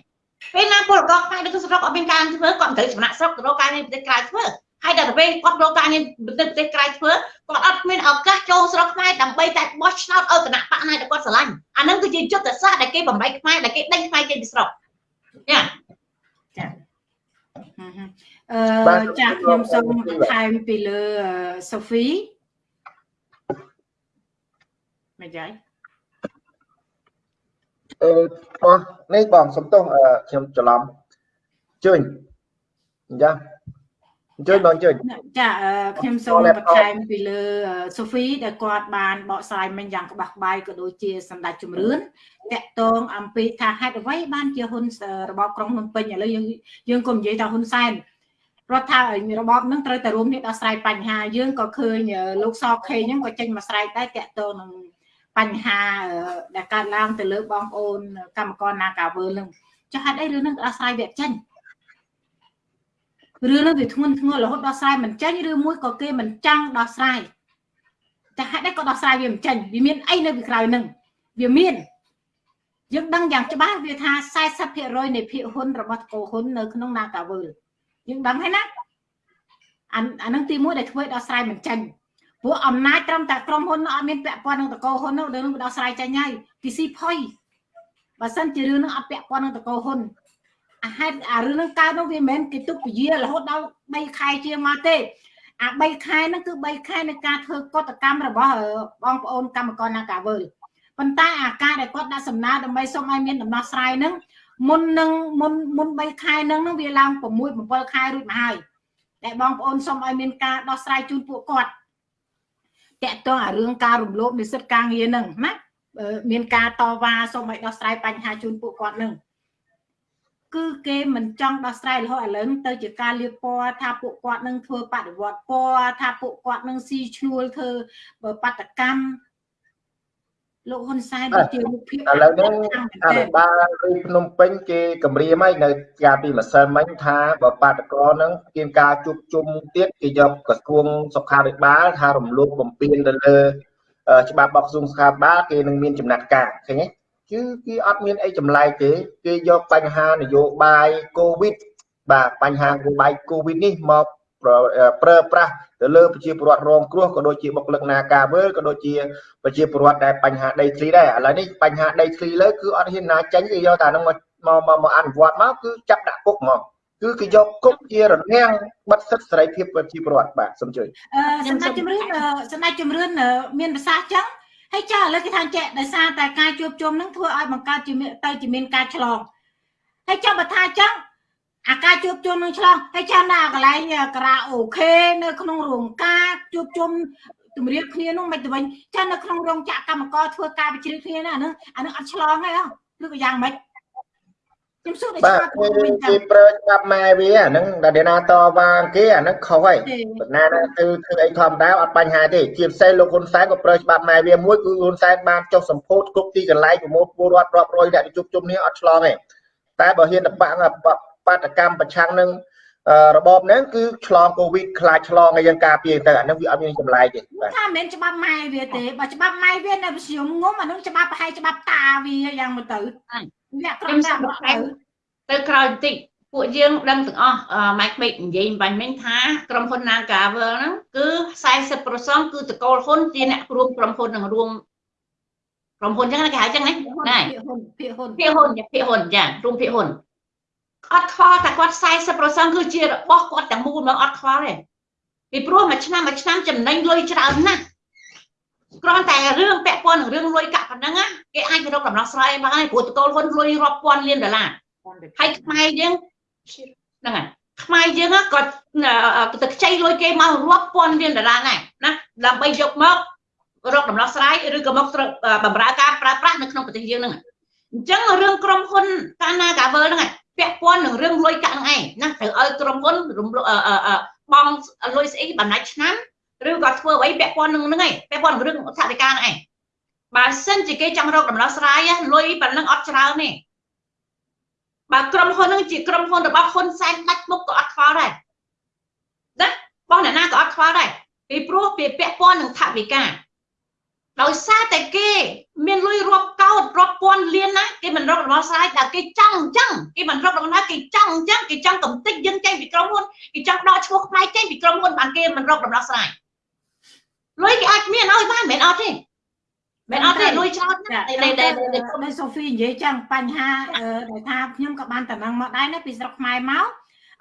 ពេលណាពលរដ្ឋខ្មែរនៅក្នុងស្រុកអត់មានការធ្វើគាត់មិនត្រូវចំណាក់ស្រុកទៅរកការងារប្រទេសក្រៅធ្វើហើយដល់ពេលគាត់រកការងារប្រទេសក្រៅធ្វើគាត់អត់មានឱកាសចូលស្រុកខ្មែរដើម្បីតែបោះឆ្នោតឲ្យគណៈបកណាដែលគាត់ស្រឡាញ់អានឹងគឺជាយុទ្ធសាស្ត្រដែលគេបំបីខ្មែរដែលគេដេញខ្មែរចេញពីស្រុកយ៉ាចា អឺចាខ្ញុំសូមបន្ថែមពីលើសូហ្វីមិនយាយអឺអស់នេះបងសំទោសខ្ញុំច្រឡំជើញចាអញ្ជើញបងអញ្ជើញចាខ្ញុំសូមបន្ថែមពីលើសូហ្វីដែលគាត់បានបកស្រាយមិញយ៉ាងក្បាស់ក្បាយក៏ដូចជាសម្ដេចជំរឿនតកតងអំពីថាហេតុអ្វីបានជាហ៊ុនរបបក្រុងភ្នំពេញឥឡូវយើងយើងក៏និយាយថាហ៊ុនសែន រដ្ឋថារបបនឹងត្រូវតែរួមគ្នាដោះស្រាយបញ្ហាយើងក៏ឃើញលោកសខេហ្នឹងក៏ចេញមកស្រែកដែរតកតងនឹងបញ្ហាដែលកើតឡើងទៅលើបងប្អូនកម្មករ Nagavel នឹងចុះហេតុអីរឿងនឹងដោះស្រាយវាចេញរឿងនោះវាធ្ងន់ធ្ងររហូតដោះស្រាយមិនចេញឬមួយក៏គេមិនចង់ដោះស្រាយតែហេតុអីក៏ដោះស្រាយវាមិនចេញវាមានអីនៅពីក្រោយនឹងវាមានយើងដឹងយ៉ាងច្បាស់វាថា40%នៃភាគហ៊ុនរបស់តកោហ៊ុននៅក្នុង Nagavel យើងដឹងហើយណាអាអានឹងទី1ដែលធ្វើឲ្យដោះស្រាយមិនចេញព្រោះអំណាចត្រឹមតែក្រុមហ៊ុនអត់មានពាក់ព័ន្ធនឹងតកោហ៊ុននោះរឿងនោះដោះស្រាយចេញហើយគេស៊ីផុយបើសិនជារឿងនោះអត់ពាក់ព័ន្ធនឹងតកោហ៊ុនអាហេតុអារឿងហ្នឹងកើតនោះវាមិនមែនគេទុកពជារហូតដល់3ខែជាងមកទេអា3ខែហ្នឹងគឺ3ខែនៃការធ្វើកតកម្មរបស់បងប្អូនកម្មករណាកាវើលប៉ុន្តែអាការដែលគាត់ដាក់សំណើដើម្បីសុំឲ្យមានដំណោះស្រាយហ្នឹង មុននឹងមុនមុន3ខែហ្នឹងហ្នឹងវាឡើង6 7ខែរួចមកហើយតែបងប្អូនសុំឲ្យមានការដោះស្រាយជូនពួកគាត់តកតងអារឿងការរំលោភនិស្សិតការងារហ្នឹងណាមានការតវ៉ាសុំឲ្យដោះស្រាយបញ្ហាជូនពួកគាត់ហ្នឹងគឺគេមិនចង់ដោះស្រាយរហូតឥឡូវទៅជាការលៀបពណ៌ថាពួកគាត់នឹងធ្វើបដិវត្តពណ៌ថាពួកគាត់នឹងស៊ីឈ្នួលធ្វើបដកម្ម លោកហ៊ុនសែនជាមុខភាពឥឡូវនេះអភិបាលឬភ្នំពេញគេគម្រាមហើយនៅការពីម្សិលមិញថាបើបាតកោនឹងមានការជួបជុំទៀតគេយកក្រសួងសុខាភិបាលថារំលោភបំពានទៅលើច្បាប់របស់ក្រសួងសុខាភិបាលគេនឹងមានចំណាត់ការឃើញទេគឺគេអត់មានអីចម្លែកទេគេយកបញ្ហានយោបាយកូវីដបាទបញ្ហានយោបាយកូវីដនេះមក ប្រើប្រាស់ទៅលើប្រជាពលរដ្ឋរងគ្រោះក៏ដូចជាបុគ្គលិកនាការវើក៏ដូចជាប្រជាពលរដ្ឋដែលបញ្ហាដីធ្លីដែរឥឡូវនេះបញ្ហាដីធ្លីលើគឺអត់ហ៊ានណាចេញគេយកតែនឹងមកមកមកអនុវត្តមកគឺចាប់ដាក់គុកមកគឺគេយកគុកជារនាំងបិទសិទ្ធិសេរីភាពប្រជាពលរដ្ឋបាទសូមជួយអឺសម្ដេចជំរឿនសម្ដេចជំរឿនមានប្រសាសន៍ចឹងហើយចាឥឡូវគេថាចេះដោយសារតែការជួបជុំនឹងធ្វើឲ្យបង្កើតជាទៅជាមានការឆ្លងហើយចាំបើថាចឹង អាការជួបជុំនឹងឆ្លងហើយចាំណាកន្លែងការ៉ាអូខេនៅក្នុងរោងការជួបជុំទម្រាបគ្នានោះមិនទៅវិញចានៅក្នុងរោងចក្រកម្មករធ្វើការវិជ្រាគ្នាណាអានឹងអានឹងអត់ឆ្លងទេឬក៏យ៉ាងម៉េចខ្ញុំសួរតែច្បាប់គេប្រើច្បាប់ម៉ែវាអាហ្នឹងដែលណាតវ៉ាគេអាហ្នឹងខុសហើយបណ្ណាទៅធ្វើអីធម្មតាអត់បញ្ហាទេជាពិសេសលោកហ៊ុនសែនក៏ប្រើច្បាប់ម៉ែវាមួយគឺហ៊ុនសែនបានចុះសម្ពោធគ្រប់ទីកន្លែងប្រមូលពលរដ្ឋរាប់រយអ្នកជួបជុំនេះអត់ឆ្លងទេតែបើហ៊ានតបាំង បាតកម្មប្រឆាំងនឹងរបបហ្នឹងគឺឆ្លងកូវីដខ្លាចឆ្លងឲ្យយើងការពារទៅអាហ្នឹងវាអត់មានចម្លែកទេបាទថាមិនមែនច្បាប់ម៉ែវាទេបើច្បាប់ម៉ែវានៅវិសយមងុំអាហ្នឹងច្បាប់ប្រហែលច្បាប់តាវាយ៉ាងមកទៅអ្នកក្រុមដាក់មកទៅទៅក្រោយបន្តិចពួកយើងដឹងទាំងអស់ម៉ែក្មេកនិយាយបាញ់មិញថាក្រុមហ៊ុន Nagavel ហ្នឹងគឺ40%គឺតកូលហ៊ុនជាអ្នករួមក្រុមហ៊ុននឹងរួមក្រុមហ៊ុនចឹងគេហៅចឹងណាណាភាគហ៊ុនភាគហ៊ុនភាគហ៊ុនភាគហ៊ុនចារួមភាគហ៊ុន អត់ខ្វល់តែគាត់40%គឺជារបស់គាត់ទាំងមូលមកអត់ខ្វល់ទេពីព្រោះមួយឆ្នាំមួយឆ្នាំចំណេញលុយច្រើនណាស់គ្រាន់តែរឿងពាក់ព័ន្ធនឹងរឿងលុយកាក់ប៉ុណ្ណឹងគេអាចទៅរកដំណោះស្រាយបានហើយព្រោះតកូលហ៊ុនលុយរាប់ពាន់លានដុល្លារហើយខ្មែរយើងហ្នឹងហើយខ្មែរយើងក៏ទៅខ្ចីលុយគេមករាប់ពាន់លានដុល្លារដែរណាដើម្បីយកមករកដំណោះស្រាយឬក៏មកបំរើការប្រើប្រាស់នៅក្នុងប្រទេសយើងហ្នឹងអញ្ចឹងរឿងក្រុមហ៊ុនកាណាកាវើហ្នឹង ពាក់ព័ន្ធនឹងរឿងលុយកាក់ហ្នឹងឯងណាត្រូវឲ្យក្រុមហ៊ុនរំបងលុយស្អីបណ្ដាច់ឆ្នាំឬក៏ធ្វើអ្វីពាក់ព័ន្ធនឹងហ្នឹងឯងពាក់ព័ន្ធនឹងរឿងថវិកាហ្នឹងឯងបើសិនជាគេចង់រកដំណោះស្រាយលុយប៉ុណ្ណឹងអត់ច្រើនទេបើក្រុមហ៊ុនហ្នឹងជាក្រុមហ៊ុនរបស់ហ៊ុនសែនដាច់មុខក៏អត់ខ្វល់ដែរណាបងអ្នកណាក៏អត់ខ្វល់ដែរពីព្រោះវាពាក់ព័ន្ធនឹងថវិកាដោយសារតែគេ មានលុយរាប់កោតរាប់ពាន់លានណាគេមិនរកដំណោះស្រាយតែគេចង់អញ្ចឹងគេមិនរកដំណោះគេចង់អញ្ចឹងគេចង់កំតិចយើងចេញពីក្រុមហ៊ុនគេចង់ដកឈ្មោះផ្នែកចេញពីក្រុមហ៊ុនបានគេមិនរកដំណោះស្រាយលុយគេអាចមានឲ្យបានមិនអត់ទេមិនអត់ទេលុយច្រើនណាស់តែតែសូហ្វីនិយាយចឹងបញ្ហាដែលថាខ្ញុំក៏បានតំណឹងមកដែរណាពីស្រុកខ្មែរមក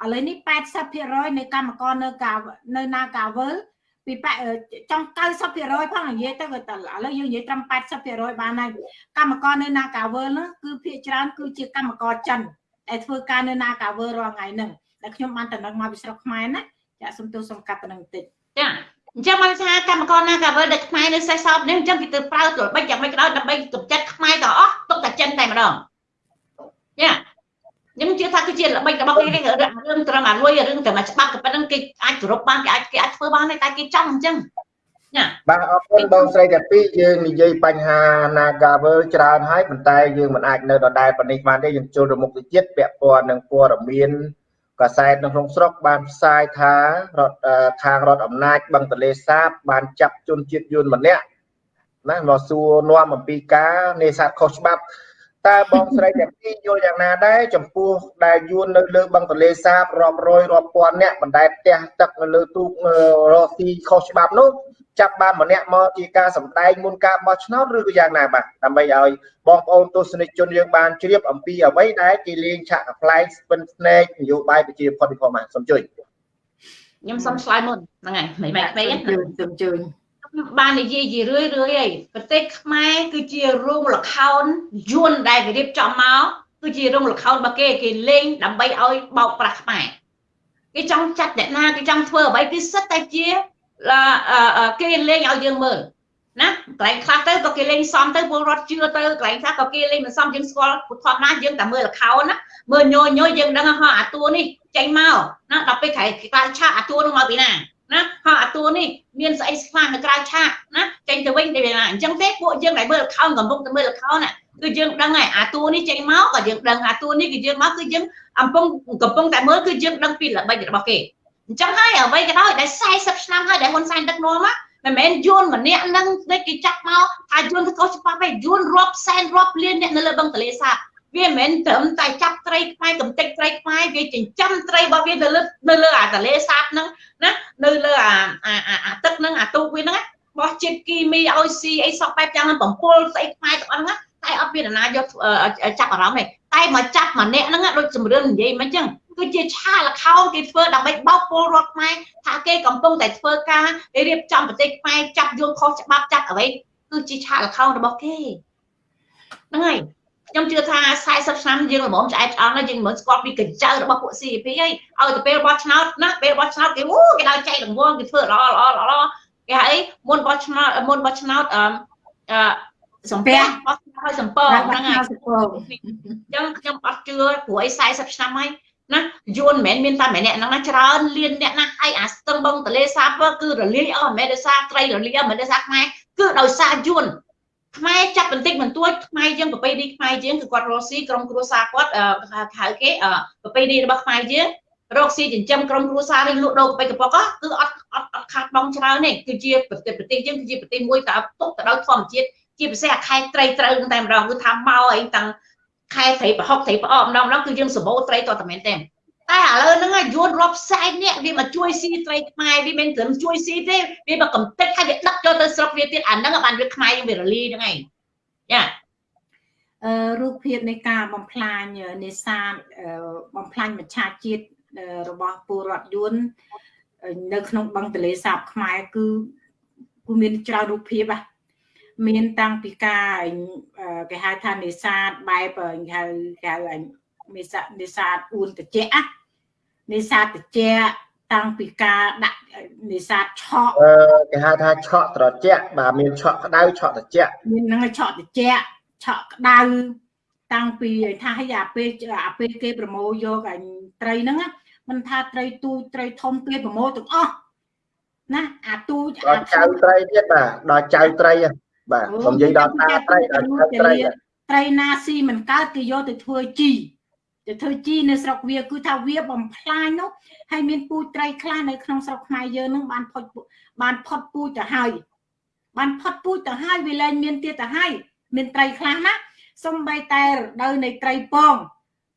ឥឡូវនេះ80%នៃកម្មករនៅកានៅណាកាវើល ពីចង់90%ផងនិយាយទៅក៏តែឥឡូវយើងនិយាយត្រឹម80%បានហើយកម្មករនៅណាកាវើលហ្នឹងគឺភាគច្រើនគឺជាកម្មករចិនដែលធ្វើការនៅណាកាវើលរាល់ថ្ងៃហ្នឹងតែខ្ញុំបានតំណឹងមកពីស្រុកខ្មែរណាចាសំទោសសំកាត់តំណឹងបន្តិចចាអញ្ចឹងបានថាកម្មករណាកាវើដែលខ្មែរនៅសេះសោបនេះអញ្ចឹងគេទៅប្រើទល់បិចយ៉ាងម៉េចក៏ដោយដើម្បីកម្ចាត់ខ្មែរទាំងអស់ទុកតែចិនតែម្ដងចា ខ្ញុំជឿថាគឺជាល្បិចរបស់គេរឿងរឿងត្រឹមអាលុយរឿងត្រឹមអាច្បាប់ក៏ប៉ុណ្្នឹងគេអាចគោរពបានគេអាចគេអាចធ្វើបានតែគេចង់អញ្ចឹងណាបាទអរគុណបងស្រីតាពីយើងនិយាយបញ្ហា Nagavel ច្រើនហើយប៉ុន្តែយើងមិនអាចនៅដដែលប៉ុណ្នេះបានទេយើងចូលរមុខទៅជាតិពាក់ព័ន្ធនឹងព័ត៌មានកសែតនៅក្នុងស្រុកបានផ្សាយថារដ្ឋខាងរដ្ឋអំណាចបឹងទលេសាបបានចាប់ជនជាតិយួនម្នាក់ណាមកសួរនាំអំពីការនេសាទខុសច្បាប់ តើបងស្រីទាំងពីរយល់យ៉ាងណាដែរចំពោះដែលយួននៅលើបឹងទលេសាបរាប់រយរាប់ពាន់អ្នកបណ្ដែតផ្ទះទឹកនៅលើទូករកទីខុសច្បាប់នោះចាប់បានម្នាក់មកជាការសម្ដែងមុនការបោះឆ្នោតឬក៏យ៉ាងណាបាទដើម្បីឲ្យបងប្អូនទស្សនិកជនយើងបានជ្រាបអំពីអ្វីដែលគេលេងឆាកប្លែកស្ពិនស្នែកនយោបាយប្រជាផុតពីផងបាទសូមជួយខ្ញុំសូមឆ្លើយមុនហ្នឹងហើយមិនមិនពេកសូមជួយ បាននិយាយជារឿយរឿយអីប្រទេសខ្មែរគឺជារោងលខោនយួនដែលគេរៀបចំមកគឺជារោងលខោនរបស់គេគេលេងដើម្បីឲ្យបោកប្រាស់ខ្មែរគេចង់ចាត់អ្នកណាគេចង់ធ្វើអ្វីគេសិតតែជាគេលេងឲ្យយើងមើលណាកន្លែងខ្លះទៅក៏គេលេងសំទៅពលរដ្ឋជឿទៅកន្លែងខ្លះក៏គេលេងមិនសមយើងស្គាល់ពុទ្ធធម្មតាយើងតែមើលលខោនណាមើលញយញយយើងដឹងថាអាតួនេះចេញមកណាដល់ពេលក្រៃខ្លាឆាអាតួនោះមកពីណា ណាហើយអាតួនេះមានស្អីខ្លះនៅក្រៅឆាកណាចេញទៅវិញទៅណាអញ្ចឹងទេពួកយើងដែលមើលលខោនកំពុងតែមើលលខោនណាគឺយើងដឹងហើយអាតួនេះចេញមកក៏យើងដឹងអាតួនេះគឺយើងមកគឺយើងអំពុងកំពុងតែមើលគឺយើងដឹងពីល្បិចរបស់គេអញ្ចឹងហើយអ្វីក៏ដោយដែល40ឆ្នាំហើយដែលហ៊ុនសែនដឹកនាំមកមិនមែនយួនម្នាក់នឹងគេចាប់មកថាយួនទៅខុសច្បាប់ទេយួនរាប់សែនរាប់លានអ្នកនៅលើបឹងទលេសាប វាមិនមែនត្រឹមតែចាប់ត្រីខ្មែរកំទេចត្រីខ្មែរវាចិញ្ចឹមត្រីរបស់វានៅលើនៅលើអាទលេសាបហ្នឹងណានៅលើអាអាទឹកហ្នឹងអាទូកវាហ្នឹងបោះជាតិគីមីឲ្យស៊ីអីសក់បែបយ៉ាងហ្នឹងបំពុលស្អីខ្មែរទាំងអស់ហ្នឹងតែអត់មានណាយកចាប់អារម្មណ៍ទេតែមកចាប់ម្នាក់ហ្នឹងដូចជំរឿននិយាយមិនអញ្ចឹងគឺជាឆាលខោនគេធ្វើដើម្បីបោកពលរដ្ឋខ្មែរថាគេកំពុងតែធ្វើការរៀបចំប្រទេសខ្មែរចាប់យល់ខុសច្បាប់ចាប់អ្វីគឺជាឆាលខោនរបស់គេហ្នឹងហើយ ខ្ញុំជឿថា40ឆ្នាំយើងល្មមឆ្អែតឆ្អន់ហើយយើងមិនស្គាល់ពីកញ្ចៅរបស់ពួក CP ហើយឲ្យទៅពេលបោះឆ្នោតណាពេលបោះឆ្នោតគេអូគេដល់ចែករង្វាន់គេធ្វើល្អល្អល្អគេហៅអីមុនបោះឆ្នោតមុនបោះឆ្នោតអឺសំពះបោះឆ្នោតឲ្យសំពងហ្នឹងហើយអញ្ចឹងខ្ញុំអត់ជឿព្រោះអី40ឆ្នាំហើយណាយួនមិនមែនមានតែម្នាក់ហ្នឹងណាច្រើនលានអ្នកណាហើយអាស្ទឹងបងតលេសាបគឺរលាយអស់មិនមែនដោយសារត្រីរលាយមិនមែនដោយសារខ្មែរគឺដោយសារយួន ខ្មែរចាប់បន្តិចបន្តួចខ្មែរយើងប្រពៃណីខ្មែរយើងគឺគាត់រកស៊ីក្រុមគ្រួសារគាត់ហៅគេប្រពៃណីរបស់ខ្មែរយើងរកស៊ីចិញ្ចឹមក្រុមគ្រួសារឬលក់ដូរកាពិកប៉ុកគឺអត់អត់អត់ខាតបង់ច្រើនទេគឺជាប្រទេសប្រទេសយើងគឺជាប្រទេសមួយតើទុកទៅដោយធម្មជាតិជាពិសេសអាខែត្រីត្រូវតែម្ដងគឺថាមកអីតាំងខែត្រីប្រហុកត្រីប្រអកម្ដងម្ដងគឺយើងសម្បូរត្រីតតែមែនទេ តែឥឡូវហ្នឹងយួនរាប់សែននាក់វាមកជួយស៊ីត្រីខ្មែរវាមិនត្រឹមជួយស៊ីទេវាមកកំទេចហើយវាដឹកចូលទៅស្រុកវាទៀតអាហ្នឹងបានវាខ្មែរយើងវារលីហ្នឹងឯងចាអឺរូបភាពនៃការបំផ្លាញនេសាទបំផ្លាញមច្ឆជាតិរបស់ពលរដ្ឋយួននៅក្នុងបឹងទលេសាបខ្មែរគឺគឺមានច្រើនរូបភាពហ่ะមានតាំងពីការគេហៅថានេសាទបែបគេហៅគេហៅ នេសាទនេសាទអួនតិចនេសាទតិចតាំងពីការដាក់នេសាទឆក់អឺគេហៅថាឆក់ត្រជាក់បាទមានឆក់ក្តៅឆក់ត្រជាក់មានហ្នឹងឆក់ត្រជាក់ឆក់ក្តៅតាំងពីថាឲ្យអាពេលអាពេលគេប្រមូលយកអញត្រីហ្នឹងមិនថាត្រីទូត្រីធំគេប្រមូលទាំងអស់ណាអាទូអាចៅត្រីទៀតបាទដល់ចៅត្រីបាទខ្ញុំនិយាយដល់តាត្រីដល់ចៅត្រីត្រីណាស៊ីមិនកើតគេយកទៅធ្វើជី ទៅធ្វើជីនៅស្រុកវាគឺថាវាបំផ្លាញនោះហើយមានពូជត្រីខ្លះនៅក្នុងស្រុកខ្មែរយើងនឹងបានផុតបានផុតពូជទៅហើយបានផុតពូជទៅហើយវាលែងមានទៀតទៅហើយមានត្រីខ្លះណាសំបីតែរដូវនៃត្រីពង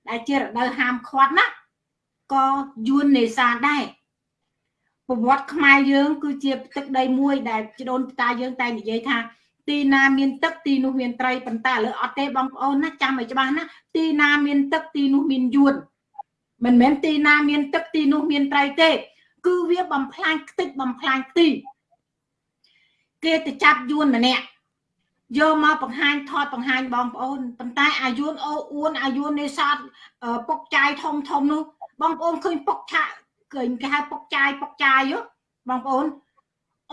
ដែលជារដូវហាមឃាត់ណាក៏យួននេសាទដែរប្រវត្តិខ្មែរយើង គឺជាទឹកដីមួយដែលជដូនតាយើងតែនិយាយថា ទីណាមានទឹកទីនោះមានត្រីប៉ុន្តែឥឡូវអត់ទេបងប្អូនណាចាំឲ្យច្បាស់ណាទីណាមានទឹកទីនោះមានយួនមិនមែនទីណាមានទឹកទីនោះមានត្រីទេ គឺវាបំផ្លាញខ្ទេចបំផ្លាញទី គេទៅចាប់យួនម្នាក់យកមកបង្ហាញថតបង្ហាញបងប្អូនប៉ុន្តែអាយួនអូអួនអាយួននេសាទពុកចាយធំធំនោះបងប្អូនឃើញពុកឆាឃើញគេហៅពុកចាយពុកចាយបងប្អូន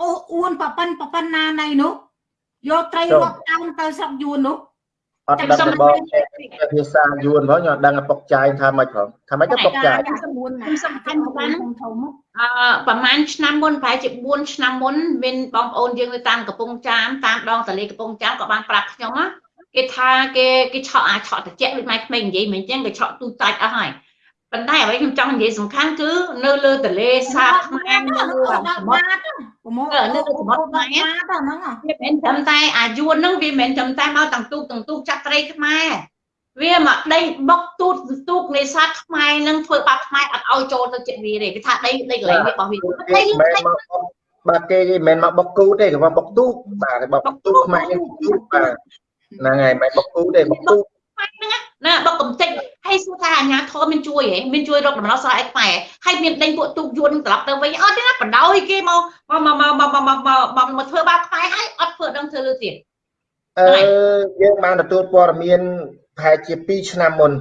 អូអួនប៉ប៉ិនប៉ប៉ិនណាណៃនោះ យកត្រីរាប់តោនទៅស្រុកយួននោះអត់ដឹងបងភាសាយួនផងខ្ញុំដឹងពុកចាយថាម៉េចផងថាម៉េចទៅពុកចាយខ្ញុំសំខាន់បានអឺប្រហែលឆ្នាំមុនប្រហែលជា4ឆ្នាំមុនមានបងប្អូនយើងនៅតាមកំពង់ចាមតាមដងទន្លេកំពង់ចាមក៏បានប្រាប់ខ្ញុំគេថាគេគេឆក់អាចឆក់ត្រជាក់ដូចម៉ែក្មេងនិយាយមិនអញ្ចឹងគេឆក់ទូតាច់អស់ហើយ ប៉ុន្តែអ្វីខ្ញុំចង់និយាយសំខាន់គឺនៅលើទន្លេសាបខ្មែរនៅលើសមុទ្រប្រមូលនៅលើសមុទ្រខ្មែរហ្នឹងវាមិនត្រឹមតែអាយួនហ្នឹងវាមិនត្រឹមតែមកទាំងទូកទាំងទូកចាក់ត្រីខ្មែរវាមកដេញបុកទូតទូកនេសាទខ្មែរនឹងធ្វើបាបខ្មែរអត់ឲ្យចូលទៅចិត្តវាទេគេថាដីដីកន្លែងវារបស់វាដីបាទគេមិនមែនមកបុកគូទេគេមកបុកទូកបាទបុកទូកខ្មែរយើងទូកបាទហ្នឹងហើយមិនបុកគូទេបុកទូកហ្នឹង ណាបុកកំតិចហើយសួរថាអាញាធមមានជួយហ៎មានជួយរកដំណោះស្រាយឲ្យខ្មែរហើយមានដេញពួកទូកយួនត្រឡប់ទៅវិញអត់ទេណាបដ ாய் គេមកមកមកមកមកមកមកធ្វើបាបខ្មែរហើយអត់ធ្វើដឹងធ្វើលើទៀតអឺយើងបានទទួលព័ត៌មានប្រហែលជា2ឆ្នាំមុន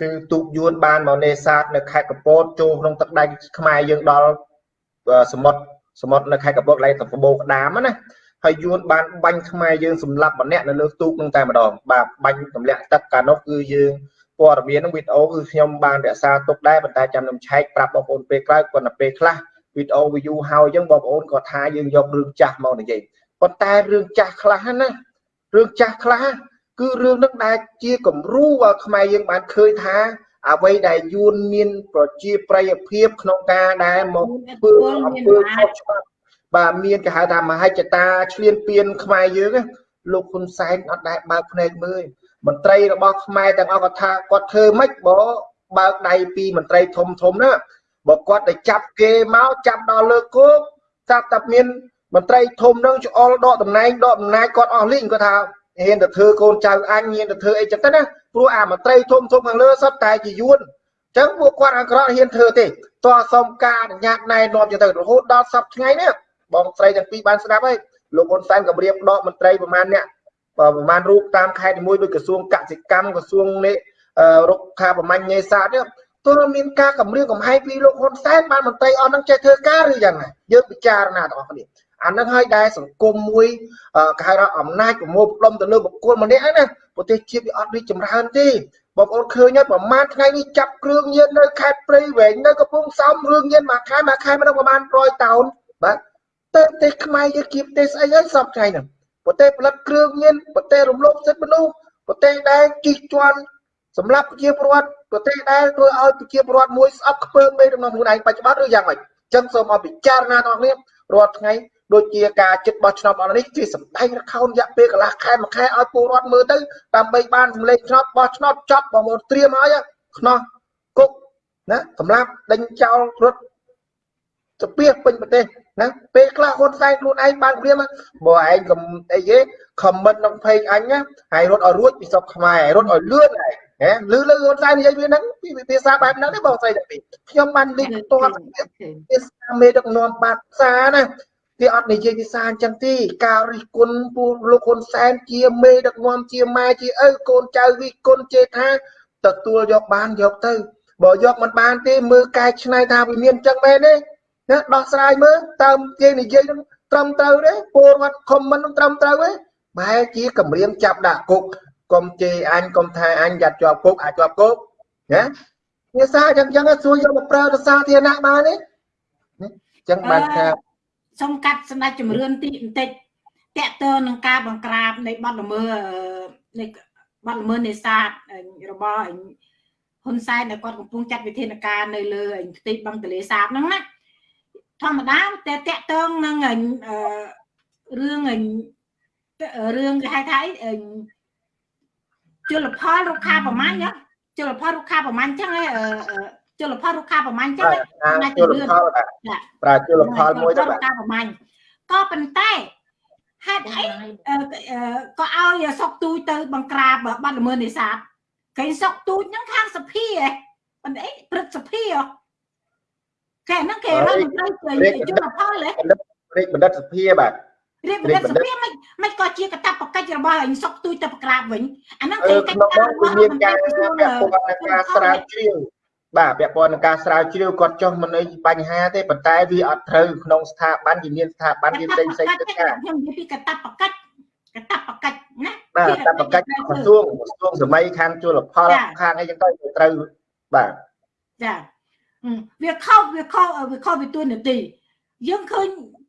គឺទូកយួនបានមកនេសាទនៅខេត្តកពតចូលក្នុងទឹកដែកខ្មែរយើងដល់សមុទ្រសមុទ្រនៅខេត្តកពតកន្លែងតំបូរក្តាមណា ហើយយួនបានបាញ់ខ្មែរយើងសម្លាប់ម្នាក់នៅលើទូកនឹងតែម្ដងបាទបាញ់ទម្លាក់ទឹកកាលនោះគឺយើងព័ត៌មាននឹងវីដេអូគឺខ្ញុំបានរក្សាទុកដែរប៉ុន្តែចាំខ្ញុំឆែកប្រាប់បងប្អូនពេលក្រោយគាត់ទៅពេលខ្លះវីដេអូ view ហើយអញ្ចឹងបងប្អូនក៏ថាយើងយករឿងចាស់មកនិយាយប៉ុន្តែរឿងចាស់ខ្លះណារឿងចាស់ខ្លះគឺរឿងនឹងដែលជាគំរូឲ្យខ្មែរយើងបានឃើញថាអ្វីដែលយួនមានប្រជាប្រិយភាពក្នុងការដែលមកធ្វើអំពើខុសច្បាប់ បាទមានគេហៅថាមហិច្ឆតាឆ្លៀនពៀនខ្មែរយើងលោកហ៊ុនសែនអត់ដែលបើកភ្នែកមើលមន្ត្រីរបស់ខ្មែរទាំងអស់គាត់ថាគាត់ធ្វើម៉េចបើបើកដៃពីមន្ត្រីធំធំណាបើគាត់ទៅចាប់គេមកចាប់ដល់លើគោកចាប់តែមានមន្ត្រីធំនឹងច្អល់ដកតំណែងដកអំណាចគាត់អស់លីងគាត់ថាហ៊ានទៅធ្វើកូនចៅអញហ៊ានទៅធ្វើអីចឹងទៅណាព្រោះអាមន្ត្រីធំធំខាងលើសុទ្ធតែជាយួនចឹងពួកគាត់អក្រក់ហ៊ានធ្វើទេតោះសុំការអនុញ្ញាតណែនាំចឹងទៅរហូតដល់សប្តាហ៍ថ្ងៃនេះ បងស្រីទាំងពីរបានស្ដាប់ហើយលោកហ៊ុនសែនក៏រៀបដកមន្ត្រីប្រមាណអ្នកប្រមាណរូបតាមខេត្តមួយដូចក្រសួងកសិកម្មក្រសួងនេះរុក្ខាប្រមាញ់នេសាទនេះទោះមានការគម្រាមកំហែងពីលោកហ៊ុនសែនបានមន្ត្រីអស់នឹងចេះធ្វើការឬយ៉ាងណាយើងពិចារណាទាំងអស់គ្នាអានឹងហើយដែលសង្គមមួយគេហៅថាអំណាចប្រមូលផ្ដុំទៅលើបុគ្គលម្នាក់ហ្នឹងណាប្រទេសជាតិវាអត់រីកចម្រើនទេបងប្អូនឃើញហើយប្រហែលថ្ងៃនេះចាប់គ្រឿងញៀននៅខេត្តព្រៃវែងនៅកំពង់សោមរឿងញៀនមួយខែមួយខែមិនដឹងប្រហែល100តោនបាទ ទៅប្រទេសខ្មែរយើងគៀបប្រទេសស្អីហើយសពថ្ងៃហ្នឹងប្រទេសផលិតគ្រឿងញៀនប្រទេសរំលោភសិទ្ធិមនុស្សប្រទេសដែលជិះជាន់សម្រាប់ប្រជាពលរដ្ឋប្រទេសដែលធ្វើឲ្យប្រជាពលរដ្ឋមួយស្អប់ខ្ពើមមេរបស់ខ្លួនឯងបច្ចុប្បន្នឬយ៉ាងម៉េចអញ្ចឹងសូមឲ្យពិចារណាដល់គ្នារាល់ថ្ងៃដូចជាការចិត្តបោះឆ្នោតអស់នេះគេសម្ដែងរខោនរយៈពេលកន្លះខែមួយខែឲ្យពលរដ្ឋមើលទៅដើម្បីបានសម្លេងឆ្នោតបោះឆ្នោតចប់បងប្អូនត្រៀមហើយខ្នោះគុកណាសម្រាប់ដេញចោលរត់ ស្ពៀសពេញប្រទេសណាពេលខ្លះហ៊ុនសែនខ្លួនឯងបានព្រាមបើឯងកុំអីទេខមមិនក្នុងផេកអញណាហើយរត់ឲ្យរួចពីសពខ្មែររត់ឲ្យលឿនហើយហេលឺលឺហ៊ុនសែននិយាយវាហ្នឹងពីភាសាបែបហ្នឹងទេបងស្រីតែពីខ្ញុំបានលេខផ្ទាល់ភាសាមេដឹកនាំបាតសាណាគេអត់និយាយភាសាអញ្ចឹងទេការរិះគន់ពួកលោកហ៊ុនសែនជាមេដឹកនាំជាម៉ែជាឪកូនចៅវិគុណជេថាទទួលយកបានយកទៅបើយកមិនបានទេមើលកែឆ្នៃថាវាមានអញ្ចឹងមែនទេ ណាដោះស្រាយមើលតាមគេនិយាយនឹងត្រឹមត្រូវទេពលរដ្ឋខមមិននឹងត្រឹមត្រូវទេបែរជាគម្រាមចាប់ដាក់គុកកុំជេរអញកុំថាអញយ៉ាត់ជាប់គុកអាចជាប់គុកណាភាសាអញ្ចឹងអញ្ចឹងសួរយកមកប្រើទៅសាធារណៈបានទេអញ្ចឹងបានថាសូមកាត់សម្ដេចជំរឿនទីបន្តិចតកតើនឹងការបង្ក្រាបនៃបទល្មើសនៃបទល្មើសនេសាទរបស់ហ៊ុនសែនដែលគាត់កំពុងចាត់វិធានការនៅលើផ្ទៃបឹងទលេសាបហ្នឹងណា ធម្មតាតែតកតងនឹងរឿងរឿងគេហៅថាអីជលផលរុក្ខាប្រមាញ់ជលផលរុក្ខាប្រមាញ់ចឹងជលផលរុក្ខាប្រមាញ់ចឹងណាជលផលប្រើជលផលមួយទៅរុក្ខាប្រមាញ់ក៏ប៉ុន្តែហេតុអីក៏ឲ្យសុកទូចទៅបង្ក្រាបបាត់ល្មើសនេសាទគេសុកទូចហ្នឹងខាងសភាប៉ុន្តែព្រឹទ្ធសភា គេហ្នឹងគេរកមន្ត្រីជលផលហ៎រាជបណ្ឌិតសភាបាទរាជបណ្ឌិតសភាមិនមិនក៏ជាកតាបកិច្ចរបស់អញសុកទូចទៅប្រក្រាបវិញអាហ្នឹងគេកិច្ចការរបស់មានការពាក់ព័ន្ធនឹងការស្រាវជ្រាវបាទពាក់ព័ន្ធនឹងការស្រាវជ្រាវគាត់ចុះមិនអីបញ្ហាទេប៉ុន្តែវាអត់ត្រូវក្នុងស្ថាប័នវាមានស្ថាប័នវាផ្សេងផ្សេងទៅការខ្ញុំនិយាយពីកតាបកិច្ចកតាបកិច្ចណាបាទកតាបកិច្ចក្រសួងក្រសួងសម័យខាងជលផលខាងអីចឹងទៅត្រូវបាទចា វាខុសវាខុសវាខុសពីទួលនីតិយើងឃើញ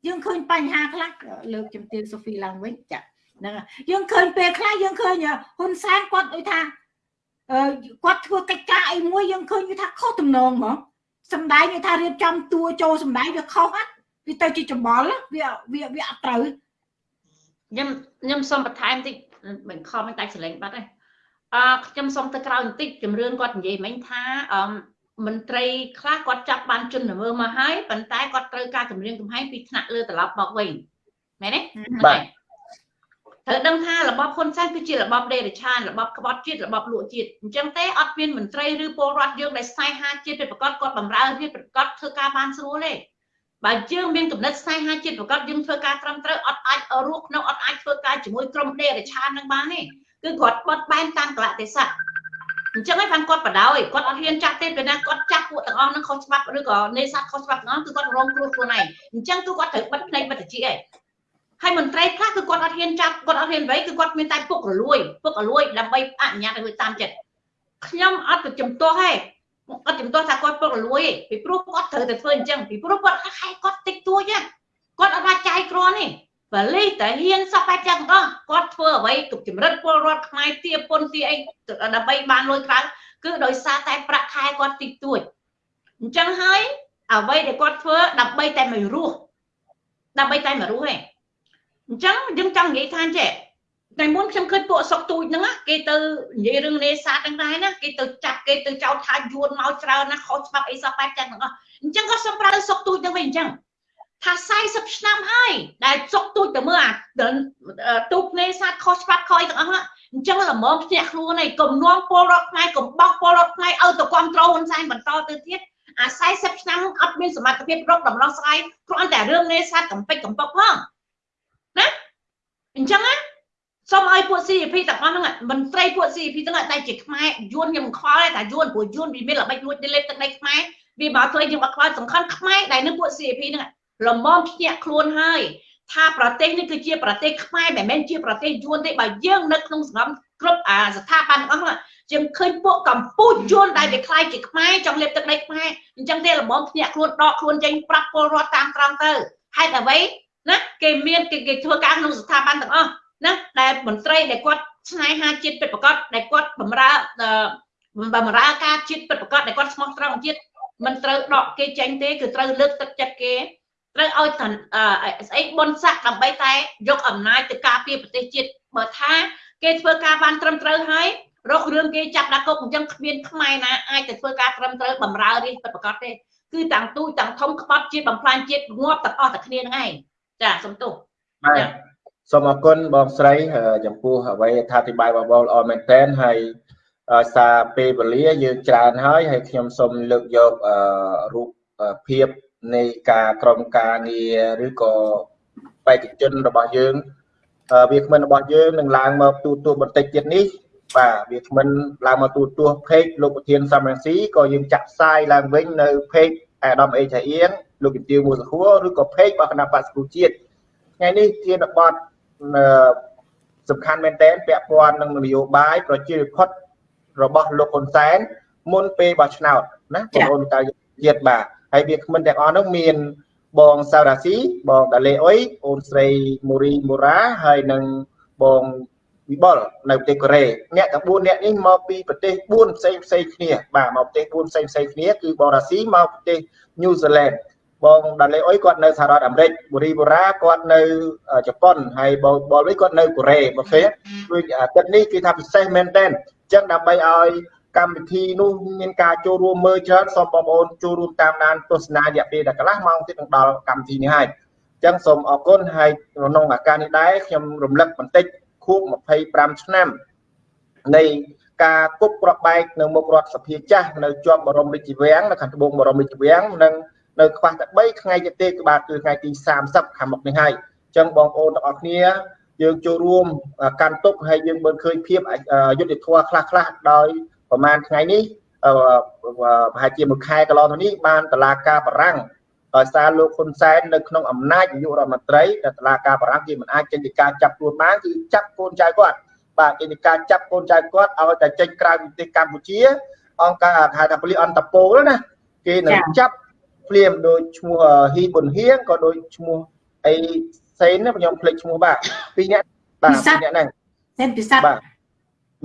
យើងឃើញបញ្ហាខ្លះលើកជំទាវសូហ្វីឡើងវិញចាហ្នឹងយើងឃើញពេលខ្លះយើងឃើញហ៊ុនសែនគាត់ដូចថាអឺគាត់ធ្វើកិច្ចការអីមួយយើងឃើញវាថាខុសទំនងហ្មងសំដែងវាថារៀបចំតួចូលសំដែងវាខុសហ្នឹងវាទៅជាច្បល់វាវាវាអត់ត្រូវខ្ញុំខ្ញុំសូមបន្ថែមតិចមិនខំមិនដាច់សលេងបាត់ទេអឺខ្ញុំសូមទៅក្រោយបន្តិចជំរឿនគាត់និយាយមិញថាអឺ មន្ត្រីខ្លះគាត់ចាប់បានជនល្មើសមកហើយប៉ុន្តែគាត់ត្រូវការគម្រាមកំហែងពីថ្នាក់លើត្រឡប់មកវិញមែនទេបាទត្រូវដឹងថារបបហ៊ុនសែនគឺជារបបដេរឆានរបបក្បត់ជាតិរបបលក់ជាតិអញ្ចឹងទេអត់មានមន្ត្រីឬពលរដ្ឋយើងដែលស្នេហាជាតិពិតប្រាកដគាត់បំរើជាតិពិតប្រាកដធ្វើការបានស្រួលទេបើយើងមានកំណត់ស្នេហាជាតិប្រកបយើងធ្វើការត្រឹមត្រូវអត់អាចរស់ក្នុងអត់អាចធ្វើការជាមួយក្រុមដេរឆាននឹងបានទេគឺគាត់បត់បែនតាមកលៈទេសៈ អញ្ចឹងឯងបានគាត់បដ ாய் គាត់អត់ហ៊ានចាស់ទេពេលណាគាត់ចាស់ពួកទាំងអស់នឹងខុសច្បាប់ឬក៏នេសាទខុសច្បាប់ទាំងអស់គឺគាត់រងគ្រោះខ្លួនឯងអញ្ចឹងគឺគាត់ត្រូវបិទភ្នែកបិទតិចឯងហើយមន្ត្រីខ្លះគឺគាត់អត់ហ៊ានចាប់គាត់អត់ហ៊ានអ្វីគឺគាត់មានតែពុករលួយពុករលួយដើម្បីអនុញ្ញាតឲ្យតាមចិត្តខ្ញុំអត់ទៅចំទាស់ទេអត់ចំទាស់ថាគាត់ពុករលួយទេពីព្រោះគាត់ត្រូវតែធ្វើអញ្ចឹងពីព្រោះគាត់ខែគាត់តិចតួចគាត់អត់អាចចាយគ្រាន់ទេ បលិសតែហ៊ានសពបែបចឹងអស់គាត់ធ្វើអ្វីទុកចម្រិតពលរដ្ឋខ្មែរទាពុនទាអីដើម្បីបានលុយក្រៅគឺដោយសារតែប្រាក់ខែគាត់តិចតួចអញ្ចឹងហើយអ្វីដែលគាត់ធ្វើដើម្បីតែមករស់ដើម្បីតែមករស់ឯងអញ្ចឹងយើងចង់និយាយថាចេះតែមុនខ្ញុំឃើញពួកសុកទូចហ្នឹងគេទៅនិយាយរឿងនេសាទទាំងដែរណាគេទៅចាប់គេទៅចោទថាយួនមកច្រើនណាខុសច្បាប់អីសោះបែបចឹងទាំងអស់អញ្ចឹងក៏សូមប្រើសុកទូចទៅវិញអញ្ចឹង ថា40ឆ្នាំហើយដែលសុកទូចទៅមើលអាទូកនេសាទខុសច្បាប់ខុសអីទាំងអស់ហ្នឹងអញ្ចឹងល្មមភ្នាក់ខ្លួនឯងកុំនាំពលរដ្ឋខ្មែរកុំបោកពលរដ្ឋខ្មែរឲ្យទៅគ្រប់គ្រងហ៊ុនសែនបន្តទៅទៀតអា40ឆ្នាំអត់មានសមត្ថភាពរកដំណោះស្រាយគ្រាន់តែរឿងនេសាទកំពេចកំពកផងណាអញ្ចឹងណាសូមឲ្យពួក CP ទាំងអស់ហ្នឹងមន្ត្រីពួក CP ទាំងតែជាខ្មែរយួនខ្ញុំខ្វល់តែយួនព្រោះយួនវាមានល្បិចលួចលេបទឹកដីខ្មែរវាមកធ្វើយើងអត់ខ្វល់សំខាន់ខ្មែរដែលនៅពួក CP ហ្នឹង លំមភ្ញាក់ខ្លួនហើយថាប្រទេសនេះគឺជាប្រទេសខ្មែរមិនមែនជាប្រទេសយួនទេបើយើងនៅក្នុងសង្គមគ្រប់អាស្ថាប័នទាំងអស់ហ្នឹងយើងឃើញពួកកម្ពុជាយួនដែលវាខ្លាយជាខ្មែរចង់លេបទឹកដីខ្មែរអញ្ចឹងទេលំមភ្ញាក់ខ្លួនដកខ្លួនចេញប្រាប់ពលរដ្ឋតាមត្រង់ទៅហេតុអ្វីណាគេមានគេគេធ្វើការក្នុងស្ថាប័នទាំងអស់ណាដែលមន្ត្រីដែលគាត់ស្នេហាជាតិពិតប្រាកដដែលគាត់បំរើបំរើការជាតិពិតប្រាកដដែលគាត់ស្មោះត្រង់ជាតិមិនត្រូវដកគេចេញទេគឺត្រូវលើកទឹកចិត្តគេ ត្រូវឲ្យស្អីបុនស័កដើម្បីតែយកអំណាចទៅការពារប្រទេសជាតិបើថាគេធ្វើការបានត្រឹមត្រូវហើយរករឿងគេចាប់ដាក់គុកអញ្ចឹងគ្មានខ្មែរណាអាចទៅធ្វើការត្រឹមត្រូវបំរើរាជពិតប្រាកដទេគឺទាំងទូចទាំងធំក្បត់ជាតិបំផ្លាញជាតិងាប់ទាំងអស់តែគ្នាហ្នឹងឯងចាសុំទោសបាទសូមអរគុណបងស្រីចំពោះអ្វីថាអធិប្បាយបងប្អូនល្អមែនតើហើយសារពេលវេលាយើងច្រើនហើយហើយខ្ញុំសូមលើកយករូបភាព នៃការក្រមការងារឬក៏បេតិជនរបស់យើងវាគ្មិនរបស់យើងនឹងឡើងមកទូទួបន្តិចទៀតនេះបាទវាគ្មិនឡើងមកទូទួផេកលោកប្រធានសំរងស៊ីក៏យើងចាក់ផ្សាយឡើងវិញនៅផេកអាដាមអេឆៃអៀងលោកជំទាវមូលសហួរឬក៏ផេករបស់គណៈបក្សប្រជាជាតិថ្ងៃនេះជាតបតសំខាន់មែនទែនពាក់ព័ន្ធនឹងនយោបាយប្រជាធិបតេយ្យរបស់លោកហ៊ុនសែនមុនពេលបោះឆ្នោតណាបងប្អូនតើជាតិបាទ ហើយវាគ្មិនទាំងអស់នោះមានបងសារ៉ាស៊ីបងដាលេអុយអូនស្រីមូរីមូរ៉ាហើយនិងបងវិបុលនៅប្រទេសកូរ៉េអ្នកទាំង4អ្នកនេះមកពីប្រទេស4ផ្សេងផ្សេងគ្នាបាទមកប្រទេស4ផ្សេងផ្សេងគ្នាគឺបងរ៉ាស៊ីមកប្រទេសញូហ្សេឡែនបងដាលេអុយគាត់នៅសហរដ្ឋអាមេរិកបូរីបូរ៉ាគាត់នៅជប៉ុនហើយបងបលវិញគាត់នៅកូរ៉េមកឃើញដូចអាទិត្យនេះគឺថាពិសេសមែនតើអញ្ចឹងដើម្បីឲ្យ កម្មវិធីនោះមានការចូលរួមមើលច្រើនសូមបងប្អូនចូលរួមតាមដានទស្សនារយៈពេលដល់កន្លះម៉ោងទៀតនឹងដល់កម្មវិធីនេះហើយអញ្ចឹងសូមអរគុណហើយក្នុងឱកាសនេះដែរខ្ញុំរំលឹកបន្តិចខួប25ឆ្នាំនៃការគប់ប្របែកនៅមុខរដ្ឋសភាចាស់នៅជាប់បរមរាជវាំងនៅខាងត្បូងបរមរាជវាំងនិងនៅខ្វះតែ3ថ្ងៃទៀតទេក្បាលគឺថ្ងៃទី30ខាងមុខនេះហើយអញ្ចឹងបងប្អូនទាំងអស់គ្នាយើងចូលរួមកាន់ទុកហើយយើងមើលឃើញភាពយុទ្ធធម៌ខ្លះខ្លះដោយ ប្រហែលថ្ងៃនេះប្រហែលជាមួយខែកន្លងទៅនេះបានតឡាការបារាំងដោយសារលោកហ៊ុនសែននៅក្នុងអំណាចនាយករដ្ឋមន្ត្រីតែតឡាការបារាំងគេមិនអាចចេញពីការចាប់ខ្លួនបានគឺចាប់កូនចៅគាត់បាទចេញពីការចាប់កូនចៅគាត់ឲ្យតែចេញក្រៅប្រទេសកម្ពុជាអង្គការហៅថាប៉ូលីសអន្តរពលណាគេនឹងចាប់ភ្លាមដោយឈ្មោះហ៊ីប៊ុនហៀងក៏ដោយឈ្មោះអីសេនណាខ្ញុំភ្លេចឈ្មោះបាទពីរនាក់បាទពីរនាក់ហ្នឹងសេនពិសាបាទ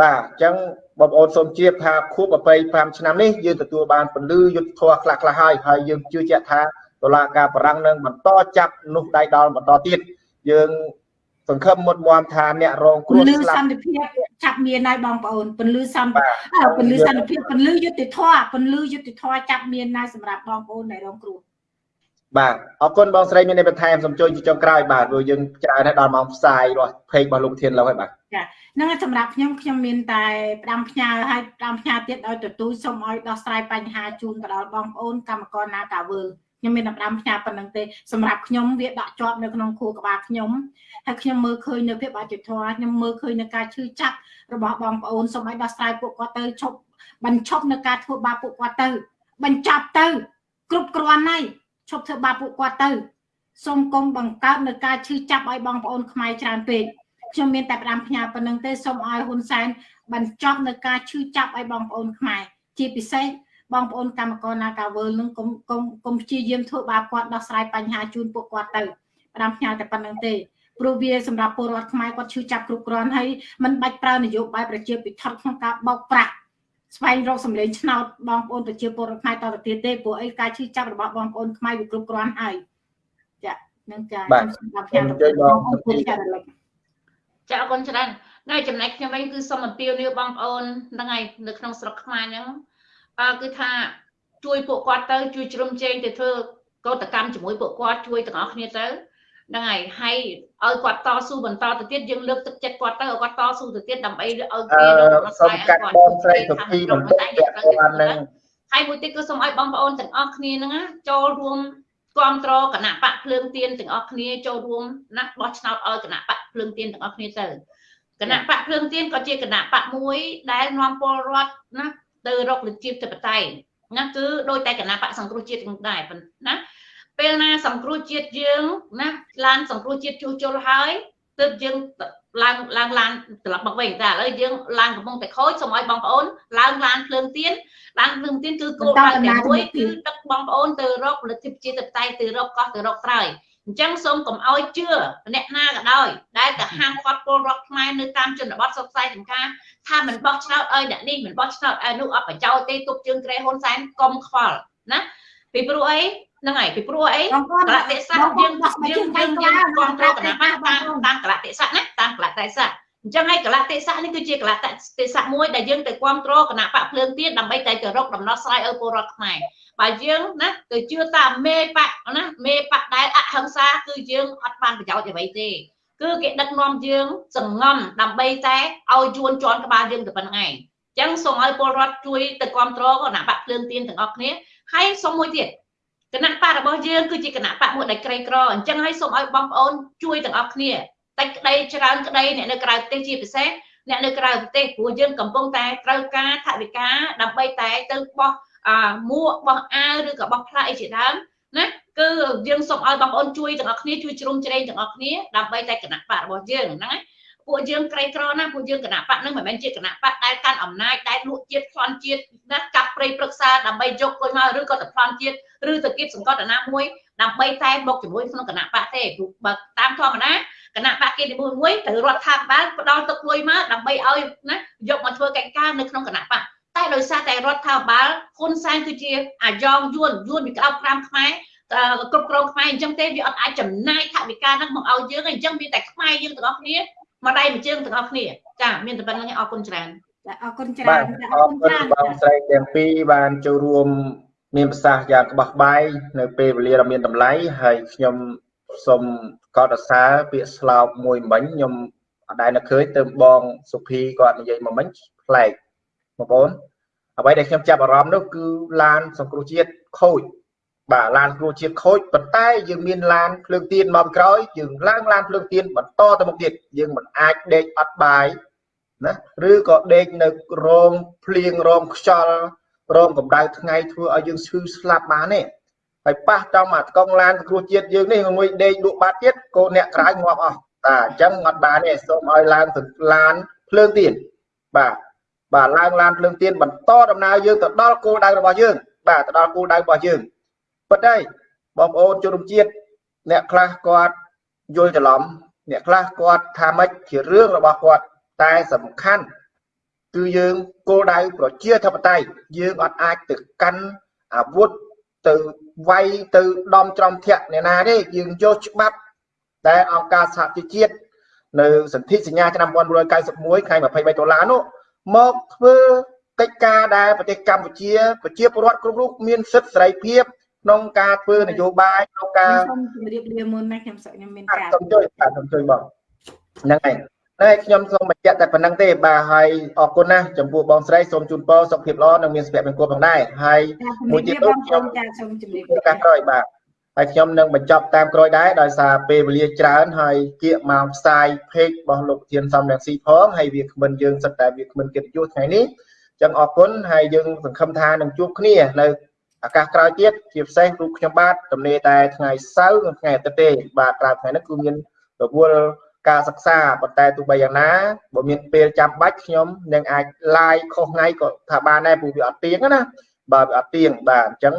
បាទអញ្ចឹងបងប្អូនសូមជៀបថាខួប25ឆ្នាំនេះយើងទទួលបានពលឺយុទ្ធធម៌ខ្លះខ្លះហើយហើយយើងជឿជាក់ថាតុលាការបរិង្គនឹងបន្តចាប់នោះដៃដល់បន្តទៀតយើងសង្ឃឹមមុតមមថាអ្នករងគ្រោះស្លាប់ពលឺសន្តិភាពចាប់មានហើយបងប្អូនពលឺសន្តិពលឺសន្តិភាពពលឺយុទ្ធធម៌ពលឺយុទ្ធធម៌ចាប់មានហើយសម្រាប់បងប្អូនដែលរងគ្រោះបាទអរគុណបងស្រីមានបន្ថែមសូមជួយជាចុងក្រោយបាទព្រោះយើងច្រើនដល់ម៉ោងផ្សាយរបស់ page របស់លោកធានឡូវហើយបាទ ចាហ្នឹងសម្រាប់ខ្ញុំខ្ញុំមានតែផ្ដាំផ្ញើហើយផ្ដាំផ្ញើទៀតឲ្យទទួលសូមឲ្យដោះស្រាយបញ្ហាជូនទៅដល់បងប្អូនកម្មករណាកាវើខ្ញុំមានតែផ្ដាំផ្ញើប៉ុណ្្នឹងទេសម្រាប់ខ្ញុំវាដកជាប់នៅក្នុងខួរក្បាលខ្ញុំហើយខ្ញុំមើលឃើញនៅភាពអយុត្តិធម៌ខ្ញុំមើលឃើញនៅការឈឺចាប់របស់បងប្អូនសូមឲ្យដោះស្រាយពួកគាត់ទៅឈប់បញ្ឈប់នៅការធ្វើបាបពួកគាត់ទៅ បញ្ចប់ទៅ គ្រប់គ្រាន់ហើយឈប់ធ្វើបាបពួកគាត់ទៅសូមកុំបង្កើតនៅការឈឺចាប់ឲ្យបងប្អូនខ្មែរច្រើនពេក ខ្ញុំមានតែផ្ដាំផ្ញើប៉ុណ្្នឹងទេសូមឲ្យហ៊ុនសែនបញ្ចប់នៅការឈឺចាប់ឲ្យបងប្អូនខ្មែរជាពិសេសបងប្អូនកម្មករនាការវើលនឹងកុំកុំកុំព្យាយាមធ្វើបាបគាត់ដោះស្រាយបញ្ហាជូនពួកគាត់ទៅផ្ដាំផ្ញើតែប៉ុណ្្នឹងទេព្រោះវាសម្រាប់ពលរដ្ឋខ្មែរគាត់ឈឺចាប់គ្រប់គ្រាន់ហើយมันបាច់ប្រើនយោបាយប្រជាពិធក្នុងការបោកប្រាស់ស្វែងរកសម្លេងឆ្នោតបងប្អូនប្រជាពលរដ្ឋខ្មែរតទៅទៀតទេព្រោះអីការឈឺចាប់របស់បងប្អូនខ្មែរវាគ្រប់គ្រាន់ហើយចានឹងចាខ្ញុំសម្រាប់ខ្ញុំទៅបងប្អូនចារលឹក ចាអរគុណច្រើនហើយចំណែកខ្ញុំវិញគឺសូមអំពាវនាវបងប្អូនហ្នឹងហើយនៅក្នុងស្រុកខ្មែរហ្នឹងអឺគឺថាជួយពួកគាត់ទៅជួយជ្រោមជ្រែងទៅធ្វើកោតកម្មជាមួយពួកគាត់ជួយទាំងអស់គ្នាទៅហ្នឹងហើយហើយឲ្យគាត់តស៊ូបន្តទៅទៀតយើងលើកទឹកចិត្តគាត់ទៅឲ្យគាត់តស៊ូទៅទៀតដើម្បីឲ្យគេរកដំណោះស្រាយឲ្យគាត់បងស្រីសុភីបន្តិចហ្នឹងហើយមួយទៀតគឺសូមឲ្យបងប្អូនទាំងអស់គ្នាហ្នឹងចូលរួម គ្រប់គ្រងគណៈបកភ្លើងទៀនទាំងអស់គ្នាចូលរួមណាបោះឆ្នោតឲ្យគណៈបកភ្លើងទៀនទាំងអស់គ្នាទៅគណៈបកភ្លើងទៀនក៏ជាគណៈបកមួយដែលនាំពលរដ្ឋណាទៅរកលទ្ធិធិបតេយ្យណាគឺដោយតែគណៈបកសង្គ្រោះជាតិទាំងដែរណាពេលណាសង្គ្រោះជាតិយើងណាឡានសង្គ្រោះជាតិជួសជុលហើយទើបយើង ឡើងឡើងឡានត្រឡប់មកវិញតែឥឡូវយើងឡានកំពុងតែខូចសូមឲ្យបងប្អូនឡើងឡានភ្លើងទៀនឡានភ្លើងទៀនគឺគោលដៅតែមួយគឺដឹកបងប្អូនទៅរកផលិតភាពជាតិតៃទៅរកកោះទៅរកត្រើយអញ្ចឹងសូមកុំឲ្យជឿអ្នកណាក៏ដោយដែលទៅហាមឃាត់ពលរដ្ឋខ្មែរនៅតាមជនបទសុខសាយចំការថាមិនបោះឆ្នោតឲ្យអ្នកនេះមិនបោះឆ្នោតឲ្យនោះអត់ប្រយោជន៍ទេទុកជើងក្រែហ៊ុនសែនកុំខ្វល់ណាពីព្រោះអី ហ្នឹងហើយពីព្រោះអីកលតិស័កយើងយើងយើងយើងគ្រប់គ្រងគណៈបកតាមតាមកលតិស័កណាតាមកលតិស័កអញ្ចឹងហើយកលតិស័កនេះគឺជាកលតិស័កមួយដែលយើងទៅគ្រប់គ្រងគណៈបកភ្លើងទៀនដើម្បីតែទៅរកដំណោះស្រាយឲ្យពលរដ្ឋខ្មែរបើយើងណាទៅជឿតាមមេបកណាមេបកដែលអហិង្សាគឺយើងអត់បានប្រយោជន៍អ្វីទេគឺគេដឹកនាំយើងសងំដើម្បីតែឲ្យយួនជន់ក្បាលយើងទៅប៉ុណ្្នឹងឯងអញ្ចឹងសូមឲ្យពលរដ្ឋជួយទៅគ្រប់គ្រងគណៈបកភ្លើងទៀនទាំងអស់គ្នាហើយសូមមួយទៀត គណៈបករបស់យើងគឺជាគណៈបកមួយដែលក្រីក្រអញ្ចឹងហើយសូមឲ្យបងប្អូនជួយទាំងអស់គ្នាតិចក្តីច្រើនក្តីអ្នកនៅក្រៅប្រទេសជាពិសេសអ្នកនៅក្រៅប្រទេសព្រោះយើងកំពុងតែត្រូវការថវិកាដើម្បីតែទៅបោះអាមួកបោះអាវឬក៏បោះផ្លាកអីជាដើមណាគឺយើងសូមឲ្យបងប្អូនជួយទាំងអស់គ្នាជួយជ្រុំជ្រែងទាំងអស់គ្នាដើម្បីតែគណៈបករបស់យើងហ្នឹងណា ពួកយើងក្រីក្រណាពួកយើងគណៈបកនឹងមិនមែនជាគណៈបកដែលកាន់អំណាចដែលលក់ជាតិប្លន់ជាតិណាកាប់ព្រៃព្រឹក្សាដើម្បីយកលុយមកឬក៏ទៅប្លន់ជាតិឬទៅគៀបសង្កត់អាណាមួយដើម្បីតែមកជាមួយក្នុងគណៈបកទេព្រោះបើតាមធម្មតាគណៈបកគេនីមួយមួយត្រូវរដ្ឋាភិបាលផ្ដល់ទឹកលុយមកដើម្បីឲ្យណាយកមកធ្វើកិច្ចការនៅក្នុងគណៈបកតែដោយសារតែរដ្ឋាភិបាលហ៊ុនសែនគឺជាអាយ៉ងយួនយួនពីក្តោប5ខ្មែរគ្រប់គ្រងខ្មែរអញ្ចឹងទេវាអត់អាចចំណាយថវិកាហ្នឹងមកឲ្យយើងអញ្ចឹងមានតែខ្មែរយើងទាំងអស់គ្នា មកដៃមួយជើងទាំងអស់គ្នាចាមានតែប៉ុណ្្នឹងអរគុណច្រើនចាអរគុណច្រើនអរគុណច្រើនបងស្រីទាំងពីរបានចូលរួម មានប្រសាសន៍យ៉ាងក្បោះក្បាយនៅពេលវេលាដ៏មានតម្លៃហើយខ្ញុំសូមកោតសរសើរពាក្យស្លោកមួយមិញខ្ញុំអត់ដែលនឹកឃើញទៅបងសុភីគាត់និយាយមកមិញប្លែកបងប្អូនអ្វីដែលខ្ញុំចាប់អារម្មណ៍នោះគឺឡានសង្គ្រោះជាតិខូច បាទឡានគ្រូជាតិខូចប៉ុន្តែយើងមានឡានភ្លើងទៀនមកក្រោយយើងឡើងឡានភ្លើងទៀនបន្តទៅមុខទៀតយើងមិនអាចដេកអត់បាយណាឬក៏ដេកនៅរោងភ្លៀងរោងខ្យល់រោងកម្ដៅថ្ងៃធ្វើឲ្យយើងឈឺស្លាប់បានទេហើយប៉ះចំអាកង់ឡានគ្រូជាតិយើងនេះមួយដេកលក់បាត់ទៀតកូនអ្នកក្រៅងាប់អស់តាអញ្ចឹងអត់បានទេសូមឲ្យឡើងទៅឡានភ្លើងទៀនបាទបាទឡើងឡានភ្លើងទៀនបន្តដំណើរយើងទៅដល់គោលដៅរបស់យើងបាទទៅដល់គោលដៅរបស់យើង ប៉ុន្តែបងប្អូនជនរួមជាតិអ្នកខ្លះគាត់យល់ច្រឡំអ្នកខ្លះគាត់ថាម៉េចជារឿងរបស់គាត់តែសំខាន់គឺយើងគោលដៅប្រជាធិបតេយ្យយើងអត់អាចទៅកាន់អាវុធទៅវាយទៅដំច្រំធាក់អ្នកណាទេយើងយកច្បាប់តែអង្គការសហជីវជាតិនៅសន្ធិសញ្ញាឆ្នាំ1991ខែ23ដុល្លារនោះមកធ្វើកិច្ចការដែលប្រទេសកម្ពុជាប្រជាពលរដ្ឋគ្រប់រូបមានសិទ្ធិសេរីភាព ក្នុងការធ្វើនយោបាយក្នុងការសូមជម្រាបលាមុនណាខ្ញុំសឹកខ្ញុំមានការសូមជួយបាទសូមជួយបងហ្នឹងហើយតែខ្ញុំសូមបញ្ជាក់តែប៉ុណ្្នឹងទេបាទហើយអរគុណណាស់ចំពោះបងស្រីសូមជូនពរសុខភាពល្អនិងមានសុភមង្គលផងដែរហើយមួយទៀតខ្ញុំចាសូមជម្រាបលាការក្រោយបាទហើយខ្ញុំនឹងបញ្ចប់តាមក្រោយដែរដោយសារពេលវេលាច្រើនហើយគៀកមកផ្សាយ page របស់លោកធានសំរងស៊ីផងហើយវាគ្មិនយើងសិតតែវាគ្មិនកិត្តិយសថ្ងៃនេះចឹងអរគុណហើយយើងសង្ឃឹមថានឹងជួបគ្នានៅ ឱកាសក្រោយទៀតជាពិសេសរូបខ្ញុំបាទទំនេរតែថ្ងៃសៅរ៍និងថ្ងៃអាទិត្យទេបាទក្រៅថ្ងៃនេះគឺមានរវល់ការសិក្សាប៉ុន្តែទោះបីយ៉ាងណាបើមានពេលចាំបាច់ខ្ញុំនឹងអាច live ខុសថ្ងៃក៏ថាបានដែរព្រោះវាអត់ទៀងណាបាទវាអត់ទៀងបាទអញ្ចឹង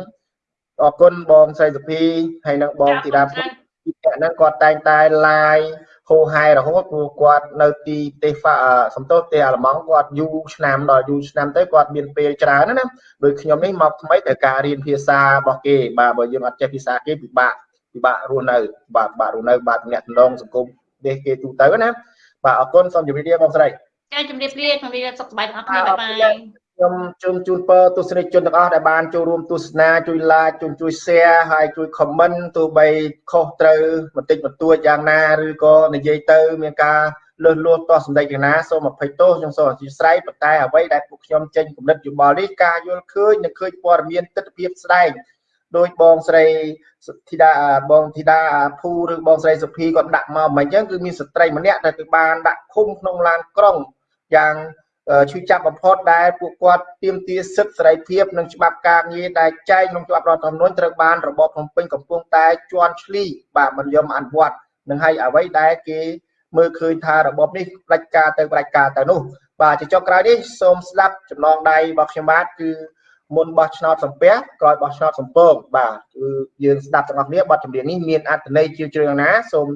អរគុណបងស្រីសុភីហើយនិងបងធីតាពុទ្ធហ្នឹងគាត់តែងតែ live ហូហែរហូតព្រោះគាត់នៅទីប្រទេសសំទោសប្រទេសអាល្លឺម៉ង់គាត់យូរឆ្នាំដល់យូរឆ្នាំទៅគាត់មានពេលច្រើនណាដូចខ្ញុំនេះមកថ្មីតែការរៀនភាសារបស់គេបាទបើយើងអត់ចេះភាសាគេពិបាកពិបាករស់នៅបាទពិបាករស់នៅបាទតំណងសង្គមនេះគេទូទៅណាបាទអរគុណសូមជម្រាបលាបងស្រីចាជម្រាបលាជម្រាបលាសុខសប្បាយទាំងអស់គ្នាបាយបាយ ខ្ញុំជូនជូនពរទស្សនិកជនទាំងអស់ដែលបានចូលរួមទស្សនាជួយ like ជួយជួយ share ហើយជួយ comment ទោះបីខុសត្រូវបន្តិចបន្តួចយ៉ាងណាឬក៏និយាយទៅ មានការលើសលួសតោះសម្ដីយ៉ាងណាសូមអភ័យទោសខ្ញុំសូមអធិស្ឋានប៉ុន្តែអ្វីដែលពួកខ្ញុំចេញគំនិតយោបល់នេះការយល់ឃើញនិងឃើញព័ត៌មានទស្សនវិជ្ជាស្ដែងដោយបងស្រីធីតាបងធីតាភូឬបងស្រីសុភីគាត់ដាក់មកមិនអញ្ចឹងគឺមានស្ត្រីម្នាក់ដែលគឺបានដាក់ឃុំក្នុងឡានក្រុងយ៉ាង ឈឺចាប់បំផុតដែលពួកគាត់ទាមទារសិទ្ធិសេរីភាពនិងច្បាប់ការងារដែលចែងក្នុងច្បាប់រដ្ឋធម្មនុញ្ញត្រូវបានរបបភ្នំពេញកំពុងតែជន់ឈ្លីបាទមិនយอมអនុវត្តនឹងហើយអ្វីដែលគេមើលឃើញថារបបនេះផ្ដាច់ការទៅផ្ដាច់ការទៅនោះបាទជាចុងក្រោយនេះសូមស្ដាប់ចំណងដៃរបស់ខ្ញុំបាទគឺមុនបោះឆ្នោតសំពះក្រោយបោះឆ្នោតសំពងបាទគឺយើងស្ដាប់ទាំងអស់គ្នាបទចម្រៀងនេះមានអត្ថន័យជ្រាលជ្រៅណាសូម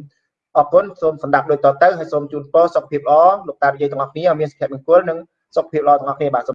អរគុណសូមសម្ដាប់ដូចតទៅហើយសូមជូនពរសុខភាពល្អលោកតានិយាយទាំងអស់គ្នាឲ្យមានសុខភាពមង្គលនិងសុខភាពល្អទាំងអស់គ្នាបាទ